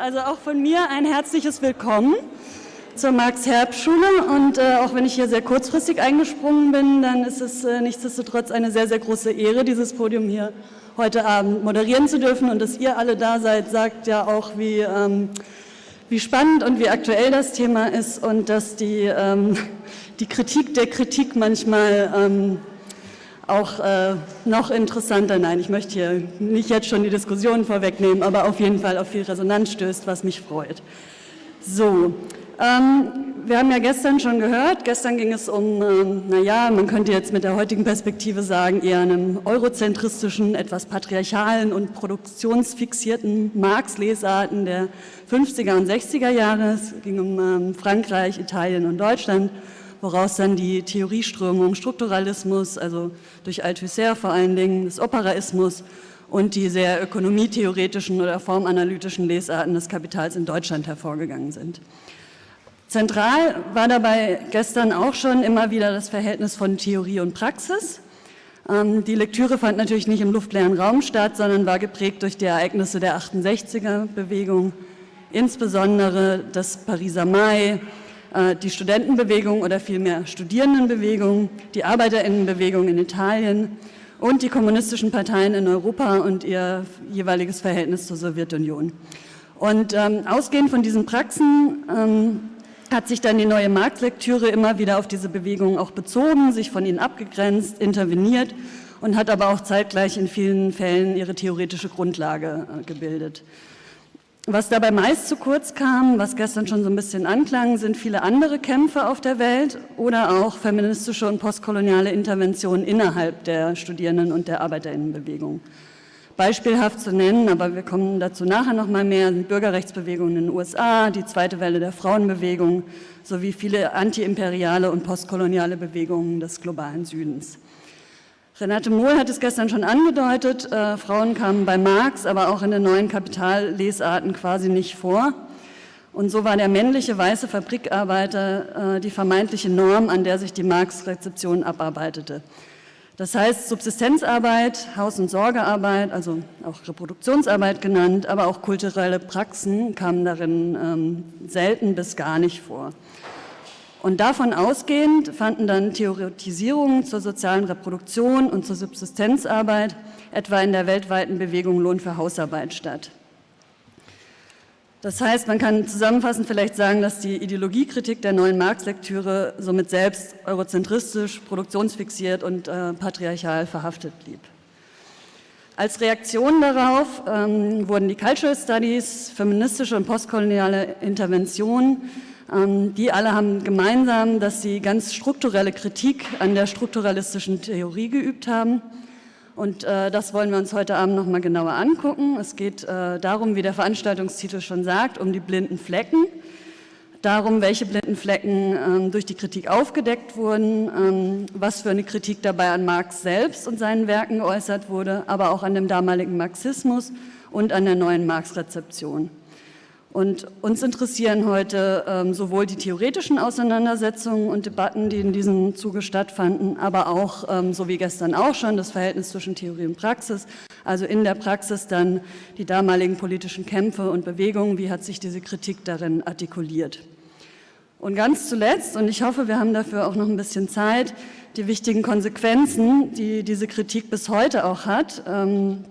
Also auch von mir ein herzliches Willkommen zur Max-Herb-Schule. Und äh, auch wenn ich hier sehr kurzfristig eingesprungen bin, dann ist es äh, nichtsdestotrotz eine sehr, sehr große Ehre, dieses Podium hier heute Abend moderieren zu dürfen. Und dass ihr alle da seid, sagt ja auch, wie, ähm, wie spannend und wie aktuell das Thema ist und dass die, ähm, die Kritik der Kritik manchmal ähm, auch äh, noch interessanter, nein, ich möchte hier nicht jetzt schon die Diskussion vorwegnehmen, aber auf jeden Fall auf viel Resonanz stößt, was mich freut. So, ähm, wir haben ja gestern schon gehört, gestern ging es um, ähm, naja, man könnte jetzt mit der heutigen Perspektive sagen, eher einem eurozentristischen, etwas patriarchalen und produktionsfixierten Marx-Lesarten der 50er und 60er Jahre. Es ging um ähm, Frankreich, Italien und Deutschland woraus dann die Theorieströmung Strukturalismus, also durch Althusser vor allen Dingen, des Operaismus und die sehr ökonomietheoretischen oder formanalytischen Lesarten des Kapitals in Deutschland hervorgegangen sind. Zentral war dabei gestern auch schon immer wieder das Verhältnis von Theorie und Praxis. Ähm, die Lektüre fand natürlich nicht im luftleeren Raum statt, sondern war geprägt durch die Ereignisse der 68er-Bewegung, insbesondere das Pariser Mai, die Studentenbewegung oder vielmehr Studierendenbewegung, die Arbeiterinnenbewegung in Italien und die kommunistischen Parteien in Europa und ihr jeweiliges Verhältnis zur Sowjetunion. Und ähm, ausgehend von diesen Praxen ähm, hat sich dann die neue Marktlektüre immer wieder auf diese Bewegungen auch bezogen, sich von ihnen abgegrenzt, interveniert und hat aber auch zeitgleich in vielen Fällen ihre theoretische Grundlage äh, gebildet. Was dabei meist zu kurz kam, was gestern schon so ein bisschen anklang, sind viele andere Kämpfe auf der Welt oder auch feministische und postkoloniale Interventionen innerhalb der Studierenden- und der Arbeiterinnenbewegung. Beispielhaft zu nennen, aber wir kommen dazu nachher noch mal mehr, sind Bürgerrechtsbewegungen in den USA, die zweite Welle der Frauenbewegung sowie viele antiimperiale und postkoloniale Bewegungen des globalen Südens. Renate Mohl hat es gestern schon angedeutet, äh, Frauen kamen bei Marx, aber auch in den neuen Kapitallesarten quasi nicht vor. Und so war der männliche weiße Fabrikarbeiter äh, die vermeintliche Norm, an der sich die Marx-Rezeption abarbeitete. Das heißt, Subsistenzarbeit, Haus- und Sorgearbeit, also auch Reproduktionsarbeit genannt, aber auch kulturelle Praxen kamen darin ähm, selten bis gar nicht vor. Und davon ausgehend fanden dann Theoretisierungen zur sozialen Reproduktion und zur Subsistenzarbeit, etwa in der weltweiten Bewegung Lohn für Hausarbeit statt. Das heißt, man kann zusammenfassend vielleicht sagen, dass die Ideologiekritik der neuen Marx-Lektüre somit selbst eurozentristisch, produktionsfixiert und äh, patriarchal verhaftet blieb. Als Reaktion darauf ähm, wurden die Cultural Studies, feministische und postkoloniale Interventionen die alle haben gemeinsam, dass sie ganz strukturelle Kritik an der strukturalistischen Theorie geübt haben. Und äh, das wollen wir uns heute Abend noch mal genauer angucken. Es geht äh, darum, wie der Veranstaltungstitel schon sagt, um die blinden Flecken. Darum, welche blinden Flecken ähm, durch die Kritik aufgedeckt wurden, ähm, was für eine Kritik dabei an Marx selbst und seinen Werken geäußert wurde, aber auch an dem damaligen Marxismus und an der neuen Marx-Rezeption. Und uns interessieren heute ähm, sowohl die theoretischen Auseinandersetzungen und Debatten, die in diesem Zuge stattfanden, aber auch, ähm, so wie gestern auch schon, das Verhältnis zwischen Theorie und Praxis, also in der Praxis dann die damaligen politischen Kämpfe und Bewegungen, wie hat sich diese Kritik darin artikuliert. Und ganz zuletzt, und ich hoffe, wir haben dafür auch noch ein bisschen Zeit, die wichtigen Konsequenzen, die diese Kritik bis heute auch hat, ähm,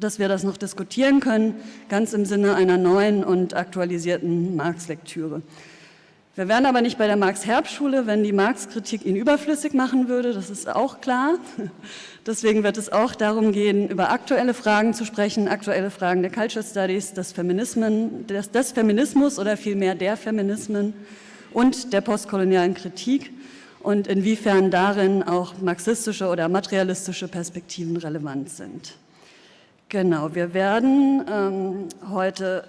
dass wir das noch diskutieren können, ganz im Sinne einer neuen und aktualisierten Marx-Lektüre. Wir wären aber nicht bei der Marx-Herb-Schule, wenn die Marx-Kritik ihn überflüssig machen würde, das ist auch klar. Deswegen wird es auch darum gehen, über aktuelle Fragen zu sprechen, aktuelle Fragen der Culture Studies, des, Feminismen, des, des Feminismus oder vielmehr der Feminismen und der postkolonialen Kritik und inwiefern darin auch marxistische oder materialistische Perspektiven relevant sind. Genau, wir werden ähm, heute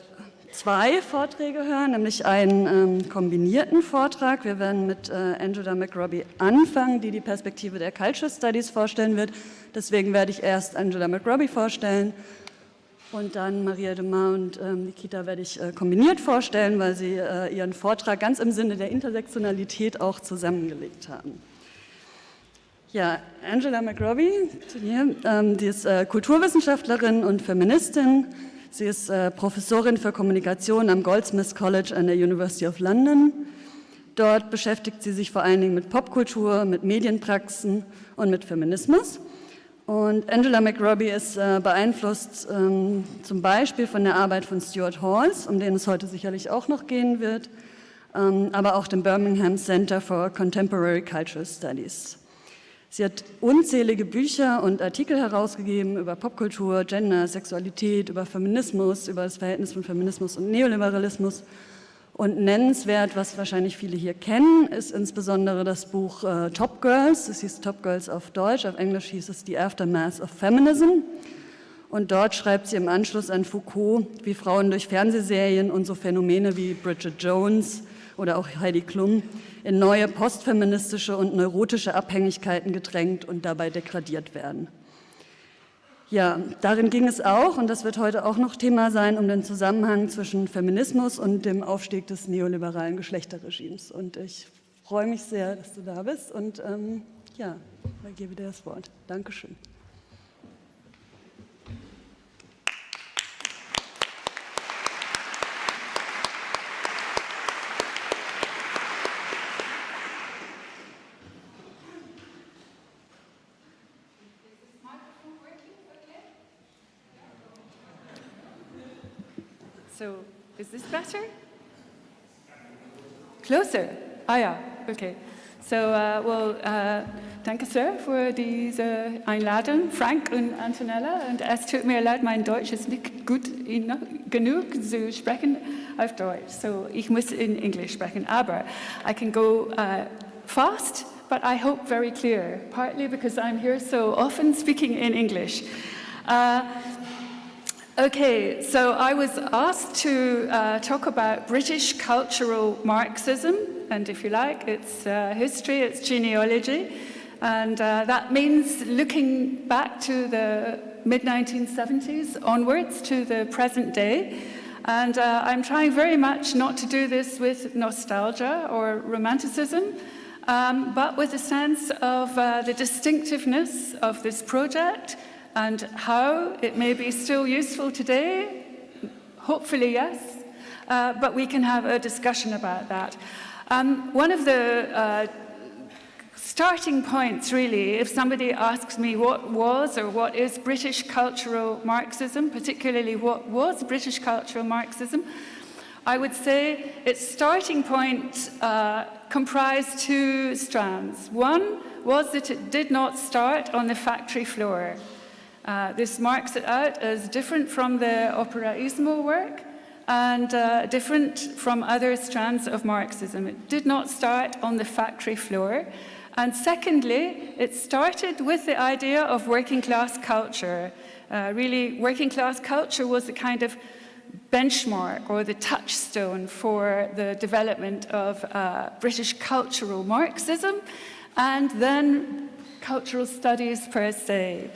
zwei Vorträge hören, nämlich einen ähm, kombinierten Vortrag. Wir werden mit äh, Angela McRobbie anfangen, die die Perspektive der Culture Studies vorstellen wird. Deswegen werde ich erst Angela McRobbie vorstellen und dann Maria de Mar und ähm, Nikita werde ich äh, kombiniert vorstellen, weil sie äh, ihren Vortrag ganz im Sinne der Intersektionalität auch zusammengelegt haben. Ja, Angela McRobbie, hier, ähm, die ist äh, Kulturwissenschaftlerin und Feministin. Sie ist äh, Professorin für Kommunikation am Goldsmiths College an der University of London. Dort beschäftigt sie sich vor allen Dingen mit Popkultur, mit Medienpraxen und mit Feminismus. Und Angela McRobbie ist äh, beeinflusst ähm, zum Beispiel von der Arbeit von Stuart Halls, um den es heute sicherlich auch noch gehen wird, ähm, aber auch dem Birmingham Center for Contemporary Cultural Studies. Sie hat unzählige Bücher und Artikel herausgegeben über Popkultur, Gender, Sexualität, über Feminismus, über das Verhältnis von Feminismus und Neoliberalismus. Und nennenswert, was wahrscheinlich viele hier kennen, ist insbesondere das Buch äh, Top Girls. Das hieß Top Girls auf Deutsch, auf Englisch hieß es The Aftermath of Feminism. Und dort schreibt sie im Anschluss an Foucault, wie Frauen durch Fernsehserien und so Phänomene wie Bridget Jones oder auch Heidi Klum in neue postfeministische und neurotische Abhängigkeiten gedrängt und dabei degradiert werden. Ja, darin ging es auch, und das wird heute auch noch Thema sein, um den Zusammenhang zwischen Feminismus und dem Aufstieg des neoliberalen Geschlechterregimes. Und ich freue mich sehr, dass du da bist und ähm, ja, ich gebe dir das Wort. Dankeschön. So, is this better? Closer? Ah ja, okay. So, uh, well, uh, danke sehr für diese Einladung, Frank und Antonella. Und es tut mir leid, mein Deutsch ist nicht gut genug zu sprechen auf Deutsch. So, ich muss in Englisch sprechen. Aber I can go uh, fast, but I hope very clear, partly because I'm here so often speaking in English. Uh, Okay, so I was asked to uh, talk about British cultural Marxism, and if you like, it's uh, history, it's genealogy, and uh, that means looking back to the mid-1970s onwards to the present day. And uh, I'm trying very much not to do this with nostalgia or romanticism, um, but with a sense of uh, the distinctiveness of this project, and how it may be still useful today, hopefully yes, uh, but we can have a discussion about that. Um, one of the uh, starting points, really, if somebody asks me what was or what is British cultural Marxism, particularly what was British cultural Marxism, I would say its starting point uh, comprised two strands. One was that it did not start on the factory floor. Uh, this marks it out as different from the operaismo work and uh, different from other strands of Marxism. It did not start on the factory floor. And secondly, it started with the idea of working class culture. Uh, really, working class culture was the kind of benchmark or the touchstone for the development of uh, British cultural Marxism and then cultural studies per se.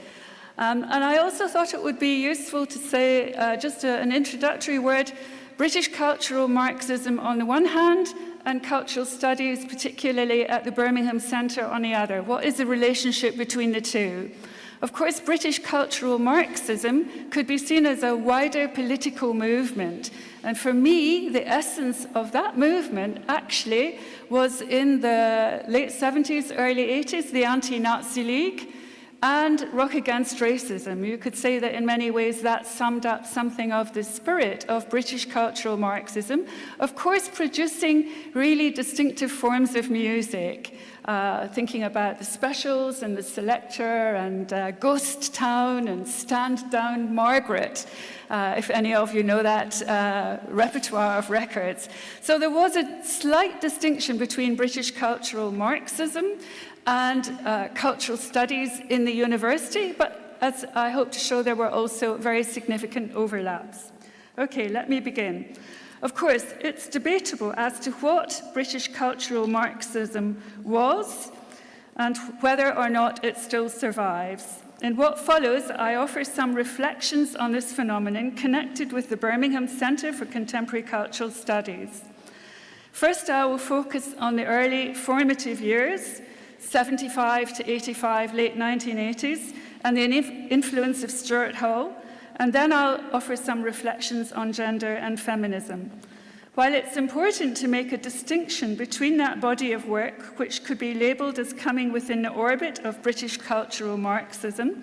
Um, and I also thought it would be useful to say uh, just a, an introductory word, British cultural Marxism on the one hand, and cultural studies, particularly at the Birmingham Centre on the other. What is the relationship between the two? Of course, British cultural Marxism could be seen as a wider political movement. And for me, the essence of that movement actually was in the late 70s, early 80s, the Anti-Nazi League, and Rock Against Racism. You could say that in many ways that summed up something of the spirit of British cultural Marxism. Of course, producing really distinctive forms of music, uh, thinking about the specials and the Selecter and uh, Ghost Town and Stand Down Margaret, uh, if any of you know that uh, repertoire of records. So there was a slight distinction between British cultural Marxism and uh, cultural studies in the university, but as I hope to show, there were also very significant overlaps. Okay, let me begin. Of course, it's debatable as to what British cultural Marxism was and whether or not it still survives. In what follows, I offer some reflections on this phenomenon connected with the Birmingham Centre for Contemporary Cultural Studies. First, I will focus on the early formative years 75 to 85, late 1980s, and the influence of Stuart Hall, And then I'll offer some reflections on gender and feminism. While it's important to make a distinction between that body of work, which could be labelled as coming within the orbit of British cultural Marxism,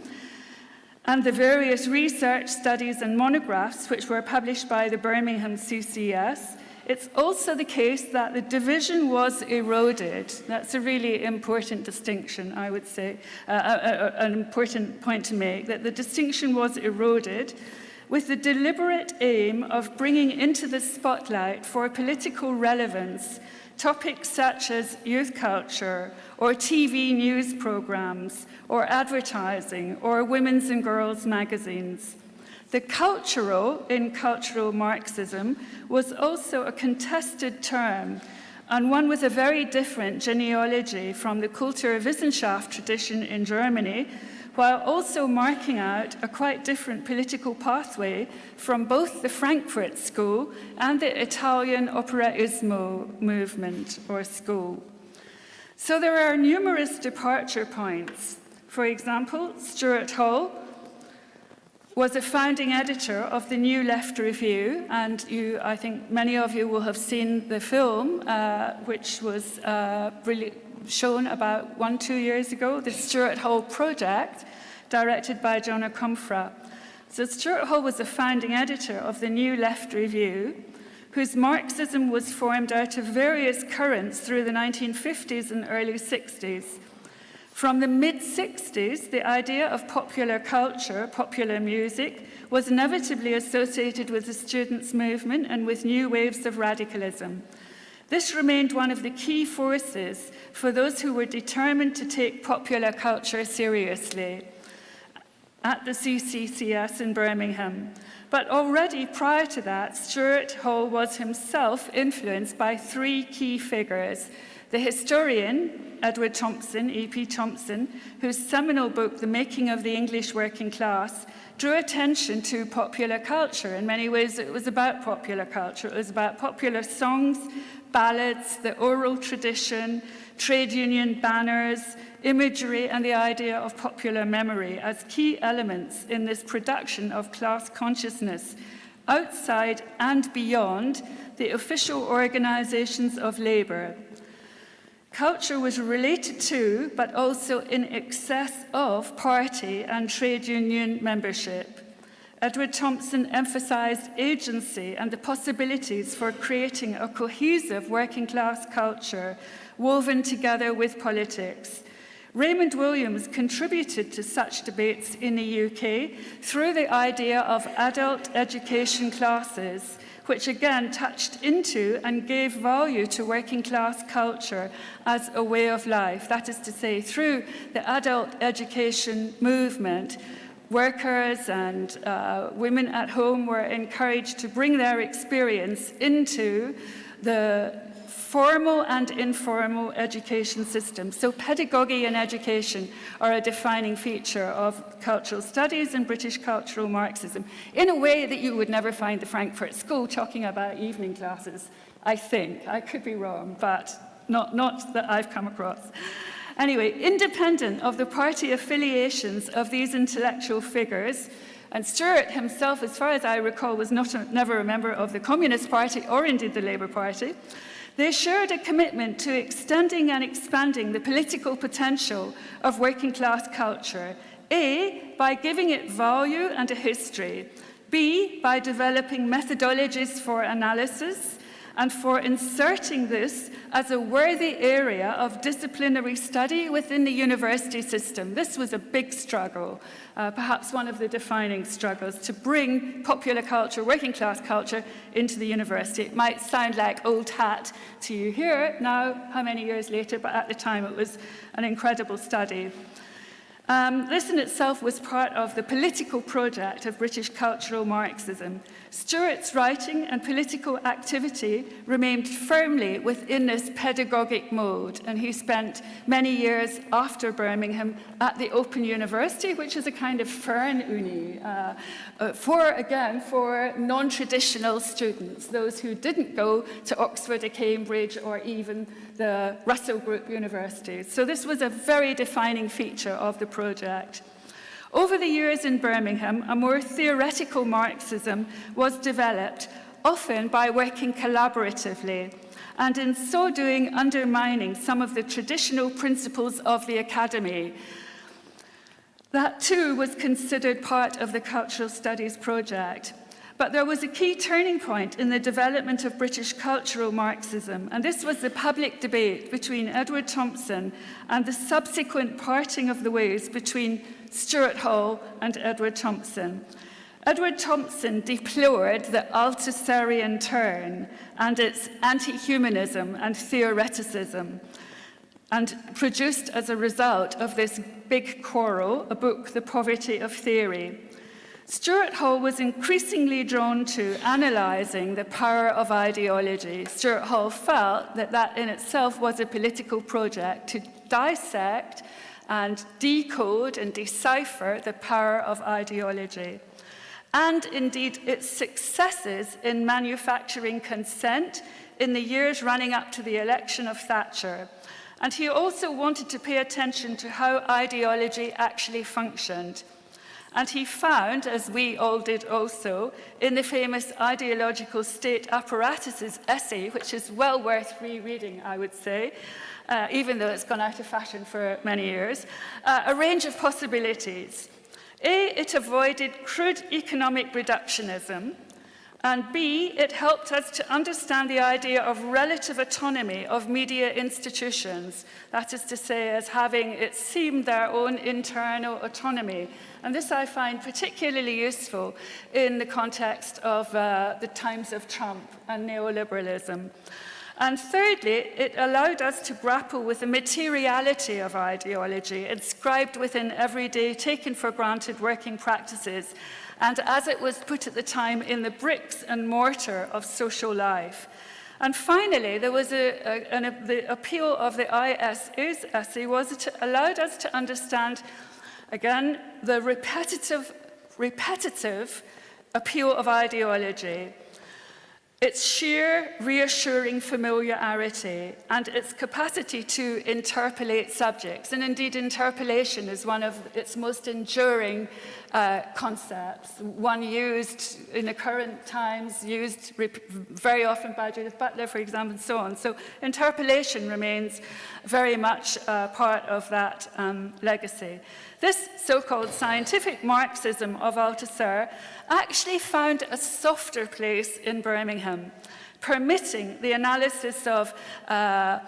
and the various research studies and monographs which were published by the Birmingham CCCS, it's also the case that the division was eroded. That's a really important distinction, I would say, uh, uh, uh, an important point to make, that the distinction was eroded with the deliberate aim of bringing into the spotlight for political relevance topics such as youth culture or TV news programs or advertising or women's and girls magazines. The cultural in cultural Marxism was also a contested term and one with a very different genealogy from the Kulturwissenschaft tradition in Germany, while also marking out a quite different political pathway from both the Frankfurt School and the Italian Operismo movement or school. So there are numerous departure points. For example, Stuart Hall was a founding editor of the New Left Review, and you, I think many of you will have seen the film, uh, which was uh, really shown about one, two years ago, the Stuart Hall Project, directed by John Akomfrah. So Stuart Hall was a founding editor of the New Left Review, whose Marxism was formed out of various currents through the 1950s and early 60s. From the mid-60s, the idea of popular culture, popular music, was inevitably associated with the students' movement and with new waves of radicalism. This remained one of the key forces for those who were determined to take popular culture seriously at the CCCS in Birmingham. But already prior to that, Stuart Hall was himself influenced by three key figures, the historian Edward Thompson, E.P. Thompson, whose seminal book, The Making of the English Working Class, drew attention to popular culture. In many ways, it was about popular culture. It was about popular songs, ballads, the oral tradition, trade union banners, imagery, and the idea of popular memory as key elements in this production of class consciousness outside and beyond the official organizations of labor, Culture was related to, but also in excess of, party and trade union membership. Edward Thompson emphasized agency and the possibilities for creating a cohesive working class culture woven together with politics. Raymond Williams contributed to such debates in the UK through the idea of adult education classes which again touched into and gave value to working class culture as a way of life. That is to say, through the adult education movement, workers and uh, women at home were encouraged to bring their experience into the formal and informal education systems. So pedagogy and education are a defining feature of cultural studies and British cultural Marxism in a way that you would never find the Frankfurt School talking about evening classes, I think. I could be wrong, but not, not that I've come across. Anyway, independent of the party affiliations of these intellectual figures, and Stuart himself, as far as I recall, was not a, never a member of the Communist Party or indeed the Labour Party, they shared a commitment to extending and expanding the political potential of working class culture, A, by giving it value and a history, B, by developing methodologies for analysis, and for inserting this as a worthy area of disciplinary study within the university system. This was a big struggle, uh, perhaps one of the defining struggles, to bring popular culture, working class culture, into the university. It might sound like old hat to you here now, how many years later, but at the time it was an incredible study. Um, this in itself was part of the political project of British cultural Marxism. Stuart's writing and political activity remained firmly within this pedagogic mode, and he spent many years after Birmingham at the Open University, which is a kind of Fernuni, uh, uh, for, again, for non-traditional students, those who didn't go to Oxford or Cambridge or even the Russell Group universities. So this was a very defining feature of the project. Over the years in Birmingham, a more theoretical Marxism was developed, often by working collaboratively, and in so doing undermining some of the traditional principles of the academy. That too was considered part of the cultural studies project. But there was a key turning point in the development of British cultural Marxism, and this was the public debate between Edward Thompson and the subsequent parting of the ways between Stuart Hall and Edward Thompson. Edward Thompson deplored the Althusserian turn and its anti-humanism and theoreticism and produced as a result of this big quarrel a book, The Poverty of Theory. Stuart Hall was increasingly drawn to analysing the power of ideology. Stuart Hall felt that that in itself was a political project to dissect and decode and decipher the power of ideology. And indeed its successes in manufacturing consent in the years running up to the election of Thatcher. And he also wanted to pay attention to how ideology actually functioned. And he found, as we all did also, in the famous Ideological State Apparatuses essay, which is well worth rereading, I would say, uh, even though it's gone out of fashion for many years, uh, a range of possibilities. A, it avoided crude economic reductionism, and B, it helped us to understand the idea of relative autonomy of media institutions, that is to say, as having, it seemed, their own internal autonomy. And this I find particularly useful in the context of uh, the times of Trump and neoliberalism. And thirdly, it allowed us to grapple with the materiality of ideology, inscribed within everyday, taken for granted working practices, and as it was put at the time, in the bricks and mortar of social life. And finally, there was a, a, an, the appeal of the ISA's essay was it allowed us to understand, again, the repetitive, repetitive appeal of ideology its sheer reassuring familiarity and its capacity to interpellate subjects. And indeed, interpellation is one of its most enduring uh, concepts, one used in the current times, used very often by Judith Butler, for example, and so on. So interpellation remains very much uh, part of that um, legacy. This so-called scientific Marxism of Althusser actually found a softer place in Birmingham, permitting the analysis of uh,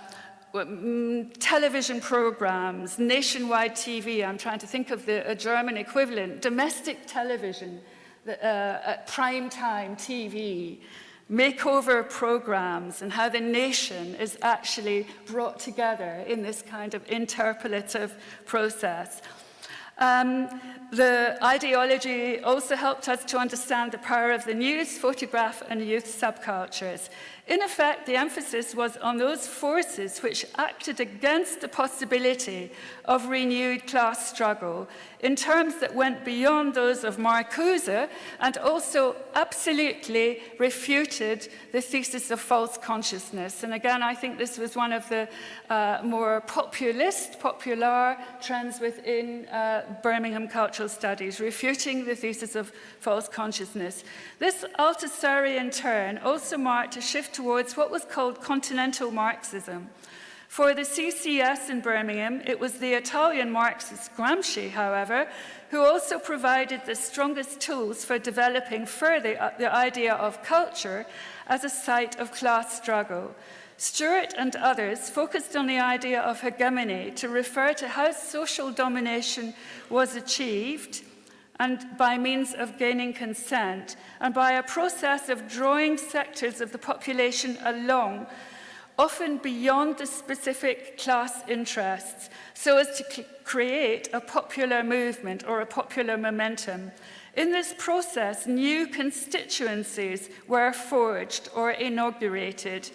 mm, television programs, nationwide TV, I'm trying to think of the German equivalent, domestic television, the, uh, prime time TV, makeover programs and how the nation is actually brought together in this kind of interpellative process. Um, the ideology also helped us to understand the power of the news, photograph and youth subcultures. In effect, the emphasis was on those forces which acted against the possibility of renewed class struggle in terms that went beyond those of Marcuse and also absolutely refuted the thesis of false consciousness. And again, I think this was one of the uh, more populist, popular trends within uh, Birmingham cultural studies, refuting the thesis of false consciousness. This Althusserian turn also marked a shift towards what was called continental Marxism. For the CCCS in Birmingham, it was the Italian Marxist Gramsci, however, who also provided the strongest tools for developing further uh, the idea of culture as a site of class struggle. Stuart and others focused on the idea of hegemony to refer to how social domination was achieved and by means of gaining consent and by a process of drawing sectors of the population along, often beyond the specific class interests, so as to create a popular movement or a popular momentum. In this process, new constituencies were forged or inaugurated,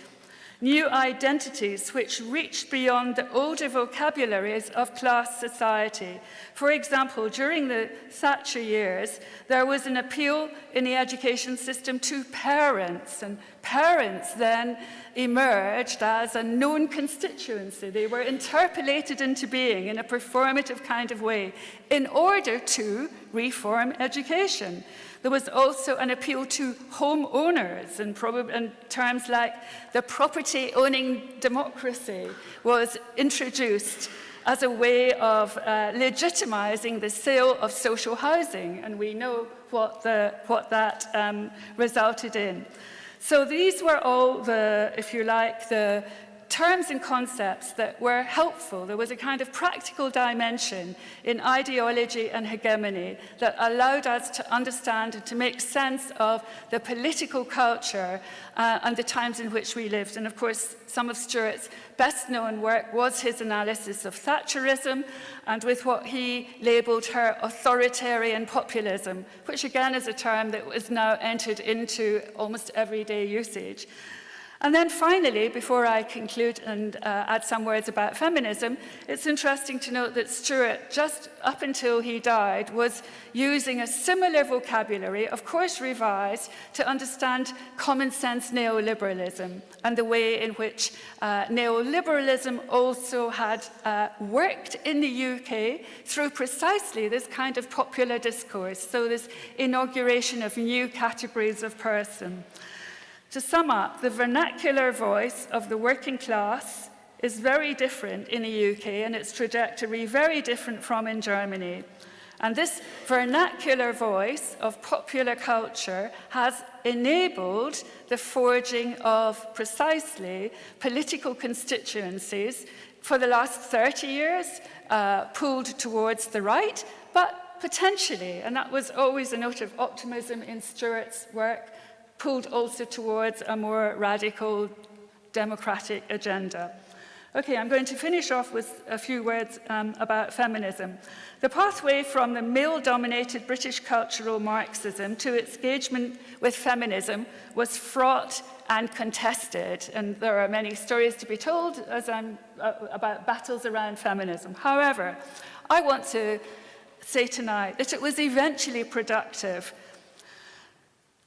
new identities which reached beyond the older vocabularies of class society. For example, during the Thatcher years, there was an appeal in the education system to parents, and parents then emerged as a known constituency. They were interpellated into being in a performative kind of way in order to reform education. There was also an appeal to homeowners and, terms like the property owning democracy was introduced as a way of uh, legitimizing the sale of social housing. And we know what, the, what that um, resulted in. So these were all the, if you like, the terms and concepts that were helpful. There was a kind of practical dimension in ideology and hegemony that allowed us to understand and to make sense of the political culture uh, and the times in which we lived. And of course, some of Stuart's best known work was his analysis of Thatcherism and with what he labelled her authoritarian populism, which again is a term that was now entered into almost everyday usage. And then finally, before I conclude and uh, add some words about feminism, it's interesting to note that Stuart, just up until he died, was using a similar vocabulary, of course revised, to understand common sense neoliberalism and the way in which uh, neoliberalism also had uh, worked in the UK through precisely this kind of popular discourse, so this inauguration of new categories of person. To sum up, the vernacular voice of the working class is very different in the UK and its trajectory very different from in Germany. And this vernacular voice of popular culture has enabled the forging of precisely political constituencies for the last 30 years, uh, pulled towards the right, but potentially, and that was always a note of optimism in Stuart's work, pulled also towards a more radical democratic agenda. Okay, I'm going to finish off with a few words um, about feminism. The pathway from the male-dominated British cultural Marxism to its engagement with feminism was fraught and contested, and there are many stories to be told as I'm, uh, about battles around feminism. However, I want to say tonight that it was eventually productive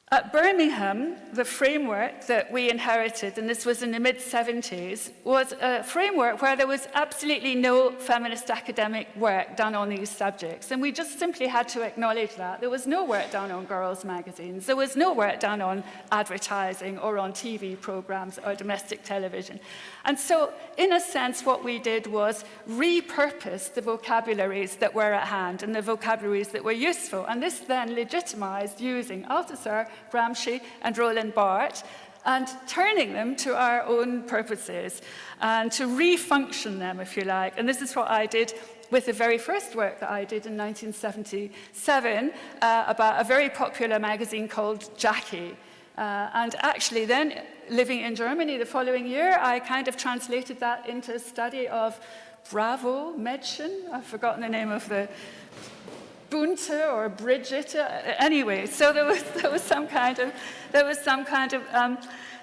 at Birmingham, the framework that we inherited, and this was in the mid-70s, was a framework where there was absolutely no feminist academic work done on these subjects. And we just simply had to acknowledge that. There was no work done on girls' magazines. There was no work done on advertising or on TV programs or domestic television. And so, in a sense, what we did was repurpose the vocabularies that were at hand and the vocabularies that were useful. And this then legitimized using Althusser, Gramsci, and Roland Barthes and turning them to our own purposes and to refunction them, if you like. And this is what I did with the very first work that I did in 1977 uh, about a very popular magazine called Jackie. Uh, and actually then, living in Germany the following year, I kind of translated that into a study of Bravo Mädchen. I've forgotten the name of the Bunte or Brigitte. Anyway, so there was, there was some kind of, there was some kind of um,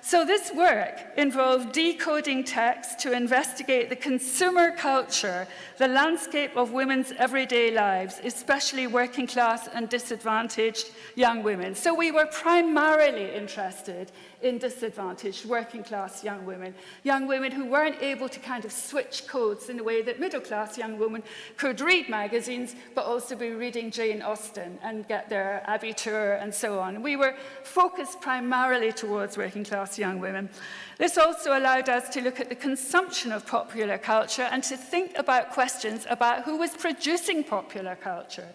so this work involved decoding text to investigate the consumer culture, the landscape of women's everyday lives, especially working class and disadvantaged young women. So we were primarily interested in disadvantaged working class young women, young women who weren't able to kind of switch codes in the way that middle class young women could read magazines, but also be reading Jane Austen and get their abitur and so on. We were focused primarily towards working class young women. This also allowed us to look at the consumption of popular culture and to think about questions about who was producing popular culture.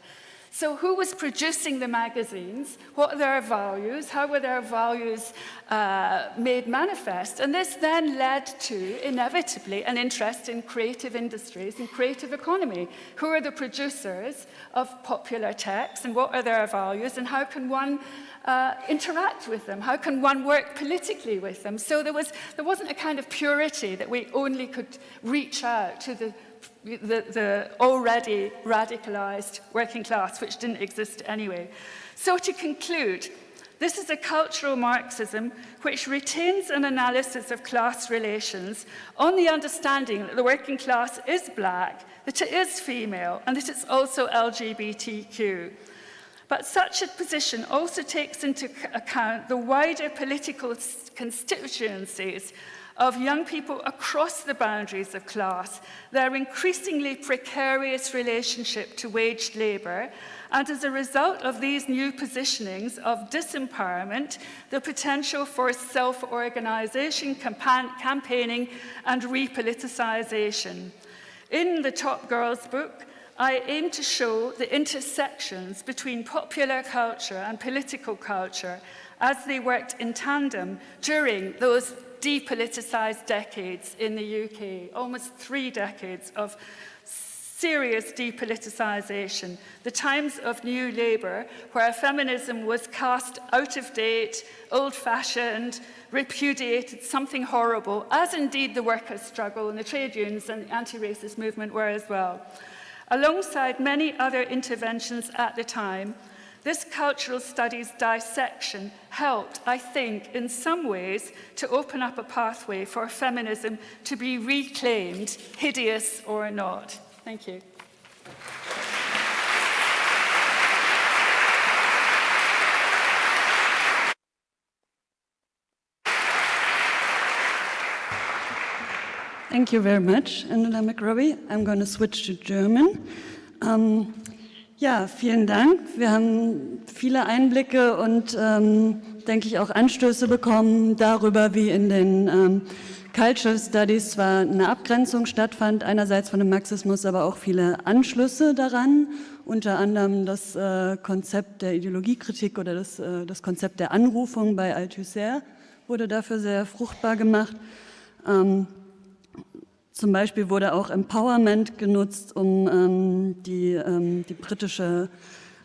So who was producing the magazines? What are their values? How were their values uh, made manifest? And this then led to, inevitably, an interest in creative industries and creative economy. Who are the producers of popular texts and what are their values and how can one uh, interact with them? How can one work politically with them? So there, was, there wasn't a kind of purity that we only could reach out to the the, the already radicalized working class, which didn't exist anyway. So to conclude, This is a cultural Marxism which retains an analysis of class relations on the understanding that the working class is black, that it is female, and that it's also LGBTQ. But such a position also takes into account the wider political constituencies of young people across the boundaries of class, their increasingly precarious relationship to waged labour, and as a result of these new positionings of disempowerment, the potential for self-organisation, campaigning and repoliticisation. In the Top Girls book, I aim to show the intersections between popular culture and political culture as they worked in tandem during those depoliticised decades in the UK, almost three decades of serious depoliticisation, the times of new labour, where feminism was cast out of date, old-fashioned, repudiated, something horrible, as indeed the workers' struggle and the trade unions and the anti-racist movement were as well. Alongside many other interventions at the time, this cultural studies dissection helped, I think, in some ways, to open up a pathway for feminism to be reclaimed, hideous or not. Thank you. Thank you very much, Angela McRobbie. I'm going to switch to German. Um, ja, vielen Dank. Wir haben viele Einblicke und, ähm, denke ich, auch Anstöße bekommen darüber, wie in den ähm, Cultural Studies zwar eine Abgrenzung stattfand, einerseits von dem Marxismus, aber auch viele Anschlüsse daran, unter anderem das äh, Konzept der Ideologiekritik oder das, äh, das Konzept der Anrufung bei Althusser wurde dafür sehr fruchtbar gemacht. Ähm, zum Beispiel wurde auch Empowerment genutzt, um ähm, die, ähm, die britische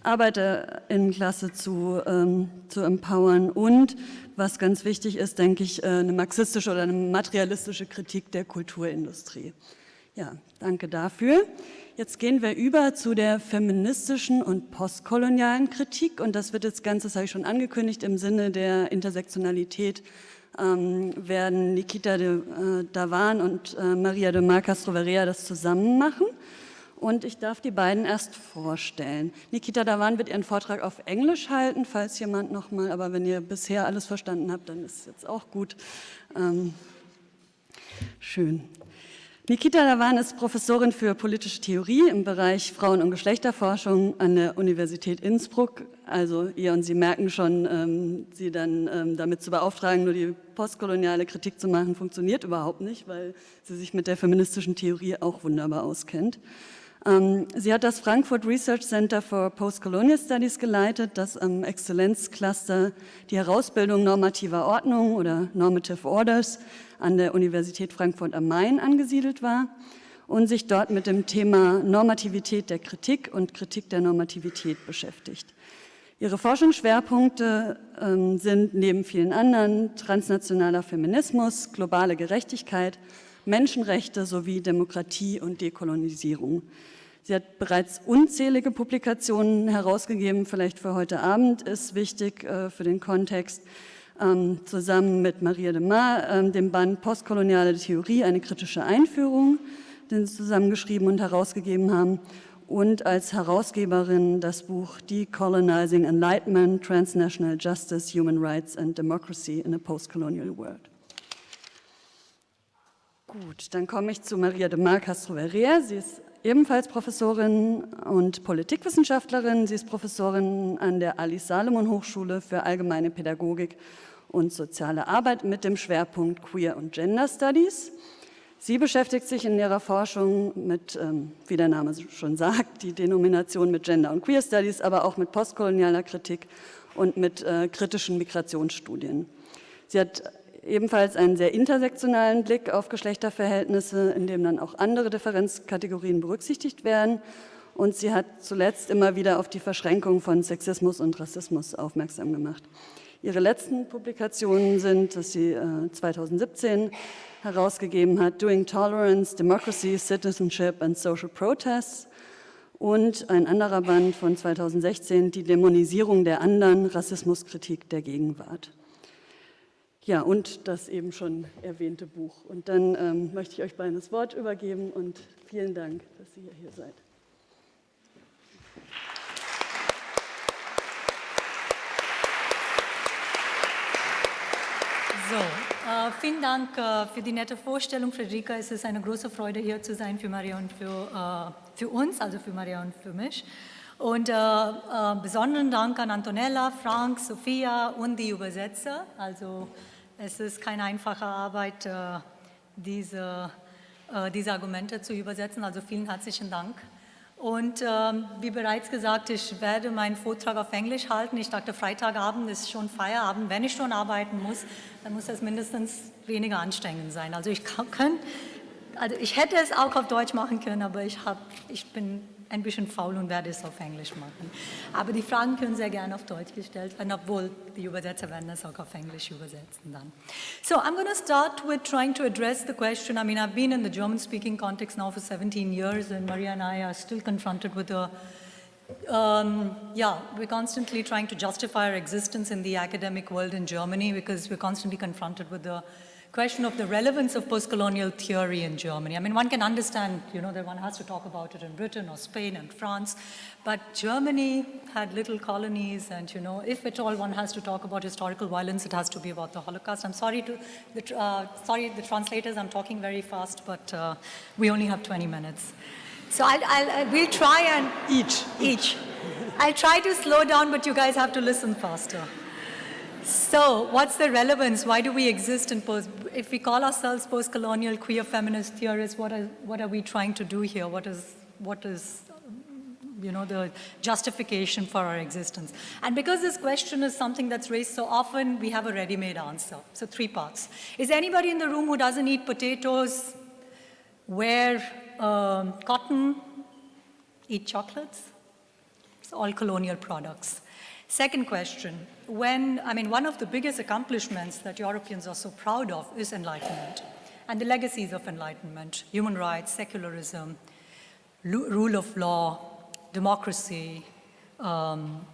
Arbeiterinnenklasse zu, ähm, zu empowern und, was ganz wichtig ist, denke ich, äh, eine marxistische oder eine materialistische Kritik der Kulturindustrie. Ja, danke dafür. Jetzt gehen wir über zu der feministischen und postkolonialen Kritik und das wird jetzt ganz, das habe ich schon angekündigt, im Sinne der Intersektionalität werden Nikita de äh, Davan und äh, Maria de Mar Castrovarea das zusammen machen. Und ich darf die beiden erst vorstellen. Nikita Davan wird ihren Vortrag auf Englisch halten, falls jemand nochmal, aber wenn ihr bisher alles verstanden habt, dann ist es jetzt auch gut. Ähm, schön. Nikita Davan ist Professorin für politische Theorie im Bereich Frauen- und Geschlechterforschung an der Universität Innsbruck. Also ihr und Sie merken schon, ähm, sie dann ähm, damit zu beauftragen, nur die postkoloniale Kritik zu machen, funktioniert überhaupt nicht, weil sie sich mit der feministischen Theorie auch wunderbar auskennt. Ähm, sie hat das Frankfurt Research Center for Postcolonial Studies geleitet, das am Exzellenzcluster die Herausbildung normativer Ordnung oder Normative Orders an der Universität Frankfurt am Main angesiedelt war und sich dort mit dem Thema Normativität der Kritik und Kritik der Normativität beschäftigt. Ihre Forschungsschwerpunkte ähm, sind neben vielen anderen transnationaler Feminismus, globale Gerechtigkeit, Menschenrechte sowie Demokratie und Dekolonisierung. Sie hat bereits unzählige Publikationen herausgegeben, vielleicht für heute Abend ist wichtig äh, für den Kontext, ähm, zusammen mit Maria de Mar, ähm, dem Band Postkoloniale Theorie, eine kritische Einführung, den sie zusammengeschrieben und herausgegeben haben und als Herausgeberin das Buch Decolonizing Enlightenment, Transnational Justice, Human Rights and Democracy in a Postcolonial World. Gut, dann komme ich zu Maria de Mar Castro Verrea. Sie ist ebenfalls Professorin und Politikwissenschaftlerin. Sie ist Professorin an der Alice Salomon Hochschule für allgemeine Pädagogik und soziale Arbeit mit dem Schwerpunkt Queer und Gender Studies. Sie beschäftigt sich in ihrer Forschung mit, ähm, wie der Name schon sagt, die Denomination mit Gender und Queer Studies, aber auch mit postkolonialer Kritik und mit äh, kritischen Migrationsstudien. Sie hat ebenfalls einen sehr intersektionalen Blick auf Geschlechterverhältnisse, in dem dann auch andere Differenzkategorien berücksichtigt werden. Und sie hat zuletzt immer wieder auf die Verschränkung von Sexismus und Rassismus aufmerksam gemacht. Ihre letzten Publikationen sind, dass sie äh, 2017 herausgegeben hat, Doing Tolerance, Democracy, Citizenship and Social Protests und ein anderer Band von 2016, Die Dämonisierung der anderen, Rassismuskritik der Gegenwart. Ja, und das eben schon erwähnte Buch. Und dann ähm, möchte ich euch beiden das Wort übergeben und vielen Dank, dass ihr hier seid. So, äh, vielen Dank äh, für die nette Vorstellung, Friederika. Es ist eine große Freude, hier zu sein für Maria und für, äh, für uns, also für Maria und für mich. Und äh, äh, besonderen Dank an Antonella, Frank, Sophia und die Übersetzer. Also es ist keine einfache Arbeit, äh, diese, diese Argumente zu übersetzen. Also vielen herzlichen Dank. Und ähm, wie bereits gesagt, ich werde meinen Vortrag auf Englisch halten. Ich dachte, Freitagabend ist schon Feierabend. Wenn ich schon arbeiten muss, dann muss das mindestens weniger anstrengend sein. Also ich, kann, also ich hätte es auch auf Deutsch machen können, aber ich, hab, ich bin ein bisschen faul und werde es auf Englisch machen. Aber die Fragen können sehr gerne auf Deutsch gestellt werden, obwohl die Übersetzer werden es auch auf Englisch übersetzen dann. So I'm going to start with trying to address the question. I mean, I've been in the German-speaking context now for 17 years, and Maria and I are still confronted with the um, yeah, we're constantly trying to justify our existence in the academic world in Germany because we're constantly confronted with the question of the relevance of post-colonial theory in Germany. I mean, one can understand, you know, that one has to talk about it in Britain or Spain and France, but Germany had little colonies and, you know, if at all one has to talk about historical violence, it has to be about the Holocaust. I'm sorry to, the, uh, sorry, the translators, I'm talking very fast, but uh, we only have 20 minutes. So I'll, I'll, uh, we'll try and... Each. Each. I'll try to slow down, but you guys have to listen faster. So what's the relevance? Why do we exist in post, if we call ourselves post-colonial queer feminist theorists, what are, what are we trying to do here? What is, what is you know, the justification for our existence. And because this question is something that's raised so often, we have a ready-made answer. So three parts. Is anybody in the room who doesn't eat potatoes, wear um, cotton, eat chocolates? It's all colonial products. Second question, when, I mean, one of the biggest accomplishments that Europeans are so proud of is enlightenment and the legacies of enlightenment, human rights, secularism, rule of law, democracy. Um,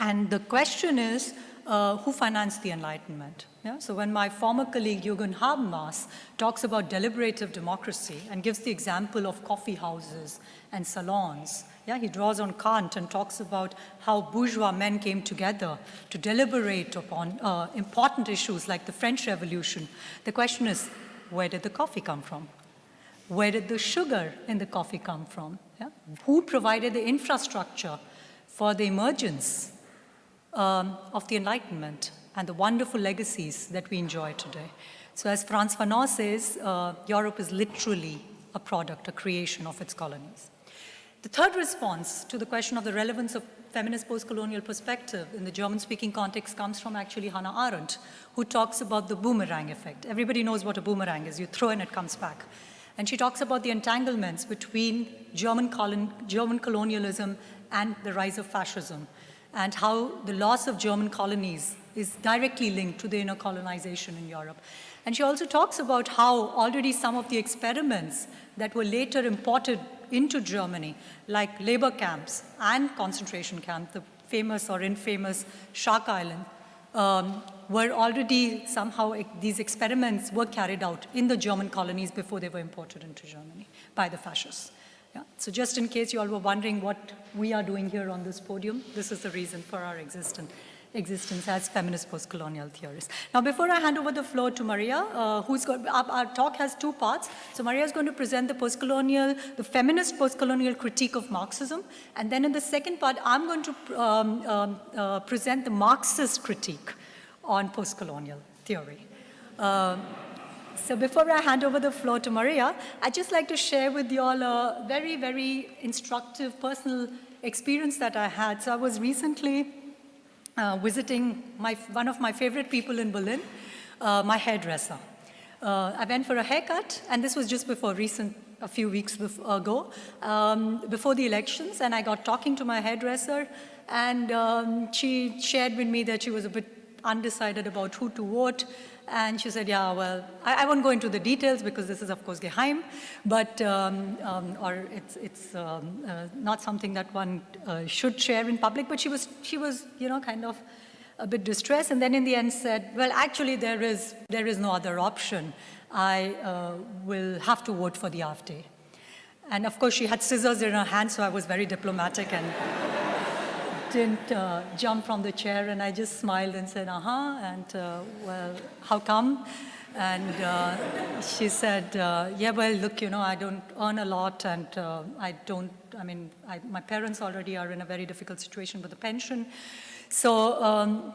and the question is, uh, who financed the enlightenment? Yeah? So when my former colleague Jürgen Habermas talks about deliberative democracy and gives the example of coffee houses and salons, yeah, he draws on Kant and talks about how bourgeois men came together to deliberate upon uh, important issues like the French Revolution. The question is, where did the coffee come from? Where did the sugar in the coffee come from? Yeah? Who provided the infrastructure for the emergence um, of the Enlightenment and the wonderful legacies that we enjoy today? So as Frantz Fanon says, uh, Europe is literally a product, a creation of its colonies. The third response to the question of the relevance of feminist post-colonial perspective in the German-speaking context comes from actually Hannah Arendt, who talks about the boomerang effect. Everybody knows what a boomerang is. You throw and it comes back. And she talks about the entanglements between German, colon German colonialism and the rise of fascism, and how the loss of German colonies is directly linked to the inner colonization in Europe. And she also talks about how already some of the experiments that were later imported into Germany, like labor camps and concentration camps, the famous or infamous Shark Island, um, were already somehow, these experiments were carried out in the German colonies before they were imported into Germany by the fascists. Yeah. So just in case you all were wondering what we are doing here on this podium, this is the reason for our existence existence as feminist post-colonial theorists. Now, before I hand over the floor to Maria, uh, who's got, our, our, talk has two parts. So Maria is going to present the post-colonial, the feminist post-colonial critique of Marxism. And then in the second part, I'm going to um, um, uh, present the Marxist critique on post-colonial theory. Uh, so before I hand over the floor to Maria, I'd just like to share with you all a very, very instructive personal experience that I had. So I was recently uh, visiting my, one of my favorite people in Berlin, uh, my hairdresser. Uh, I went for a haircut, and this was just before recent, a few weeks before, ago, um, before the elections, and I got talking to my hairdresser, and um, she shared with me that she was a bit undecided about who to vote. And she said, yeah, well, I, I won't go into the details because this is, of course, geheim, but, um, um, or it's, it's um, uh, not something that one uh, should share in public, but she was, she was, you know, kind of a bit distressed, and then in the end said, well, actually, there is, there is no other option. I uh, will have to vote for the AfD. And of course, she had scissors in her hand, so I was very diplomatic and didn't uh, jump from the chair. And I just smiled and said, uh-huh, and uh, well, how come? And uh, she said, uh, yeah, well, look, you know, I don't earn a lot and uh, I don't, I mean, I, my parents already are in a very difficult situation with the pension. So, um,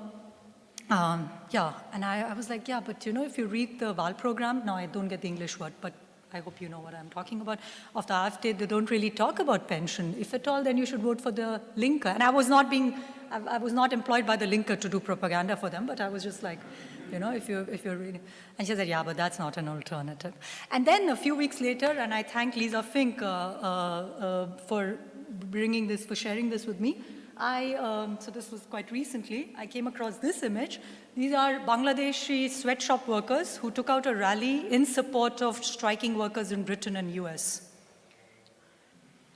um, yeah, and I, I, was like, yeah, but you know, if you read the VAL program, now I don't get the English word, but I hope you know what I'm talking about, of the AfD, they don't really talk about pension. If at all, then you should vote for the Linke. And I was not being, I, I was not employed by the Linke to do propaganda for them, but I was just like, you know, if, you're, if you're reading. And she said, yeah, but that's not an alternative. And then a few weeks later, and I thank Lisa Fink uh, uh, uh, for bringing this, for sharing this with me, I, um, so this was quite recently, I came across this image. These are Bangladeshi sweatshop workers who took out a rally in support of striking workers in Britain and US.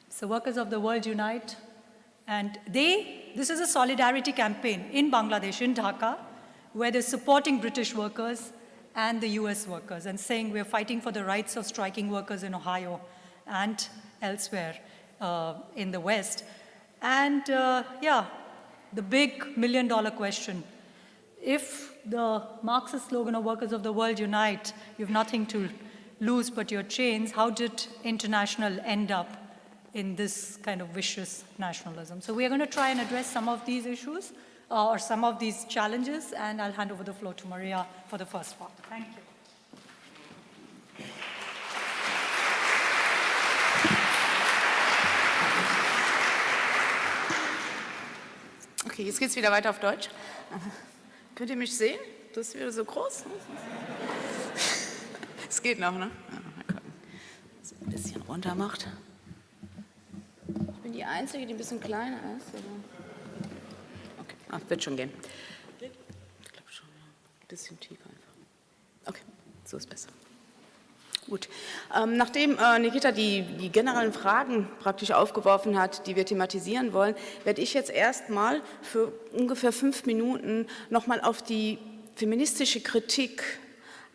So workers of the world unite. And they, this is a solidarity campaign in Bangladesh, in Dhaka, where they're supporting British workers and the US workers and saying we're fighting for the rights of striking workers in Ohio and elsewhere uh, in the West. And uh, yeah, the big million dollar question, if the Marxist slogan of workers of the world unite, you have nothing to lose but your chains, how did international end up in this kind of vicious nationalism? So we are going to try and address some of these issues uh, or some of these challenges, and I'll hand over the floor to Maria for the first part. Thank you. Okay, jetzt geht es wieder weiter auf Deutsch. Könnt ihr mich sehen? Das ist wieder so groß. Es geht noch, ne? Das ein bisschen runter macht. Ich bin die Einzige, die ein bisschen kleiner ist. Okay, ah, wird schon gehen. Ich glaube schon. Ein bisschen tiefer einfach. Okay, so ist besser. Gut. Ähm, nachdem äh, Nikita die, die, generellen Fragen praktisch aufgeworfen hat, die wir thematisieren wollen, werde ich jetzt erstmal für ungefähr fünf Minuten nochmal auf die feministische Kritik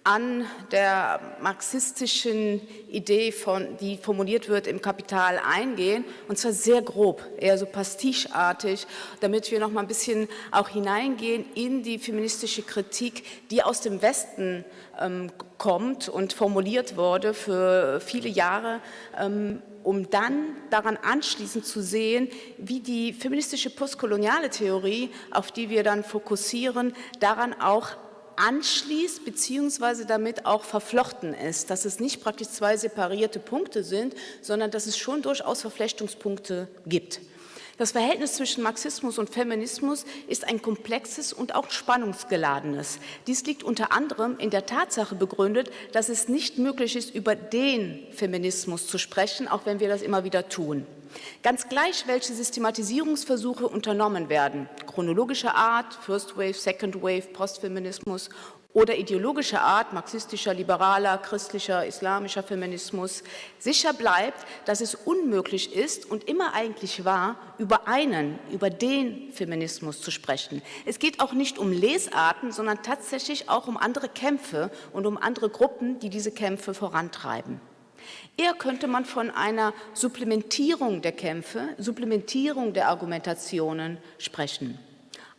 an der marxistischen Idee, von, die formuliert wird im Kapital, eingehen, und zwar sehr grob, eher so pastichartig, damit wir noch mal ein bisschen auch hineingehen in die feministische Kritik, die aus dem Westen ähm, kommt und formuliert wurde für viele Jahre, ähm, um dann daran anschließend zu sehen, wie die feministische postkoloniale Theorie, auf die wir dann fokussieren, daran auch anschließt beziehungsweise damit auch verflochten ist, dass es nicht praktisch zwei separierte Punkte sind, sondern dass es schon durchaus Verflechtungspunkte gibt. Das Verhältnis zwischen Marxismus und Feminismus ist ein komplexes und auch spannungsgeladenes. Dies liegt unter anderem in der Tatsache begründet, dass es nicht möglich ist, über den Feminismus zu sprechen, auch wenn wir das immer wieder tun. Ganz gleich, welche Systematisierungsversuche unternommen werden, chronologischer Art, First Wave, Second Wave, Postfeminismus oder ideologischer Art, marxistischer, liberaler, christlicher, islamischer Feminismus, sicher bleibt, dass es unmöglich ist und immer eigentlich war, über einen, über den Feminismus zu sprechen. Es geht auch nicht um Lesarten, sondern tatsächlich auch um andere Kämpfe und um andere Gruppen, die diese Kämpfe vorantreiben. Eher könnte man von einer Supplementierung der Kämpfe, Supplementierung der Argumentationen sprechen.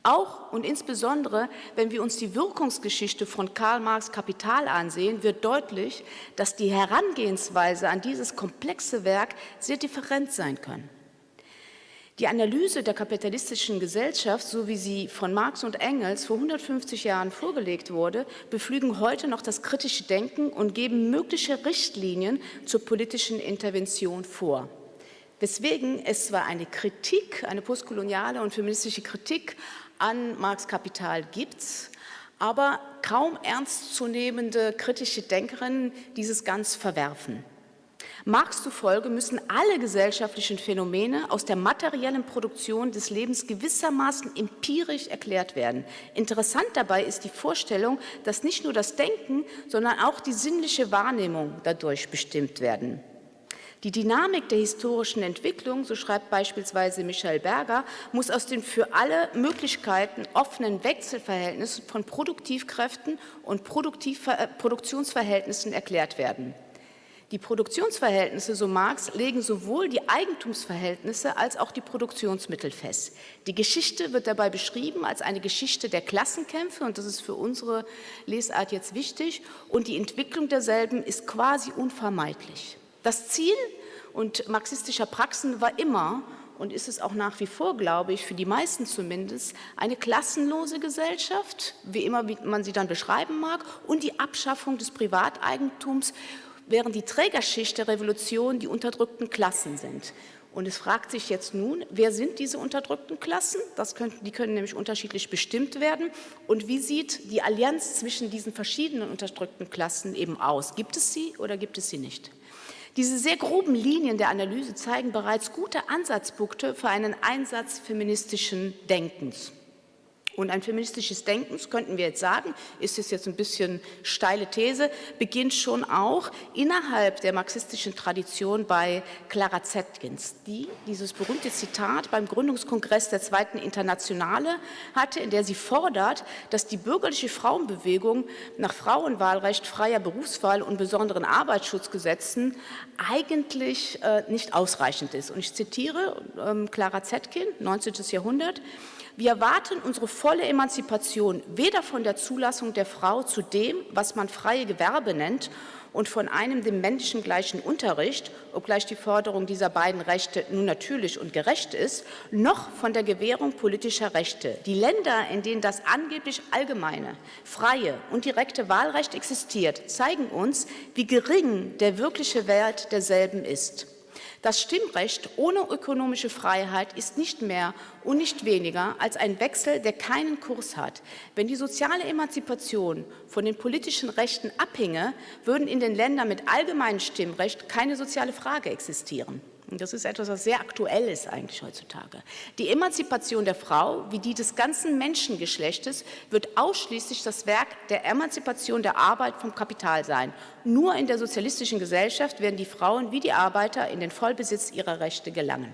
Auch und insbesondere, wenn wir uns die Wirkungsgeschichte von Karl Marx Kapital ansehen, wird deutlich, dass die Herangehensweise an dieses komplexe Werk sehr different sein kann. Die Analyse der kapitalistischen Gesellschaft, so wie sie von Marx und Engels vor 150 Jahren vorgelegt wurde, beflügen heute noch das kritische Denken und geben mögliche Richtlinien zur politischen Intervention vor. Weswegen es zwar eine Kritik, eine postkoloniale und feministische Kritik an Marx Kapital gibt aber kaum ernstzunehmende kritische Denkerinnen dieses ganz verwerfen. Marx zufolge müssen alle gesellschaftlichen Phänomene aus der materiellen Produktion des Lebens gewissermaßen empirisch erklärt werden. Interessant dabei ist die Vorstellung, dass nicht nur das Denken, sondern auch die sinnliche Wahrnehmung dadurch bestimmt werden. Die Dynamik der historischen Entwicklung, so schreibt beispielsweise Michael Berger, muss aus den für alle Möglichkeiten offenen Wechselverhältnissen von Produktivkräften und Produktiv äh, Produktionsverhältnissen erklärt werden. Die Produktionsverhältnisse, so Marx, legen sowohl die Eigentumsverhältnisse als auch die Produktionsmittel fest. Die Geschichte wird dabei beschrieben als eine Geschichte der Klassenkämpfe, und das ist für unsere Lesart jetzt wichtig, und die Entwicklung derselben ist quasi unvermeidlich. Das Ziel und marxistischer Praxen war immer und ist es auch nach wie vor, glaube ich, für die meisten zumindest, eine klassenlose Gesellschaft, wie immer man sie dann beschreiben mag, und die Abschaffung des Privateigentums während die Trägerschicht der Revolution die unterdrückten Klassen sind. Und es fragt sich jetzt nun, wer sind diese unterdrückten Klassen? Können, die können nämlich unterschiedlich bestimmt werden. Und wie sieht die Allianz zwischen diesen verschiedenen unterdrückten Klassen eben aus? Gibt es sie oder gibt es sie nicht? Diese sehr groben Linien der Analyse zeigen bereits gute Ansatzpunkte für einen Einsatz feministischen Denkens. Und ein feministisches Denken, könnten wir jetzt sagen, ist es jetzt ein bisschen steile These, beginnt schon auch innerhalb der marxistischen Tradition bei Clara Zetkins, die dieses berühmte Zitat beim Gründungskongress der Zweiten Internationale hatte, in der sie fordert, dass die bürgerliche Frauenbewegung nach Frauenwahlrecht, freier Berufswahl und besonderen Arbeitsschutzgesetzen eigentlich äh, nicht ausreichend ist. Und ich zitiere ähm, Clara Zetkin, 19. Jahrhundert, wir erwarten unsere volle Emanzipation weder von der Zulassung der Frau zu dem, was man freie Gewerbe nennt, und von einem dem Menschen gleichen Unterricht, obgleich die Förderung dieser beiden Rechte nun natürlich und gerecht ist, noch von der Gewährung politischer Rechte. Die Länder, in denen das angeblich allgemeine, freie und direkte Wahlrecht existiert, zeigen uns, wie gering der wirkliche Wert derselben ist. Das Stimmrecht ohne ökonomische Freiheit ist nicht mehr und nicht weniger als ein Wechsel, der keinen Kurs hat. Wenn die soziale Emanzipation von den politischen Rechten abhinge, würden in den Ländern mit allgemeinem Stimmrecht keine soziale Frage existieren. Und das ist etwas, was sehr aktuell ist eigentlich heutzutage. Die Emanzipation der Frau, wie die des ganzen Menschengeschlechtes, wird ausschließlich das Werk der Emanzipation der Arbeit vom Kapital sein. Nur in der sozialistischen Gesellschaft werden die Frauen wie die Arbeiter in den Vollbesitz ihrer Rechte gelangen.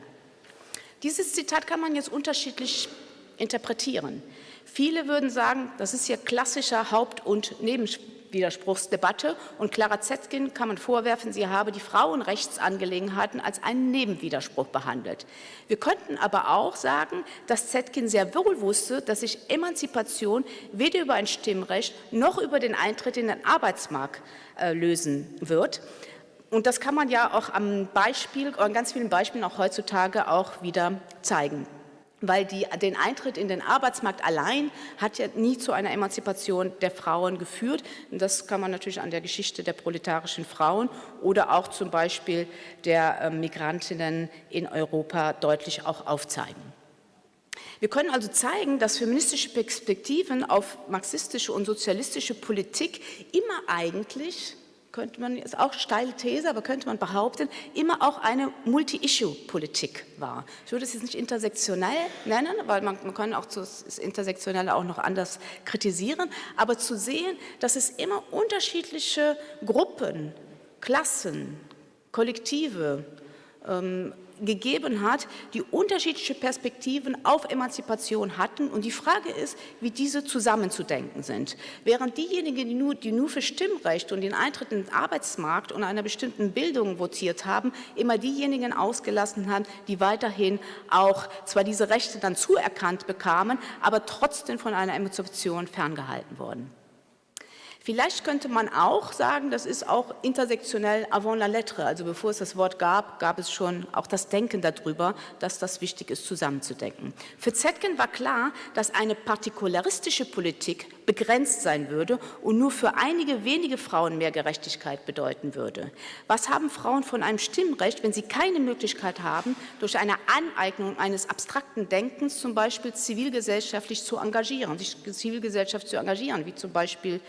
Dieses Zitat kann man jetzt unterschiedlich interpretieren. Viele würden sagen, das ist hier klassischer Haupt- und Nebenspiel Widerspruchsdebatte und Clara Zetkin kann man vorwerfen, sie habe die Frauenrechtsangelegenheiten als einen Nebenwiderspruch behandelt. Wir könnten aber auch sagen, dass Zetkin sehr wohl wusste, dass sich Emanzipation weder über ein Stimmrecht noch über den Eintritt in den Arbeitsmarkt äh, lösen wird. Und das kann man ja auch am Beispiel, an ganz vielen Beispielen auch heutzutage auch wieder zeigen weil die, den Eintritt in den Arbeitsmarkt allein hat ja nie zu einer Emanzipation der Frauen geführt. Und das kann man natürlich an der Geschichte der proletarischen Frauen oder auch zum Beispiel der äh, Migrantinnen in Europa deutlich auch aufzeigen. Wir können also zeigen, dass feministische Perspektiven auf marxistische und sozialistische Politik immer eigentlich könnte man, ist auch steile These, aber könnte man behaupten, immer auch eine Multi-Issue-Politik war. Ich würde es jetzt nicht intersektionell nennen, weil man, man kann auch das Intersektionelle auch noch anders kritisieren, aber zu sehen, dass es immer unterschiedliche Gruppen, Klassen, Kollektive, ähm, gegeben hat, die unterschiedliche Perspektiven auf Emanzipation hatten. Und die Frage ist, wie diese zusammenzudenken sind. Während diejenigen, die nur, die nur für Stimmrecht und den Eintritt in den Arbeitsmarkt und einer bestimmten Bildung votiert haben, immer diejenigen ausgelassen haben, die weiterhin auch zwar diese Rechte dann zuerkannt bekamen, aber trotzdem von einer Emanzipation ferngehalten wurden. Vielleicht könnte man auch sagen, das ist auch intersektionell avant la lettre, also bevor es das Wort gab, gab es schon auch das Denken darüber, dass das wichtig ist, zusammenzudenken. Für Zetkin war klar, dass eine partikularistische Politik begrenzt sein würde und nur für einige wenige Frauen mehr Gerechtigkeit bedeuten würde. Was haben Frauen von einem Stimmrecht, wenn sie keine Möglichkeit haben, durch eine Aneignung eines abstrakten Denkens zum Beispiel zivilgesellschaftlich zu engagieren, sich Zivilgesellschaft zu engagieren, wie zum Beispiel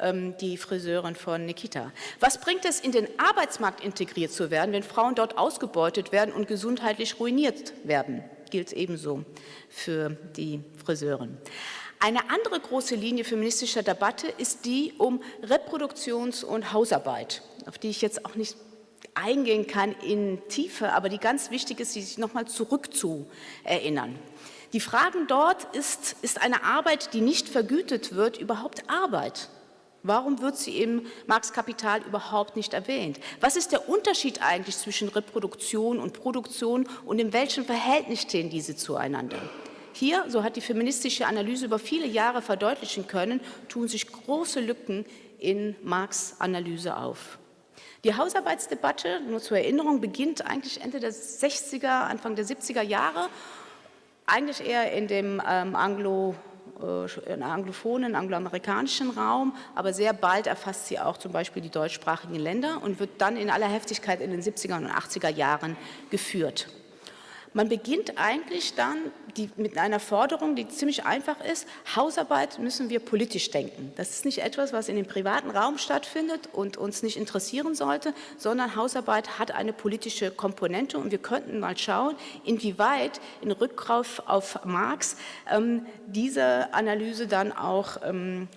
ähm, die Friseurin von Nikita. Was bringt es, in den Arbeitsmarkt integriert zu werden, wenn Frauen dort ausgebeutet werden und gesundheitlich ruiniert werden? Gilt ebenso für die Friseurin. Eine andere große Linie feministischer Debatte ist die um Reproduktions- und Hausarbeit, auf die ich jetzt auch nicht eingehen kann in Tiefe, aber die ganz wichtig ist, sich nochmal zurückzuerinnern. Die Fragen dort ist, ist eine Arbeit, die nicht vergütet wird, überhaupt Arbeit? Warum wird sie im Marx Kapital überhaupt nicht erwähnt? Was ist der Unterschied eigentlich zwischen Reproduktion und Produktion und in welchem Verhältnis stehen diese zueinander? Hier, so hat die feministische Analyse über viele Jahre verdeutlichen können, tun sich große Lücken in Marx Analyse auf. Die Hausarbeitsdebatte, nur zur Erinnerung, beginnt eigentlich Ende der 60er, Anfang der 70er Jahre, eigentlich eher in dem ähm, Anglo- äh, anglophonen, angloamerikanischen Raum, aber sehr bald erfasst sie auch zum Beispiel die deutschsprachigen Länder und wird dann in aller Heftigkeit in den 70er und 80er Jahren geführt. Man beginnt eigentlich dann die, mit einer Forderung, die ziemlich einfach ist, Hausarbeit müssen wir politisch denken. Das ist nicht etwas, was in dem privaten Raum stattfindet und uns nicht interessieren sollte, sondern Hausarbeit hat eine politische Komponente und wir könnten mal schauen, inwieweit in Rückgriff auf Marx ähm, diese Analyse dann auch ähm,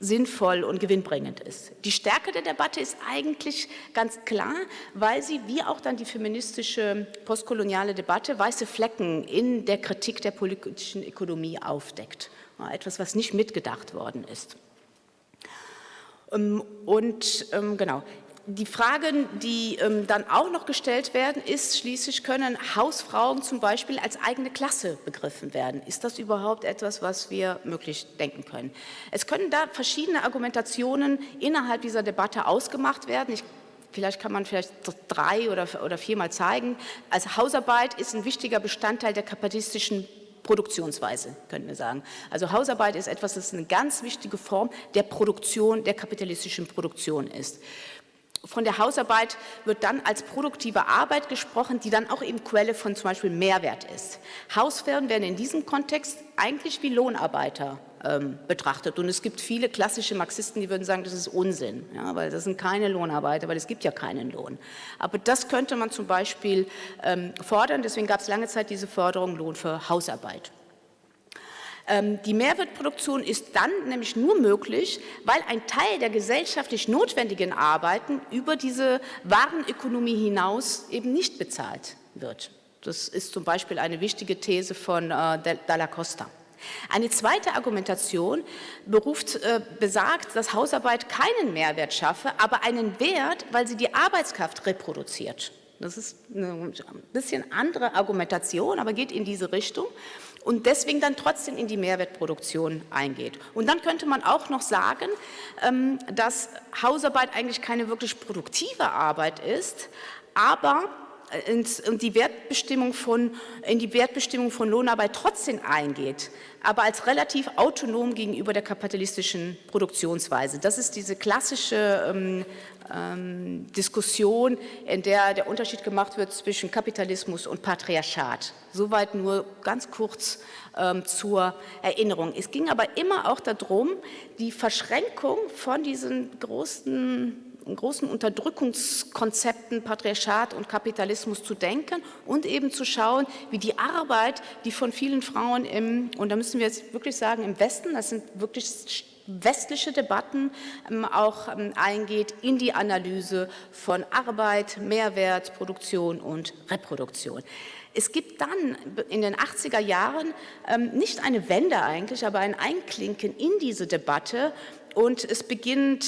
sinnvoll und gewinnbringend ist. Die Stärke der Debatte ist eigentlich ganz klar, weil sie, wie auch dann die feministische postkoloniale Debatte, weiße Flecken in der Kritik der politischen Ökonomie aufdeckt. Etwas, was nicht mitgedacht worden ist. Ähm, und ähm, genau, die Fragen, die ähm, dann auch noch gestellt werden, ist schließlich, können Hausfrauen zum Beispiel als eigene Klasse begriffen werden? Ist das überhaupt etwas, was wir möglich denken können? Es können da verschiedene Argumentationen innerhalb dieser Debatte ausgemacht werden. Ich Vielleicht kann man vielleicht drei oder, oder viermal zeigen. Also Hausarbeit ist ein wichtiger Bestandteil der kapitalistischen Produktionsweise, könnten wir sagen. Also Hausarbeit ist etwas, das eine ganz wichtige Form der Produktion, der kapitalistischen Produktion ist. Von der Hausarbeit wird dann als produktive Arbeit gesprochen, die dann auch eben Quelle von zum Beispiel Mehrwert ist. Hausfrauen werden in diesem Kontext eigentlich wie Lohnarbeiter ähm, betrachtet. Und es gibt viele klassische Marxisten, die würden sagen, das ist Unsinn, ja, weil das sind keine Lohnarbeiter, weil es gibt ja keinen Lohn. Aber das könnte man zum Beispiel ähm, fordern. Deswegen gab es lange Zeit diese Forderung Lohn für Hausarbeit. Ähm, die Mehrwertproduktion ist dann nämlich nur möglich, weil ein Teil der gesellschaftlich notwendigen Arbeiten über diese Warenökonomie hinaus eben nicht bezahlt wird. Das ist zum Beispiel eine wichtige These von äh, Dalla Costa. Eine zweite Argumentation beruft, äh, besagt, dass Hausarbeit keinen Mehrwert schaffe, aber einen Wert, weil sie die Arbeitskraft reproduziert. Das ist eine bisschen andere Argumentation, aber geht in diese Richtung und deswegen dann trotzdem in die Mehrwertproduktion eingeht. Und dann könnte man auch noch sagen, ähm, dass Hausarbeit eigentlich keine wirklich produktive Arbeit ist, aber äh, in die Wertbestimmung von, in die Wertbestimmung von Lohnarbeit trotzdem eingeht, aber als relativ autonom gegenüber der kapitalistischen Produktionsweise. Das ist diese klassische ähm, Diskussion, in der der Unterschied gemacht wird zwischen Kapitalismus und Patriarchat. Soweit nur ganz kurz ähm, zur Erinnerung. Es ging aber immer auch darum, die Verschränkung von diesen großen großen Unterdrückungskonzepten Patriarchat und Kapitalismus zu denken und eben zu schauen, wie die Arbeit, die von vielen Frauen im, und da müssen wir jetzt wirklich sagen, im Westen, das sind wirklich westliche Debatten ähm, auch ähm, eingeht in die Analyse von Arbeit, Mehrwert, Produktion und Reproduktion. Es gibt dann in den 80er Jahren ähm, nicht eine Wende eigentlich, aber ein Einklinken in diese Debatte, und es beginnt,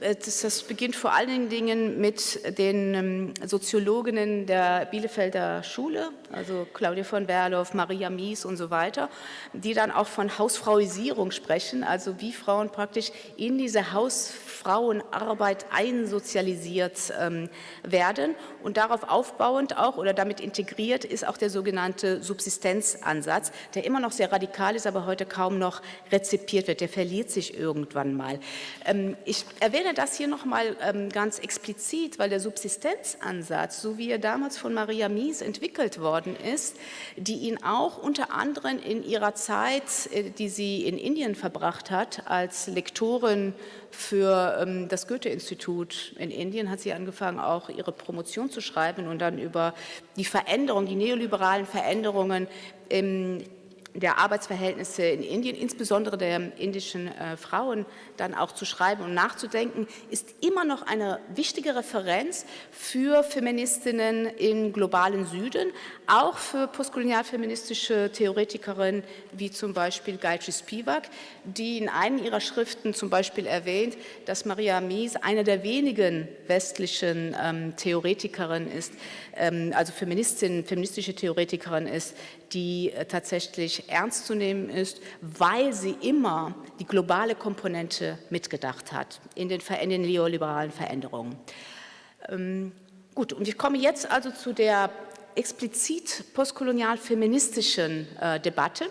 äh, das beginnt vor allen Dingen mit den ähm, Soziologinnen der Bielefelder Schule, also Claudia von Werloff, Maria Mies und so weiter, die dann auch von Hausfrauisierung sprechen, also wie Frauen praktisch in diese Hausfrauenarbeit einsozialisiert ähm, werden und darauf aufbauend auch oder damit integriert ist auch der sogenannte Subsistenzansatz, der immer noch sehr radikal ist, aber heute kaum noch rezipiert wird. Der verliert sich irgendwann mal. Ähm, ich erwähne das hier noch mal ähm, ganz explizit, weil der Subsistenzansatz, so wie er damals von Maria Mies entwickelt worden ist, die ihn auch unter anderem in ihrer Zeit, äh, die sie in Indien verbracht hat, als Lektorin für ähm, das Goethe-Institut in Indien hat sie angefangen, auch ihre Promotion zu schreiben und dann über die Veränderungen, die neoliberalen Veränderungen im der Arbeitsverhältnisse in Indien, insbesondere der indischen äh, Frauen, dann auch zu schreiben und nachzudenken, ist immer noch eine wichtige Referenz für Feministinnen im globalen Süden, auch für postkolonialfeministische Theoretikerinnen wie zum Beispiel Gayatri Spivak, die in einer ihrer Schriften zum Beispiel erwähnt, dass Maria Mies eine der wenigen westlichen ähm, Theoretikerinnen ist, ähm, also Feministin, feministische Theoretikerin ist, die äh, tatsächlich ernst zu nehmen ist, weil sie immer die globale Komponente mitgedacht hat in den, in den neoliberalen Veränderungen. Ähm, gut, und ich komme jetzt also zu der explizit postkolonial-feministischen äh, Debatte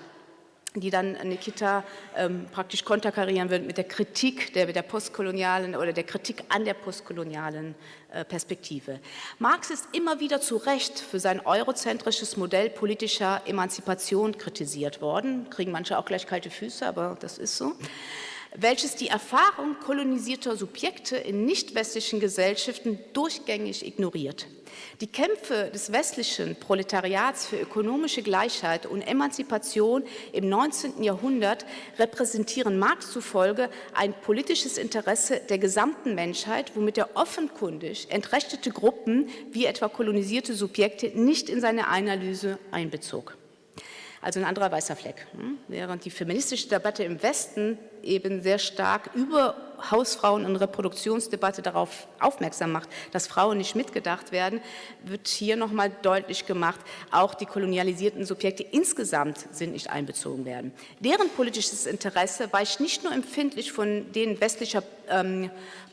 die dann Nikita ähm, praktisch konterkarieren wird mit der Kritik der, der postkolonialen oder der Kritik an der postkolonialen äh, Perspektive. Marx ist immer wieder zu Recht für sein eurozentrisches Modell politischer Emanzipation kritisiert worden, kriegen manche auch gleich kalte Füße, aber das ist so welches die Erfahrung kolonisierter Subjekte in nicht-westlichen Gesellschaften durchgängig ignoriert. Die Kämpfe des westlichen Proletariats für ökonomische Gleichheit und Emanzipation im 19. Jahrhundert repräsentieren Marx zufolge ein politisches Interesse der gesamten Menschheit, womit er offenkundig entrechtete Gruppen wie etwa kolonisierte Subjekte nicht in seine Analyse einbezog also ein anderer weißer Fleck. Hm? Während die feministische Debatte im Westen eben sehr stark über Hausfrauen- und Reproduktionsdebatte darauf aufmerksam macht, dass Frauen nicht mitgedacht werden, wird hier nochmal deutlich gemacht, auch die kolonialisierten Subjekte insgesamt sind nicht einbezogen werden. Deren politisches Interesse weicht nicht nur empfindlich von denen westlicher ähm,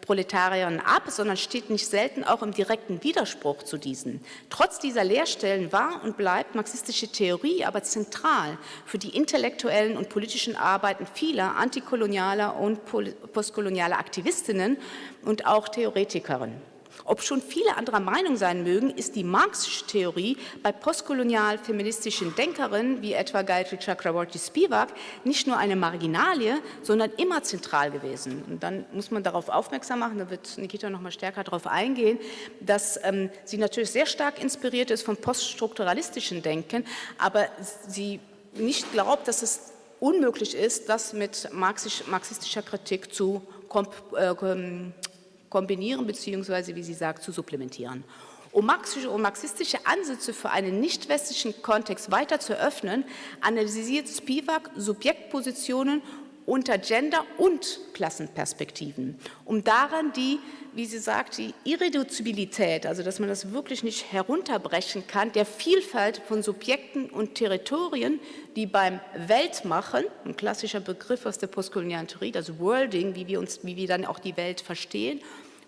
Proletariern ab, sondern steht nicht selten auch im direkten Widerspruch zu diesen. Trotz dieser Lehrstellen war und bleibt marxistische Theorie aber zentral für die intellektuellen und politischen Arbeiten vieler antikolonialer und postkolonialer Aktivistinnen und auch Theoretikerinnen. Ob schon viele anderer Meinung sein mögen, ist die marxische Theorie bei postkolonial-feministischen Denkerinnen wie etwa Gayatri Chakraborty Spivak nicht nur eine Marginalie, sondern immer zentral gewesen. Und dann muss man darauf aufmerksam machen, da wird Nikita noch mal stärker darauf eingehen, dass ähm, sie natürlich sehr stark inspiriert ist vom poststrukturalistischen Denken, aber sie nicht glaubt, dass es unmöglich ist, das mit marxistischer Kritik zu kombinieren bzw. wie sie sagt, zu supplementieren. Um marxische und marxistische Ansätze für einen nicht-westlichen Kontext weiter zu öffnen, analysiert Spivak Subjektpositionen unter Gender- und Klassenperspektiven, um daran die, wie sie sagt, die Irreduzibilität, also dass man das wirklich nicht herunterbrechen kann, der Vielfalt von Subjekten und Territorien, die beim Weltmachen, ein klassischer Begriff aus der postkolonialen Theorie, das Worlding, wie wir, uns, wie wir dann auch die Welt verstehen,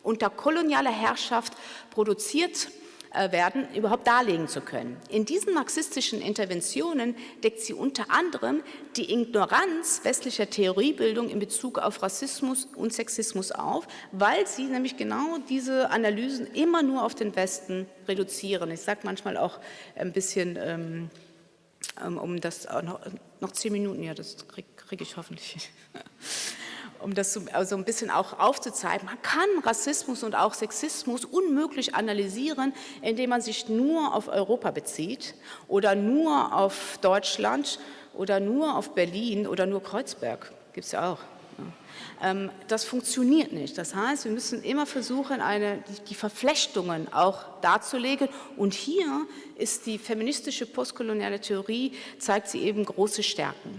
unter kolonialer Herrschaft produziert äh, werden, überhaupt darlegen zu können. In diesen marxistischen Interventionen deckt sie unter anderem die Ignoranz westlicher Theoriebildung in Bezug auf Rassismus und Sexismus auf, weil sie nämlich genau diese Analysen immer nur auf den Westen reduzieren. Ich sage manchmal auch ein bisschen, ähm, ähm um das noch, noch zehn Minuten, ja, das kriege krieg ich hoffentlich. um das so also ein bisschen auch aufzuzeigen, man kann Rassismus und auch Sexismus unmöglich analysieren, indem man sich nur auf Europa bezieht oder nur auf Deutschland oder nur auf Berlin oder nur Kreuzberg, gibt es ja auch. Ähm, das funktioniert nicht. Das heißt, wir müssen immer versuchen, eine, die Verflechtungen auch darzulegen. Und hier ist die feministische postkoloniale Theorie, zeigt sie eben große Stärken.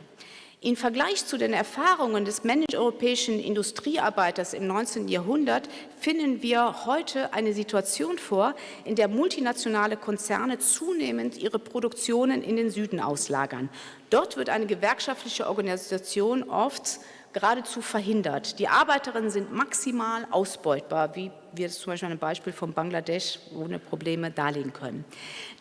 Im Vergleich zu den Erfahrungen des männlich-europäischen Industriearbeiters im 19. Jahrhundert finden wir heute eine Situation vor, in der multinationale Konzerne zunehmend ihre Produktionen in den Süden auslagern. Dort wird eine gewerkschaftliche Organisation oft geradezu verhindert. Die Arbeiterinnen sind maximal ausbeutbar, wie wir zum Beispiel einem Beispiel von Bangladesch ohne Probleme darlegen können.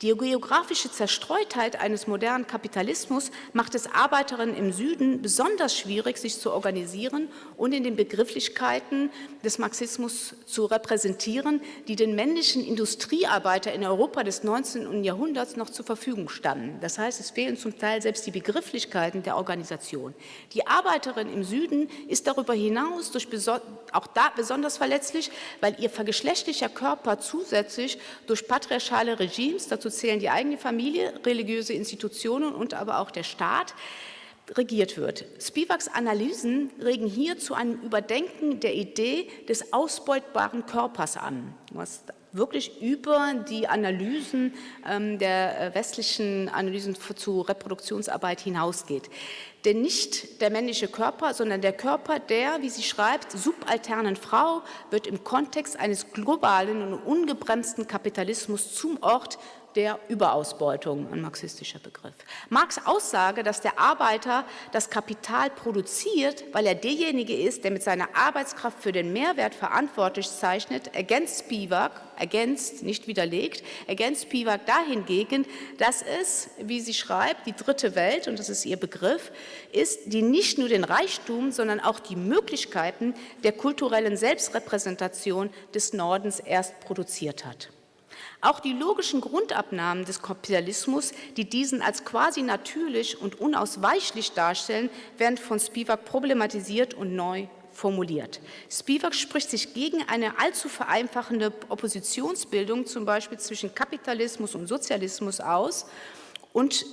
Die geografische Zerstreutheit eines modernen Kapitalismus macht es Arbeiterinnen im Süden besonders schwierig, sich zu organisieren und in den Begrifflichkeiten des Marxismus zu repräsentieren, die den männlichen Industriearbeiter in Europa des 19. Jahrhunderts noch zur Verfügung standen. Das heißt, es fehlen zum Teil selbst die Begrifflichkeiten der Organisation. Die Arbeiterin im Süden ist darüber hinaus durch auch da besonders verletzlich, weil ihr vergeschlechtlicher Körper zusätzlich durch patriarchale Regimes, dazu zählen die eigene Familie, religiöse Institutionen und aber auch der Staat, regiert wird. Spivaks Analysen regen hier zu einem Überdenken der Idee des ausbeutbaren Körpers an, was wirklich über die Analysen ähm, der äh, westlichen Analysen zu Reproduktionsarbeit hinausgeht. Denn nicht der männliche Körper, sondern der Körper der, wie sie schreibt, subalternen Frau wird im Kontext eines globalen und ungebremsten Kapitalismus zum Ort der Überausbeutung, ein marxistischer Begriff. Marx Aussage, dass der Arbeiter das Kapital produziert, weil er derjenige ist, der mit seiner Arbeitskraft für den Mehrwert verantwortlich zeichnet, ergänzt Spivak, ergänzt, nicht widerlegt, ergänzt Spivak dahingegen, dass es, wie sie schreibt, die dritte Welt, und das ist ihr Begriff, ist, die nicht nur den Reichtum, sondern auch die Möglichkeiten der kulturellen Selbstrepräsentation des Nordens erst produziert hat. Auch die logischen Grundabnahmen des Kapitalismus, die diesen als quasi natürlich und unausweichlich darstellen, werden von Spivak problematisiert und neu formuliert. Spivak spricht sich gegen eine allzu vereinfachende Oppositionsbildung, zum Beispiel zwischen Kapitalismus und Sozialismus aus und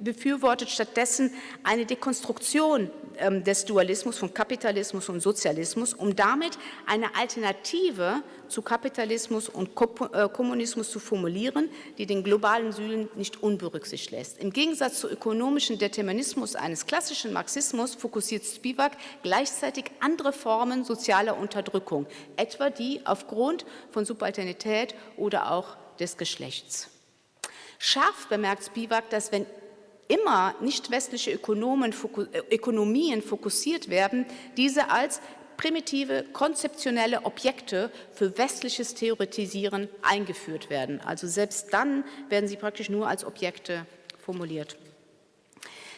befürwortet stattdessen eine Dekonstruktion ähm, des Dualismus von Kapitalismus und Sozialismus, um damit eine Alternative zu Kapitalismus und äh, Kommunismus zu formulieren, die den globalen Süden nicht unberücksichtigt lässt. Im Gegensatz zum ökonomischen Determinismus eines klassischen Marxismus fokussiert Spivak gleichzeitig andere Formen sozialer Unterdrückung, etwa die aufgrund von Subalternität oder auch des Geschlechts. Scharf bemerkt Spivak, dass wenn immer nicht westliche Ökonomen, äh, Ökonomien fokussiert werden, diese als primitive konzeptionelle Objekte für westliches Theoretisieren eingeführt werden. Also selbst dann werden sie praktisch nur als Objekte formuliert.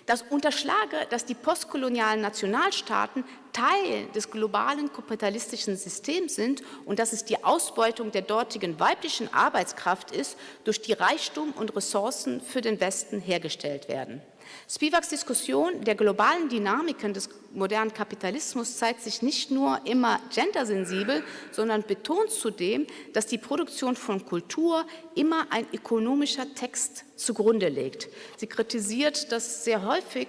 Das unterschlage, dass die postkolonialen Nationalstaaten Teil des globalen kapitalistischen Systems sind und dass es die Ausbeutung der dortigen weiblichen Arbeitskraft ist, durch die Reichtum und Ressourcen für den Westen hergestellt werden. Spivaks Diskussion der globalen Dynamiken des modernen Kapitalismus zeigt sich nicht nur immer gendersensibel, sondern betont zudem, dass die Produktion von Kultur immer ein ökonomischer Text zugrunde legt. Sie kritisiert, dass sehr häufig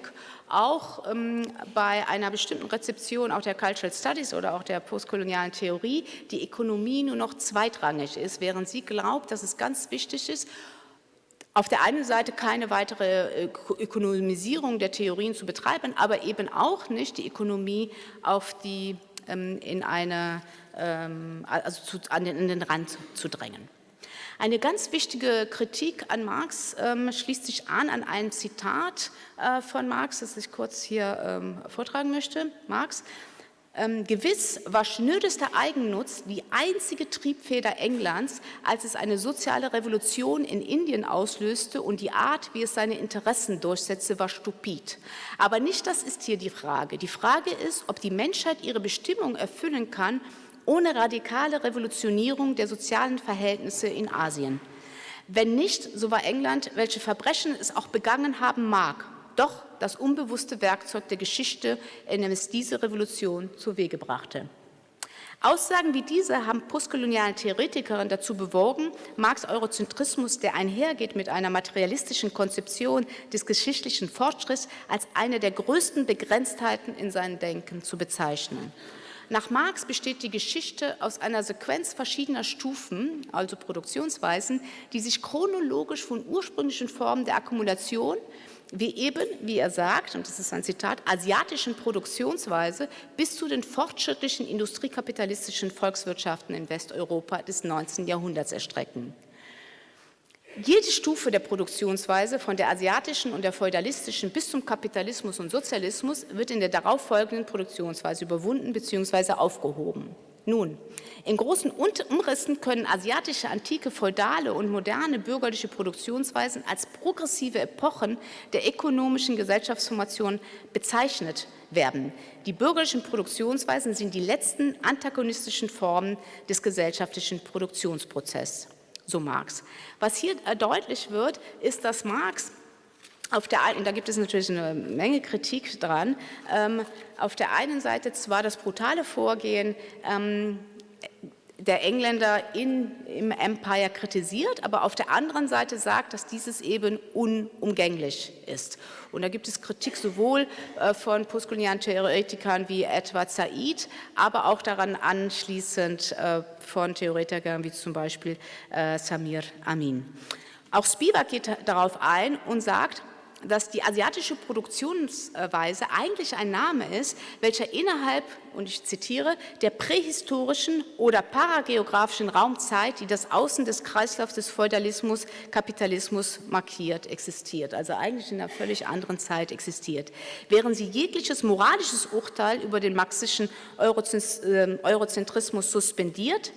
auch ähm, bei einer bestimmten Rezeption auch der Cultural Studies oder auch der postkolonialen Theorie die Ökonomie nur noch zweitrangig ist, während sie glaubt, dass es ganz wichtig ist, auf der einen Seite keine weitere äh, Ökonomisierung der Theorien zu betreiben, aber eben auch nicht die Ökonomie auf die, ähm, in eine, ähm, also zu, an den, in den Rand zu drängen. Eine ganz wichtige Kritik an Marx ähm, schließt sich an an ein Zitat äh, von Marx, das ich kurz hier ähm, vortragen möchte. Marx, ähm, gewiss war schnödester Eigennutz die einzige Triebfeder Englands, als es eine soziale Revolution in Indien auslöste und die Art, wie es seine Interessen durchsetzte, war stupid. Aber nicht das ist hier die Frage. Die Frage ist, ob die Menschheit ihre Bestimmung erfüllen kann, ohne radikale Revolutionierung der sozialen Verhältnisse in Asien. Wenn nicht, so war England, welche Verbrechen es auch begangen haben mag, doch das unbewusste Werkzeug der Geschichte, in dem es diese Revolution zu Wege brachte. Aussagen wie diese haben postkoloniale Theoretikerinnen dazu bewogen, Marx Eurozentrismus, der einhergeht mit einer materialistischen Konzeption des geschichtlichen Fortschritts, als eine der größten Begrenztheiten in seinem Denken zu bezeichnen. Nach Marx besteht die Geschichte aus einer Sequenz verschiedener Stufen, also Produktionsweisen, die sich chronologisch von ursprünglichen Formen der Akkumulation wie eben, wie er sagt, und das ist ein Zitat, asiatischen Produktionsweise bis zu den fortschrittlichen industriekapitalistischen Volkswirtschaften in Westeuropa des 19. Jahrhunderts erstrecken. Jede Stufe der Produktionsweise, von der asiatischen und der feudalistischen bis zum Kapitalismus und Sozialismus, wird in der darauffolgenden Produktionsweise überwunden bzw. aufgehoben. Nun, in großen Umrissen können asiatische antike feudale und moderne bürgerliche Produktionsweisen als progressive Epochen der ökonomischen Gesellschaftsformation bezeichnet werden. Die bürgerlichen Produktionsweisen sind die letzten antagonistischen Formen des gesellschaftlichen Produktionsprozesses so Marx. Was hier deutlich wird, ist, dass Marx auf der einen, da gibt es natürlich eine Menge Kritik dran, ähm, auf der einen Seite zwar das brutale Vorgehen ähm, der Engländer in, im Empire kritisiert, aber auf der anderen Seite sagt, dass dieses eben unumgänglich ist. Und da gibt es Kritik sowohl äh, von postkolonialen Theoretikern wie Edward Said, aber auch daran anschließend äh, von Theoretikern wie zum Beispiel äh, Samir Amin. Auch Spivak geht darauf ein und sagt, dass die asiatische Produktionsweise eigentlich ein Name ist, welcher innerhalb, und ich zitiere, der prähistorischen oder parageografischen Raumzeit, die das Außen des Kreislaufs des Feudalismus, Kapitalismus markiert, existiert. Also eigentlich in einer völlig anderen Zeit existiert. Während sie jegliches moralisches Urteil über den marxischen ähm, Eurozentrismus suspendiert,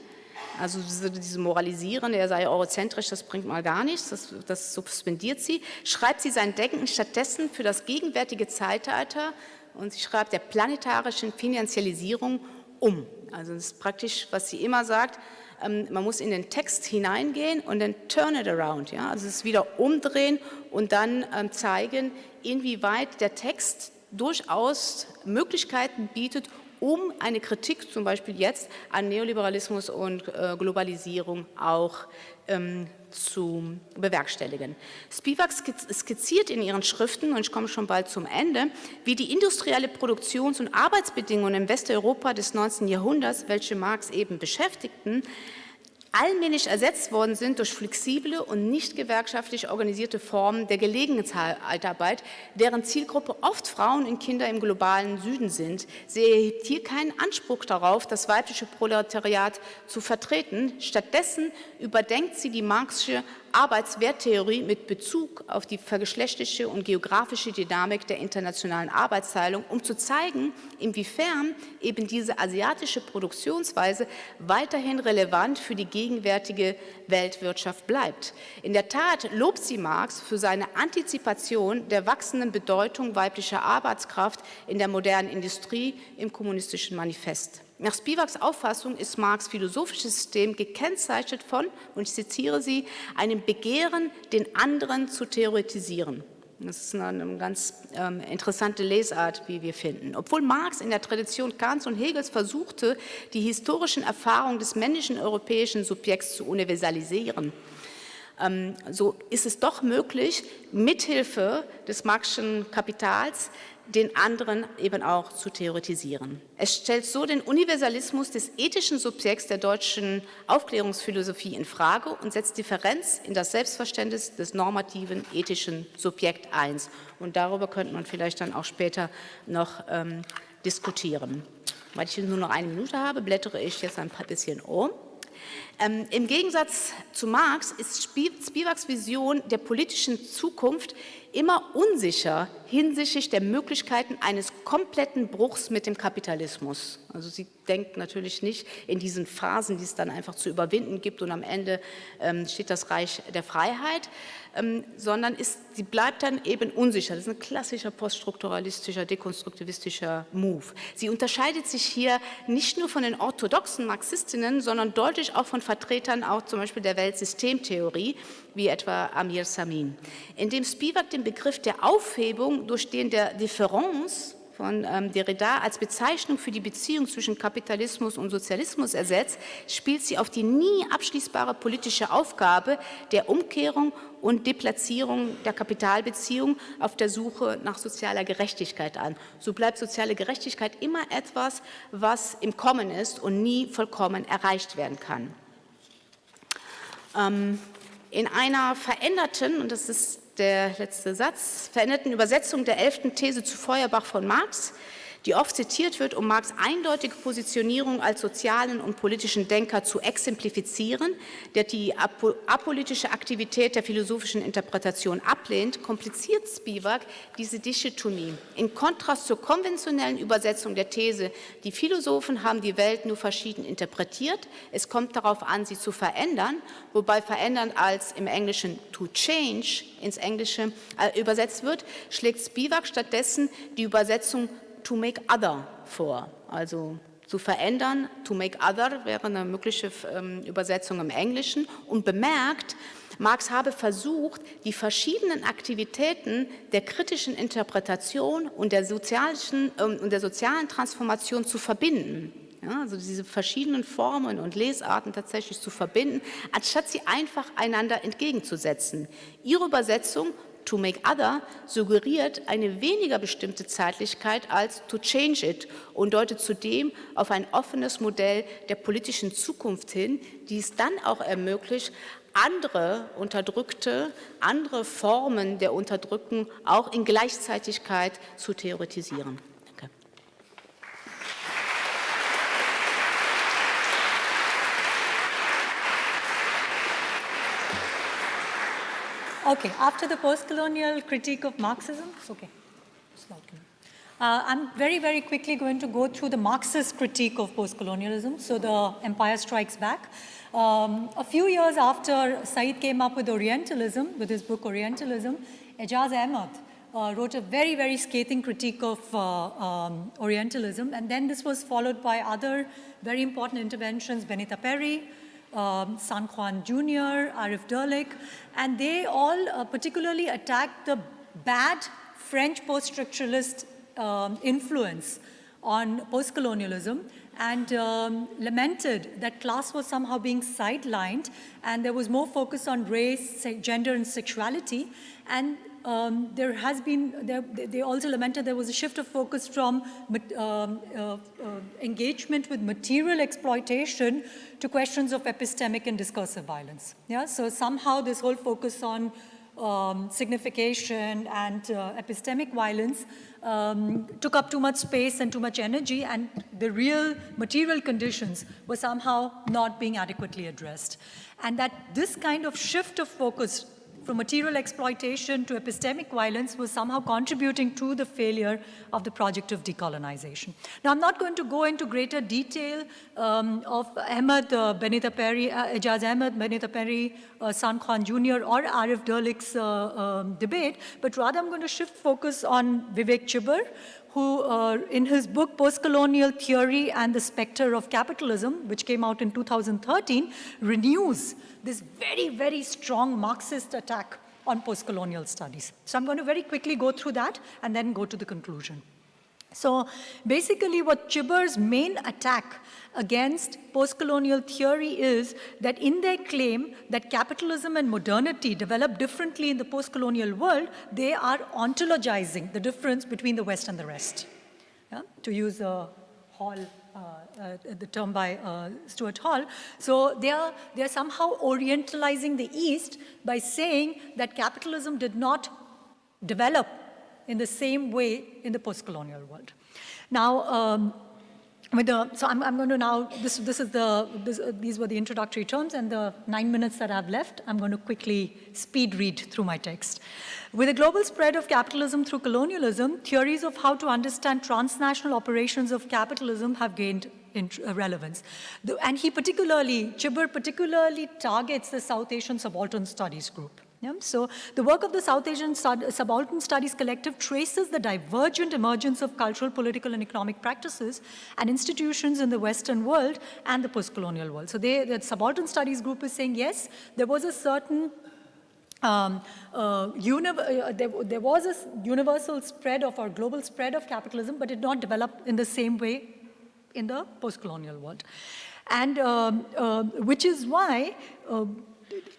also diese Moralisieren, er sei eurozentrisch, das bringt mal gar nichts, das, das suspendiert sie. Schreibt sie sein Denken stattdessen für das gegenwärtige Zeitalter und sie schreibt der planetarischen Finanzialisierung um. Also das ist praktisch, was sie immer sagt, ähm, man muss in den Text hineingehen und dann turn it around, ja? also es wieder umdrehen und dann ähm, zeigen, inwieweit der Text durchaus Möglichkeiten bietet, um eine Kritik zum Beispiel jetzt an Neoliberalismus und äh, Globalisierung auch ähm, zu bewerkstelligen. Spivak skizziert in ihren Schriften, und ich komme schon bald zum Ende, wie die industrielle Produktions- und Arbeitsbedingungen im Westeuropa des 19. Jahrhunderts, welche Marx eben beschäftigten, allmählich ersetzt worden sind durch flexible und nicht gewerkschaftlich organisierte Formen der Gelegenheitsarbeit, deren Zielgruppe oft Frauen und Kinder im globalen Süden sind. Sie erhebt hier keinen Anspruch darauf, das weibliche Proletariat zu vertreten. Stattdessen überdenkt sie die marxische Arbeitswerttheorie mit Bezug auf die vergeschlechtliche und geografische Dynamik der internationalen Arbeitsteilung, um zu zeigen, inwiefern eben diese asiatische Produktionsweise weiterhin relevant für die gegenwärtige Weltwirtschaft bleibt. In der Tat lobt sie Marx für seine Antizipation der wachsenden Bedeutung weiblicher Arbeitskraft in der modernen Industrie im kommunistischen Manifest. Nach Spivaks Auffassung ist Marx philosophisches System gekennzeichnet von, und ich zitiere sie, einem Begehren, den anderen zu theoretisieren. Das ist eine ganz ähm, interessante Lesart, wie wir finden. Obwohl Marx in der Tradition Kants und Hegels versuchte, die historischen Erfahrungen des männlichen europäischen Subjekts zu universalisieren, ähm, so ist es doch möglich, mithilfe des Marxischen Kapitals den anderen eben auch zu theoretisieren. Es stellt so den Universalismus des ethischen Subjekts der deutschen Aufklärungsphilosophie in Frage und setzt Differenz in das Selbstverständnis des normativen ethischen Subjekt ein. Und darüber könnte man vielleicht dann auch später noch ähm, diskutieren. Weil ich nur noch eine Minute habe, blättere ich jetzt ein bisschen um. Ähm, Im Gegensatz zu Marx ist Spivaks Vision der politischen Zukunft immer unsicher hinsichtlich der Möglichkeiten eines kompletten Bruchs mit dem Kapitalismus. Also sie denkt natürlich nicht in diesen Phasen, die es dann einfach zu überwinden gibt und am Ende ähm, steht das Reich der Freiheit, ähm, sondern ist, sie bleibt dann eben unsicher. Das ist ein klassischer poststrukturalistischer, dekonstruktivistischer Move. Sie unterscheidet sich hier nicht nur von den orthodoxen Marxistinnen, sondern deutlich auch von Vertretern auch zum Beispiel der Weltsystemtheorie, wie etwa Amir Samin. Indem Spivak den Begriff der Aufhebung durch den der Differenz von ähm, Derrida als Bezeichnung für die Beziehung zwischen Kapitalismus und Sozialismus ersetzt, spielt sie auf die nie abschließbare politische Aufgabe der Umkehrung und Deplatzierung der Kapitalbeziehung auf der Suche nach sozialer Gerechtigkeit an. So bleibt soziale Gerechtigkeit immer etwas, was im Kommen ist und nie vollkommen erreicht werden kann. Ähm, in einer veränderten, und das ist der letzte Satz, veränderten Übersetzung der elften These zu Feuerbach von Marx die oft zitiert wird, um Marx eindeutige Positionierung als sozialen und politischen Denker zu exemplifizieren, der die apolitische Aktivität der philosophischen Interpretation ablehnt, kompliziert Spivak diese Dichotomie. In Kontrast zur konventionellen Übersetzung der These, die Philosophen haben die Welt nur verschieden interpretiert, es kommt darauf an, sie zu verändern, wobei verändern als im Englischen to change ins Englische äh, übersetzt wird, schlägt Spivak stattdessen die Übersetzung to make other vor, also zu verändern. To make other wäre eine mögliche ähm, Übersetzung im Englischen und bemerkt, Marx habe versucht, die verschiedenen Aktivitäten der kritischen Interpretation und der sozialen, ähm, und der sozialen Transformation zu verbinden. Ja, also diese verschiedenen Formen und Lesarten tatsächlich zu verbinden, anstatt sie einfach einander entgegenzusetzen. Ihre Übersetzung to make other suggeriert eine weniger bestimmte Zeitlichkeit als to change it und deutet zudem auf ein offenes Modell der politischen Zukunft hin, die es dann auch ermöglicht, andere Unterdrückte, andere Formen der Unterdrückung auch in Gleichzeitigkeit zu theoretisieren. Okay, after the post-colonial critique of Marxism, okay, uh, I'm very, very quickly going to go through the Marxist critique of post-colonialism, so the empire strikes back. Um, a few years after Said came up with Orientalism, with his book Orientalism, Aijaz Ahmad uh, wrote a very, very scathing critique of uh, um, Orientalism, and then this was followed by other very important interventions, Benita Parry, um, San Juan Jr., Arif Dirlik, and they all uh, particularly attacked the bad French post-structuralist um, influence on post-colonialism and um, lamented that class was somehow being sidelined and there was more focus on race, gender, and sexuality. And um, there has been, there, they also lamented there was a shift of focus from um, uh, uh, engagement with material exploitation to questions of epistemic and discursive violence. Yeah, so somehow this whole focus on um, signification and uh, epistemic violence um, took up too much space and too much energy and the real material conditions were somehow not being adequately addressed. And that this kind of shift of focus from material exploitation to epistemic violence was somehow contributing to the failure of the project of decolonization. Now, I'm not going to go into greater detail um, of Ahmad uh, Benita Parry, uh, Aijaz Ahmad, Benita Parry, uh, San Juan Jr. or Arif Dirlik's uh, um, debate, but rather I'm going to shift focus on Vivek Chibber, who uh, in his book Postcolonial Theory and the Spectre of Capitalism, which came out in 2013, renews this very, very strong Marxist attack on postcolonial studies. So I'm going to very quickly go through that and then go to the conclusion. So basically what Chibber's main attack against postcolonial theory is that in their claim that capitalism and modernity develop differently in the postcolonial world, they are ontologizing the difference between the West and the rest, yeah? to use a Hall, uh, uh, the term by uh, Stuart Hall. So they are, they are somehow orientalizing the East by saying that capitalism did not develop in the same way in the post-colonial world. Now, um, with the, so I'm, I'm, going to now, this, this is the, this, uh, these were the introductory terms and the nine minutes that I've left, I'm going to quickly speed read through my text. With the global spread of capitalism through colonialism, theories of how to understand transnational operations of capitalism have gained uh, relevance. And he particularly, Chibber particularly targets the South Asian Subaltern Studies group. Yeah? So the work of the South Asian Subaltern Studies Collective traces the divergent emergence of cultural, political, and economic practices and institutions in the Western world and the post-colonial world. So they, the Subaltern Studies group is saying, yes, there was a certain um, uh, uh, there, there, was a universal spread of or global spread of capitalism, but it not develop in the same way in the post-colonial world. And um, uh, which is why uh,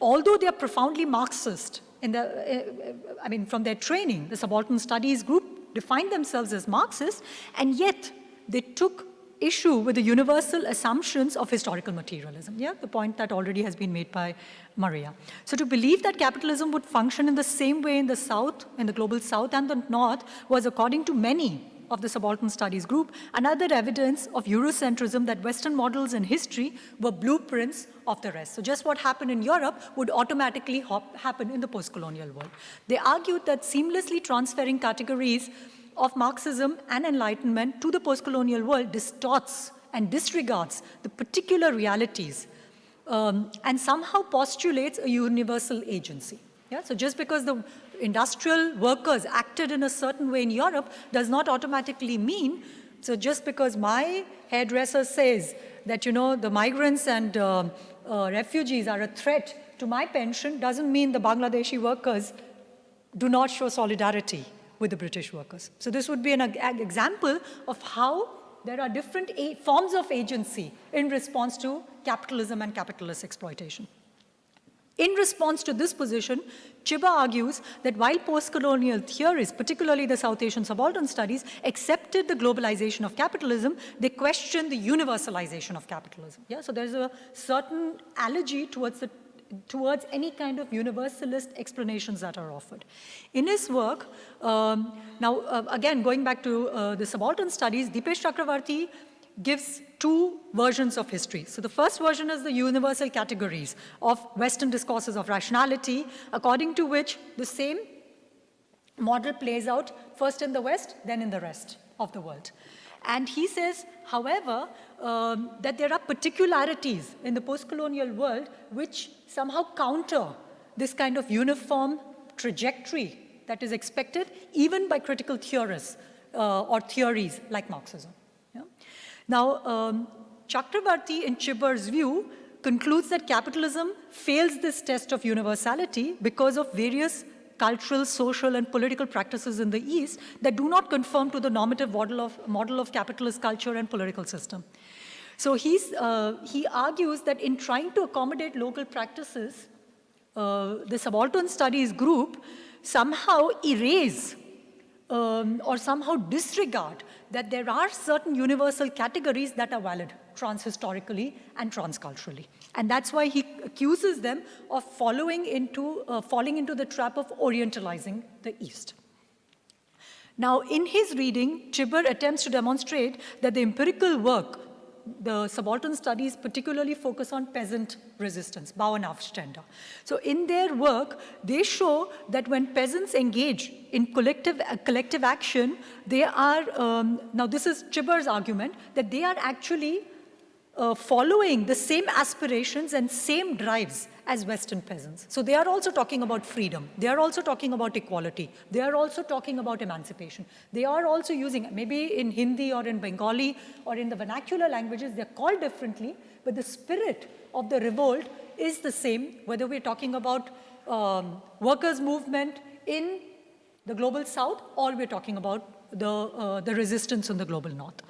although they are profoundly Marxist, in the, uh, I mean, from their training, the subaltern studies group defined themselves as Marxists, and yet they took issue with the universal assumptions of historical materialism. Yeah, the point that already has been made by Maria. So to believe that capitalism would function in the same way in the South, in the global South and the North was according to many of the subaltern studies group, another evidence of Eurocentrism that Western models in history were blueprints of the rest. So just what happened in Europe would automatically happen in the post-colonial world. They argued that seamlessly transferring categories of Marxism and Enlightenment to the post-colonial world distorts and disregards the particular realities um, and somehow postulates a universal agency. Yeah? So just because the industrial workers acted in a certain way in Europe does not automatically mean, so just because my hairdresser says that, you know, the migrants and uh, uh, refugees are a threat to my pension doesn't mean the Bangladeshi workers do not show solidarity with the British workers. So this would be an example of how there are different forms of agency in response to capitalism and capitalist exploitation. In response to this position, Chibber argues that while post-colonial theories, particularly the South Asian subaltern studies, accepted the globalization of capitalism, they questioned the universalization of capitalism. Yeah? So there's a certain allergy towards the towards any kind of universalist explanations that are offered. In his work, um, now uh, again going back to uh, the subaltern studies, Dipesh Chakrabarty gives two versions of history. So the first version is the universal categories of Western discourses of rationality, according to which the same model plays out first in the West, then in the rest of the world. And he says, however, um, that there are particularities in the post-colonial world which somehow counter this kind of uniform trajectory that is expected even by critical theorists uh, or theories like Marxism. Now, um, Chakrabarty, in Chibber's view, concludes that capitalism fails this test of universality because of various cultural, social, and political practices in the East that do not conform to the normative model of, model of capitalist culture and political system. So he's, uh, he argues that in trying to accommodate local practices, uh, the subaltern studies group somehow erase um, or somehow disregard that there are certain universal categories that are valid transhistorically and transculturally. And that's why he accuses them of following into, uh, falling into the trap of orientalizing the East. Now, in his reading, Chibber attempts to demonstrate that the empirical work, the subaltern studies particularly focus on peasant resistance, Bauernaufstände. So in their work, they show that when peasants engage in collective, uh, collective action, they are, um, now this is Chibber's argument, that they are actually uh, following the same aspirations and same drives as Western peasants. So they are also talking about freedom. They are also talking about equality. They are also talking about emancipation. They are also using, maybe in Hindi or in Bengali or in the vernacular languages, they're called differently, but the spirit of the revolt is the same, whether we're talking about um, workers' movement in the global south or we're talking about the, uh, the resistance in the global north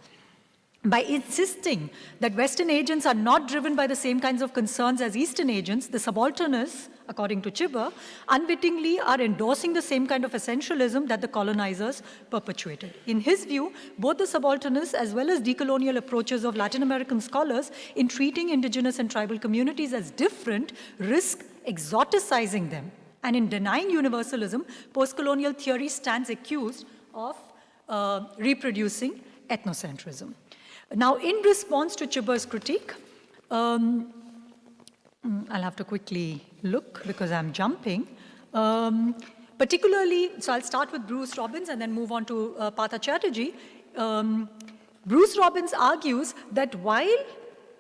by insisting that Western agents are not driven by the same kinds of concerns as Eastern agents, the subalternists, according to Chibber, unwittingly are endorsing the same kind of essentialism that the colonizers perpetuated. In his view, both the subalternists as well as decolonial approaches of Latin American scholars in treating indigenous and tribal communities as different risk exoticizing them. And in denying universalism, post-colonial theory stands accused of uh, reproducing ethnocentrism. Now, in response to Chibber's critique, um, mm, I'll have to quickly look because I'm jumping. Um, particularly, so I'll start with Bruce Robbins and then move on to uh, Partha Chatterjee. Um, Bruce Robbins argues that while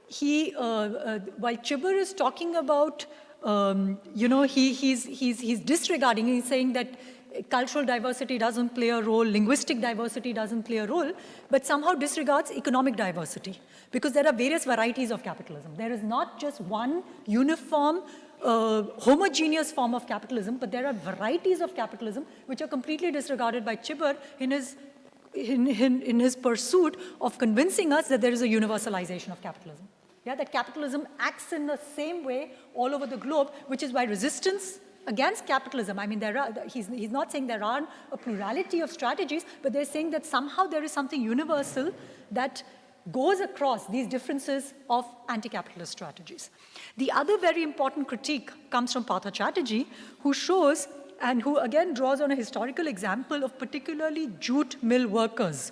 he, uh, uh, while Chibber is talking about, um, you know, he, he's, he's, he's disregarding, he's saying that cultural diversity doesn't play a role, linguistic diversity doesn't play a role, but somehow disregards economic diversity because there are various varieties of capitalism. There is not just one uniform, uh, homogeneous form of capitalism, but there are varieties of capitalism which are completely disregarded by Chibber in his, in, in, in his pursuit of convincing us that there is a universalization of capitalism. Yeah, that capitalism acts in the same way all over the globe, which is why resistance against capitalism. I mean, there are, he's, he's not saying there aren't a plurality of strategies, but they're saying that somehow there is something universal that goes across these differences of anti-capitalist strategies. The other very important critique comes from Partha Chatterjee, who shows and who again draws on a historical example of particularly jute mill workers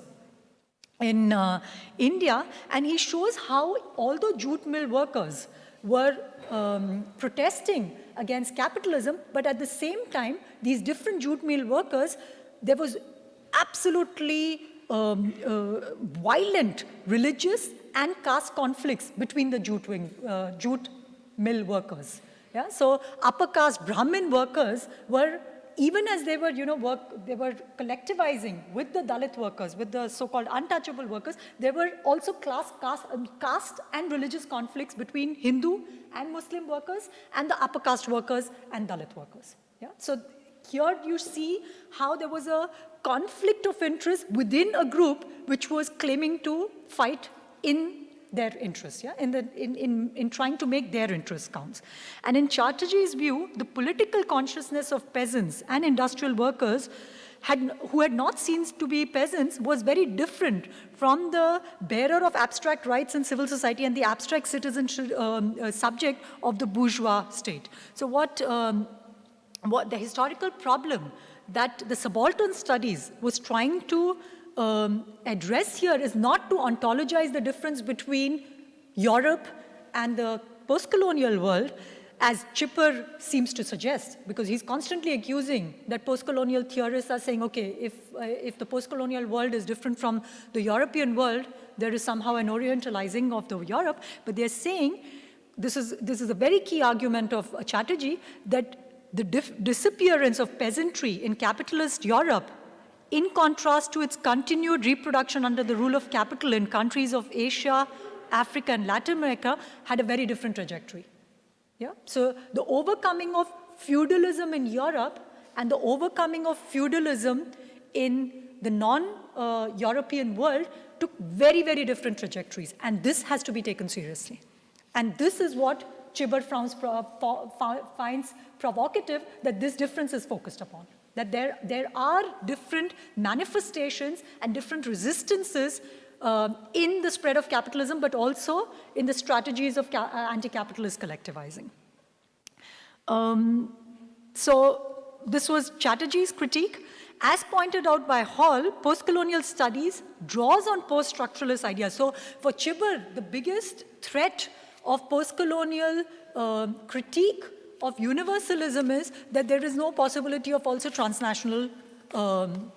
in uh, India, and he shows how although jute mill workers were um, protesting against capitalism, but at the same time, these different jute mill workers, there was absolutely um, uh, violent religious and caste conflicts between the jute, wing, uh, jute mill workers. Yeah? So upper caste Brahmin workers were, even as they were, you know, work, they were collectivizing with the Dalit workers, with the so-called untouchable workers, there were also class, caste, um, caste and religious conflicts between Hindu and Muslim workers and the upper caste workers and Dalit workers. Yeah? So here you see how there was a conflict of interest within a group which was claiming to fight in their interests, yeah, in, the, in, in, in trying to make their interests count. And in Chatterjee's view, the political consciousness of peasants and industrial workers had, who had not seen to be peasants was very different from the bearer of abstract rights in civil society and the abstract citizen um, uh, subject of the bourgeois state. So what, um, what the historical problem that the subaltern studies was trying to um, address here is not to ontologize the difference between Europe and the post-colonial world, as Chibber seems to suggest, because he's constantly accusing that post-colonial theorists are saying, okay, if, uh, if the post-colonial world is different from the European world, there is somehow an orientalizing of the Europe, but they're saying, this is, this is a very key argument of Chatterjee, that the disappearance of peasantry in capitalist Europe in contrast to its continued reproduction under the rule of capital in countries of Asia, Africa, and Latin America had a very different trajectory. Yeah? So the overcoming of feudalism in Europe and the overcoming of feudalism in the non-European uh, world took very, very different trajectories. And this has to be taken seriously. And this is what Chibber finds provocative, that this difference is focused upon that there, there are different manifestations and different resistances uh, in the spread of capitalism, but also in the strategies of uh, anti-capitalist collectivizing. Um, so this was Chatterjee's critique. As pointed out by Hall, post-colonial studies draws on post-structuralist ideas. So for Chibber, the biggest threat of post-colonial uh, critique of universalism is that there is no possibility of also transnational um,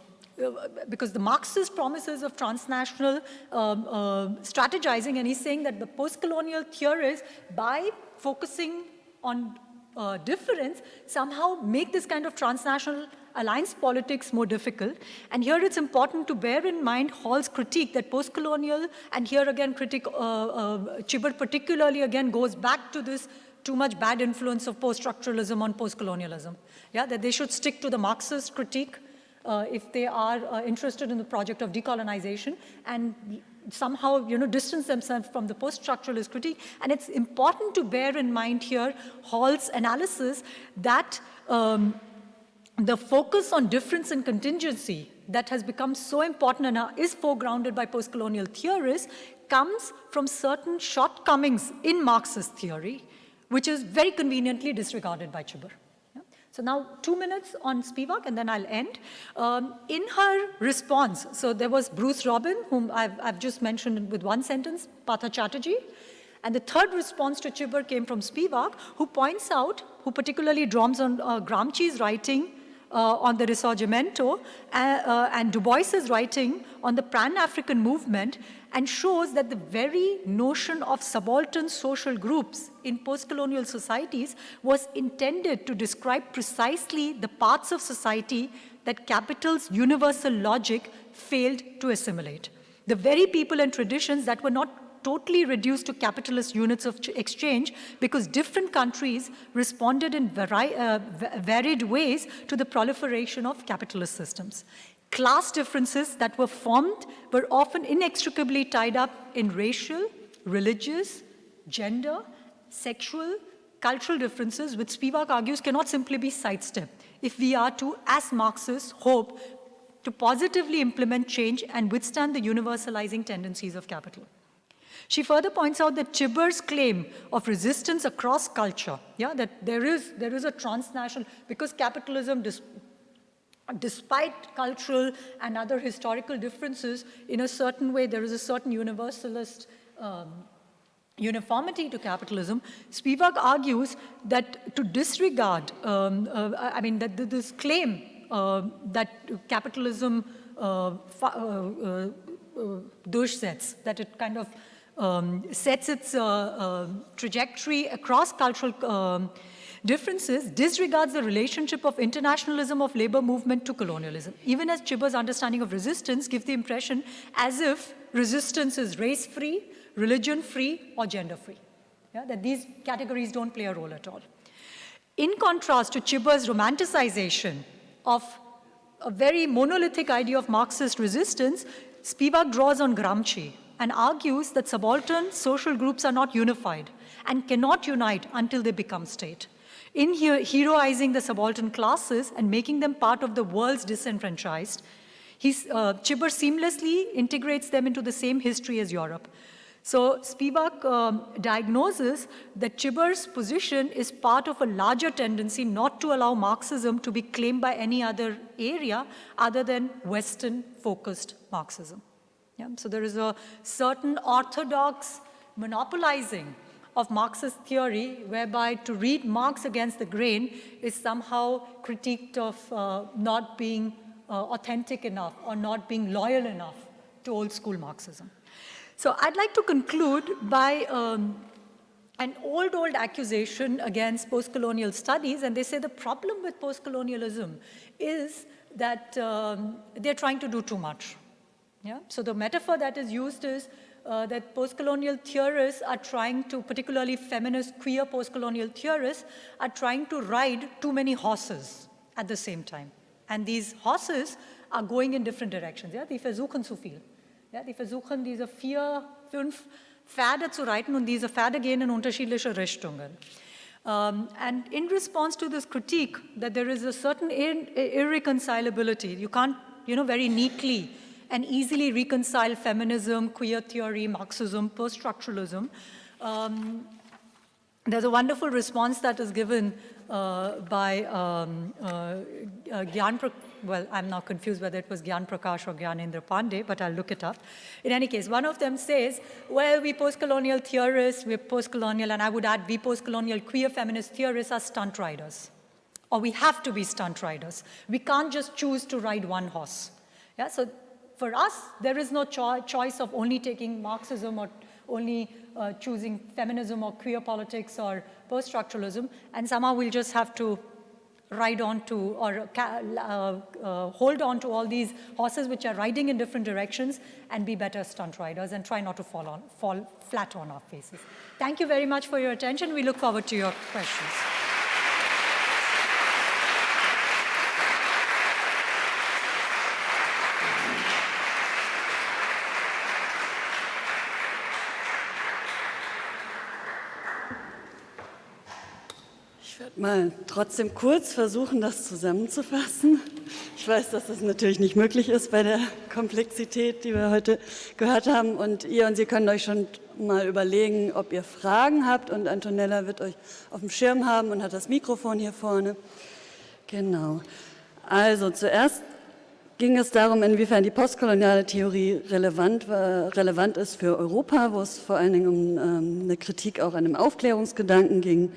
because the Marxist promises of transnational um, uh, strategizing, and he's saying that the post-colonial theorists, by focusing on uh, difference, somehow make this kind of transnational alliance politics more difficult. And here it's important to bear in mind Hall's critique that post-colonial, and here again critic uh, uh, Chibber particularly again goes back to this too much bad influence of post-structuralism on post-colonialism. Yeah, that they should stick to the Marxist critique uh, if they are uh, interested in the project of decolonization and somehow you know, distance themselves from the post-structuralist critique. And it's important to bear in mind here Hall's analysis that um, the focus on difference and contingency that has become so important and is foregrounded by post-colonial theorists comes from certain shortcomings in Marxist theory which is very conveniently disregarded by Chibber. So now two minutes on Spivak and then I'll end. Um, in her response, so there was Bruce Robin, whom I've, I've just mentioned with one sentence, Partha Chatterjee, and the third response to Chibber came from Spivak, who points out, who particularly draws on uh, Gramsci's writing uh, on the Risorgimento uh, uh, and Du Bois's writing on the Pan-African movement and shows that the very notion of subaltern social groups in post-colonial societies was intended to describe precisely the parts of society that capital's universal logic failed to assimilate. The very people and traditions that were not totally reduced to capitalist units of exchange because different countries responded in vari uh, varied ways to the proliferation of capitalist systems. Class differences that were formed were often inextricably tied up in racial, religious, gender, sexual, cultural differences, which Spivak argues cannot simply be sidestepped if we are to, as Marxists, hope to positively implement change and withstand the universalizing tendencies of capital. She further points out that Chibber's claim of resistance across culture, yeah, that there is, there is a transnational, because capitalism, despite cultural and other historical differences, in a certain way, there is a certain universalist um, uniformity to capitalism, Spivak argues that to disregard, um, uh, I mean, that this claim uh, that capitalism uh, uh, uh, durchsetzt, that it kind of um, sets its uh, uh, trajectory across cultural um, differences disregards the relationship of internationalism of labor movement to colonialism. Even as Chibber's understanding of resistance gives the impression as if resistance is race-free, religion-free, or gender-free. Yeah, that these categories don't play a role at all. In contrast to Chibber's romanticization of a very monolithic idea of Marxist resistance, Spivak draws on Gramsci, and argues that subaltern social groups are not unified and cannot unite until they become state. In here, heroizing the subaltern classes and making them part of the world's disenfranchised, he's, uh, Chibber seamlessly integrates them into the same history as Europe. So Spivak um, diagnoses that Chibber's position is part of a larger tendency not to allow Marxism to be claimed by any other area other than Western-focused Marxism. Yeah? So there is a certain orthodox monopolizing of Marxist theory, whereby to read Marx against the grain is somehow critiqued of uh, not being uh, authentic enough or not being loyal enough to old school Marxism. So I'd like to conclude by um, an old, old accusation against post-colonial studies, and they say the problem with post-colonialism is that um, they're trying to do too much. Yeah? So the metaphor that is used is uh, that post-colonial theorists are trying to, particularly feminist, queer post-colonial theorists, are trying to ride too many horses at the same time. And these horses are going in different directions. Ja? Die versuchen zu viel. Ja? Die versuchen, diese vier, fünf Pferde zu reiten und diese Pferde gehen in unterschiedliche Richtungen. Um, and in response to this critique that there is a certain ir irreconcilability, you can't, you know, very neatly and easily reconcile feminism, queer theory, Marxism, post-structuralism. Um, there's a wonderful response that is given uh, by um, uh, uh, Gyan, well, I'm now confused whether it was Gyan Prakash or Gyanendra Pandey, but I'll look it up. In any case, one of them says, well, we post-colonial theorists, we're post-colonial, and I would add, we post-colonial queer feminist theorists are stunt riders. Or we have to be stunt riders. We can't just choose to ride one horse. Yeah, so for us, there is no cho choice of only taking Marxism or only uh, choosing feminism or queer politics or post-structuralism, and somehow we'll just have to ride on to or uh, uh, hold on to all these horses which are riding in different directions and be better stunt riders and try not to fall, on, fall flat on our faces. Thank you very much for your attention. We look forward to your questions. Mal trotzdem kurz versuchen, das zusammenzufassen. Ich weiß, dass das natürlich nicht möglich ist bei der Komplexität, die wir heute gehört haben. Und ihr und Sie können euch schon mal überlegen, ob ihr Fragen habt. Und Antonella wird euch auf dem Schirm haben und hat das Mikrofon hier vorne. Genau. Also zuerst ging es darum, inwiefern die postkoloniale Theorie relevant, war, relevant ist für Europa, wo es vor allen Dingen um ähm, eine Kritik auch an dem Aufklärungsgedanken ging.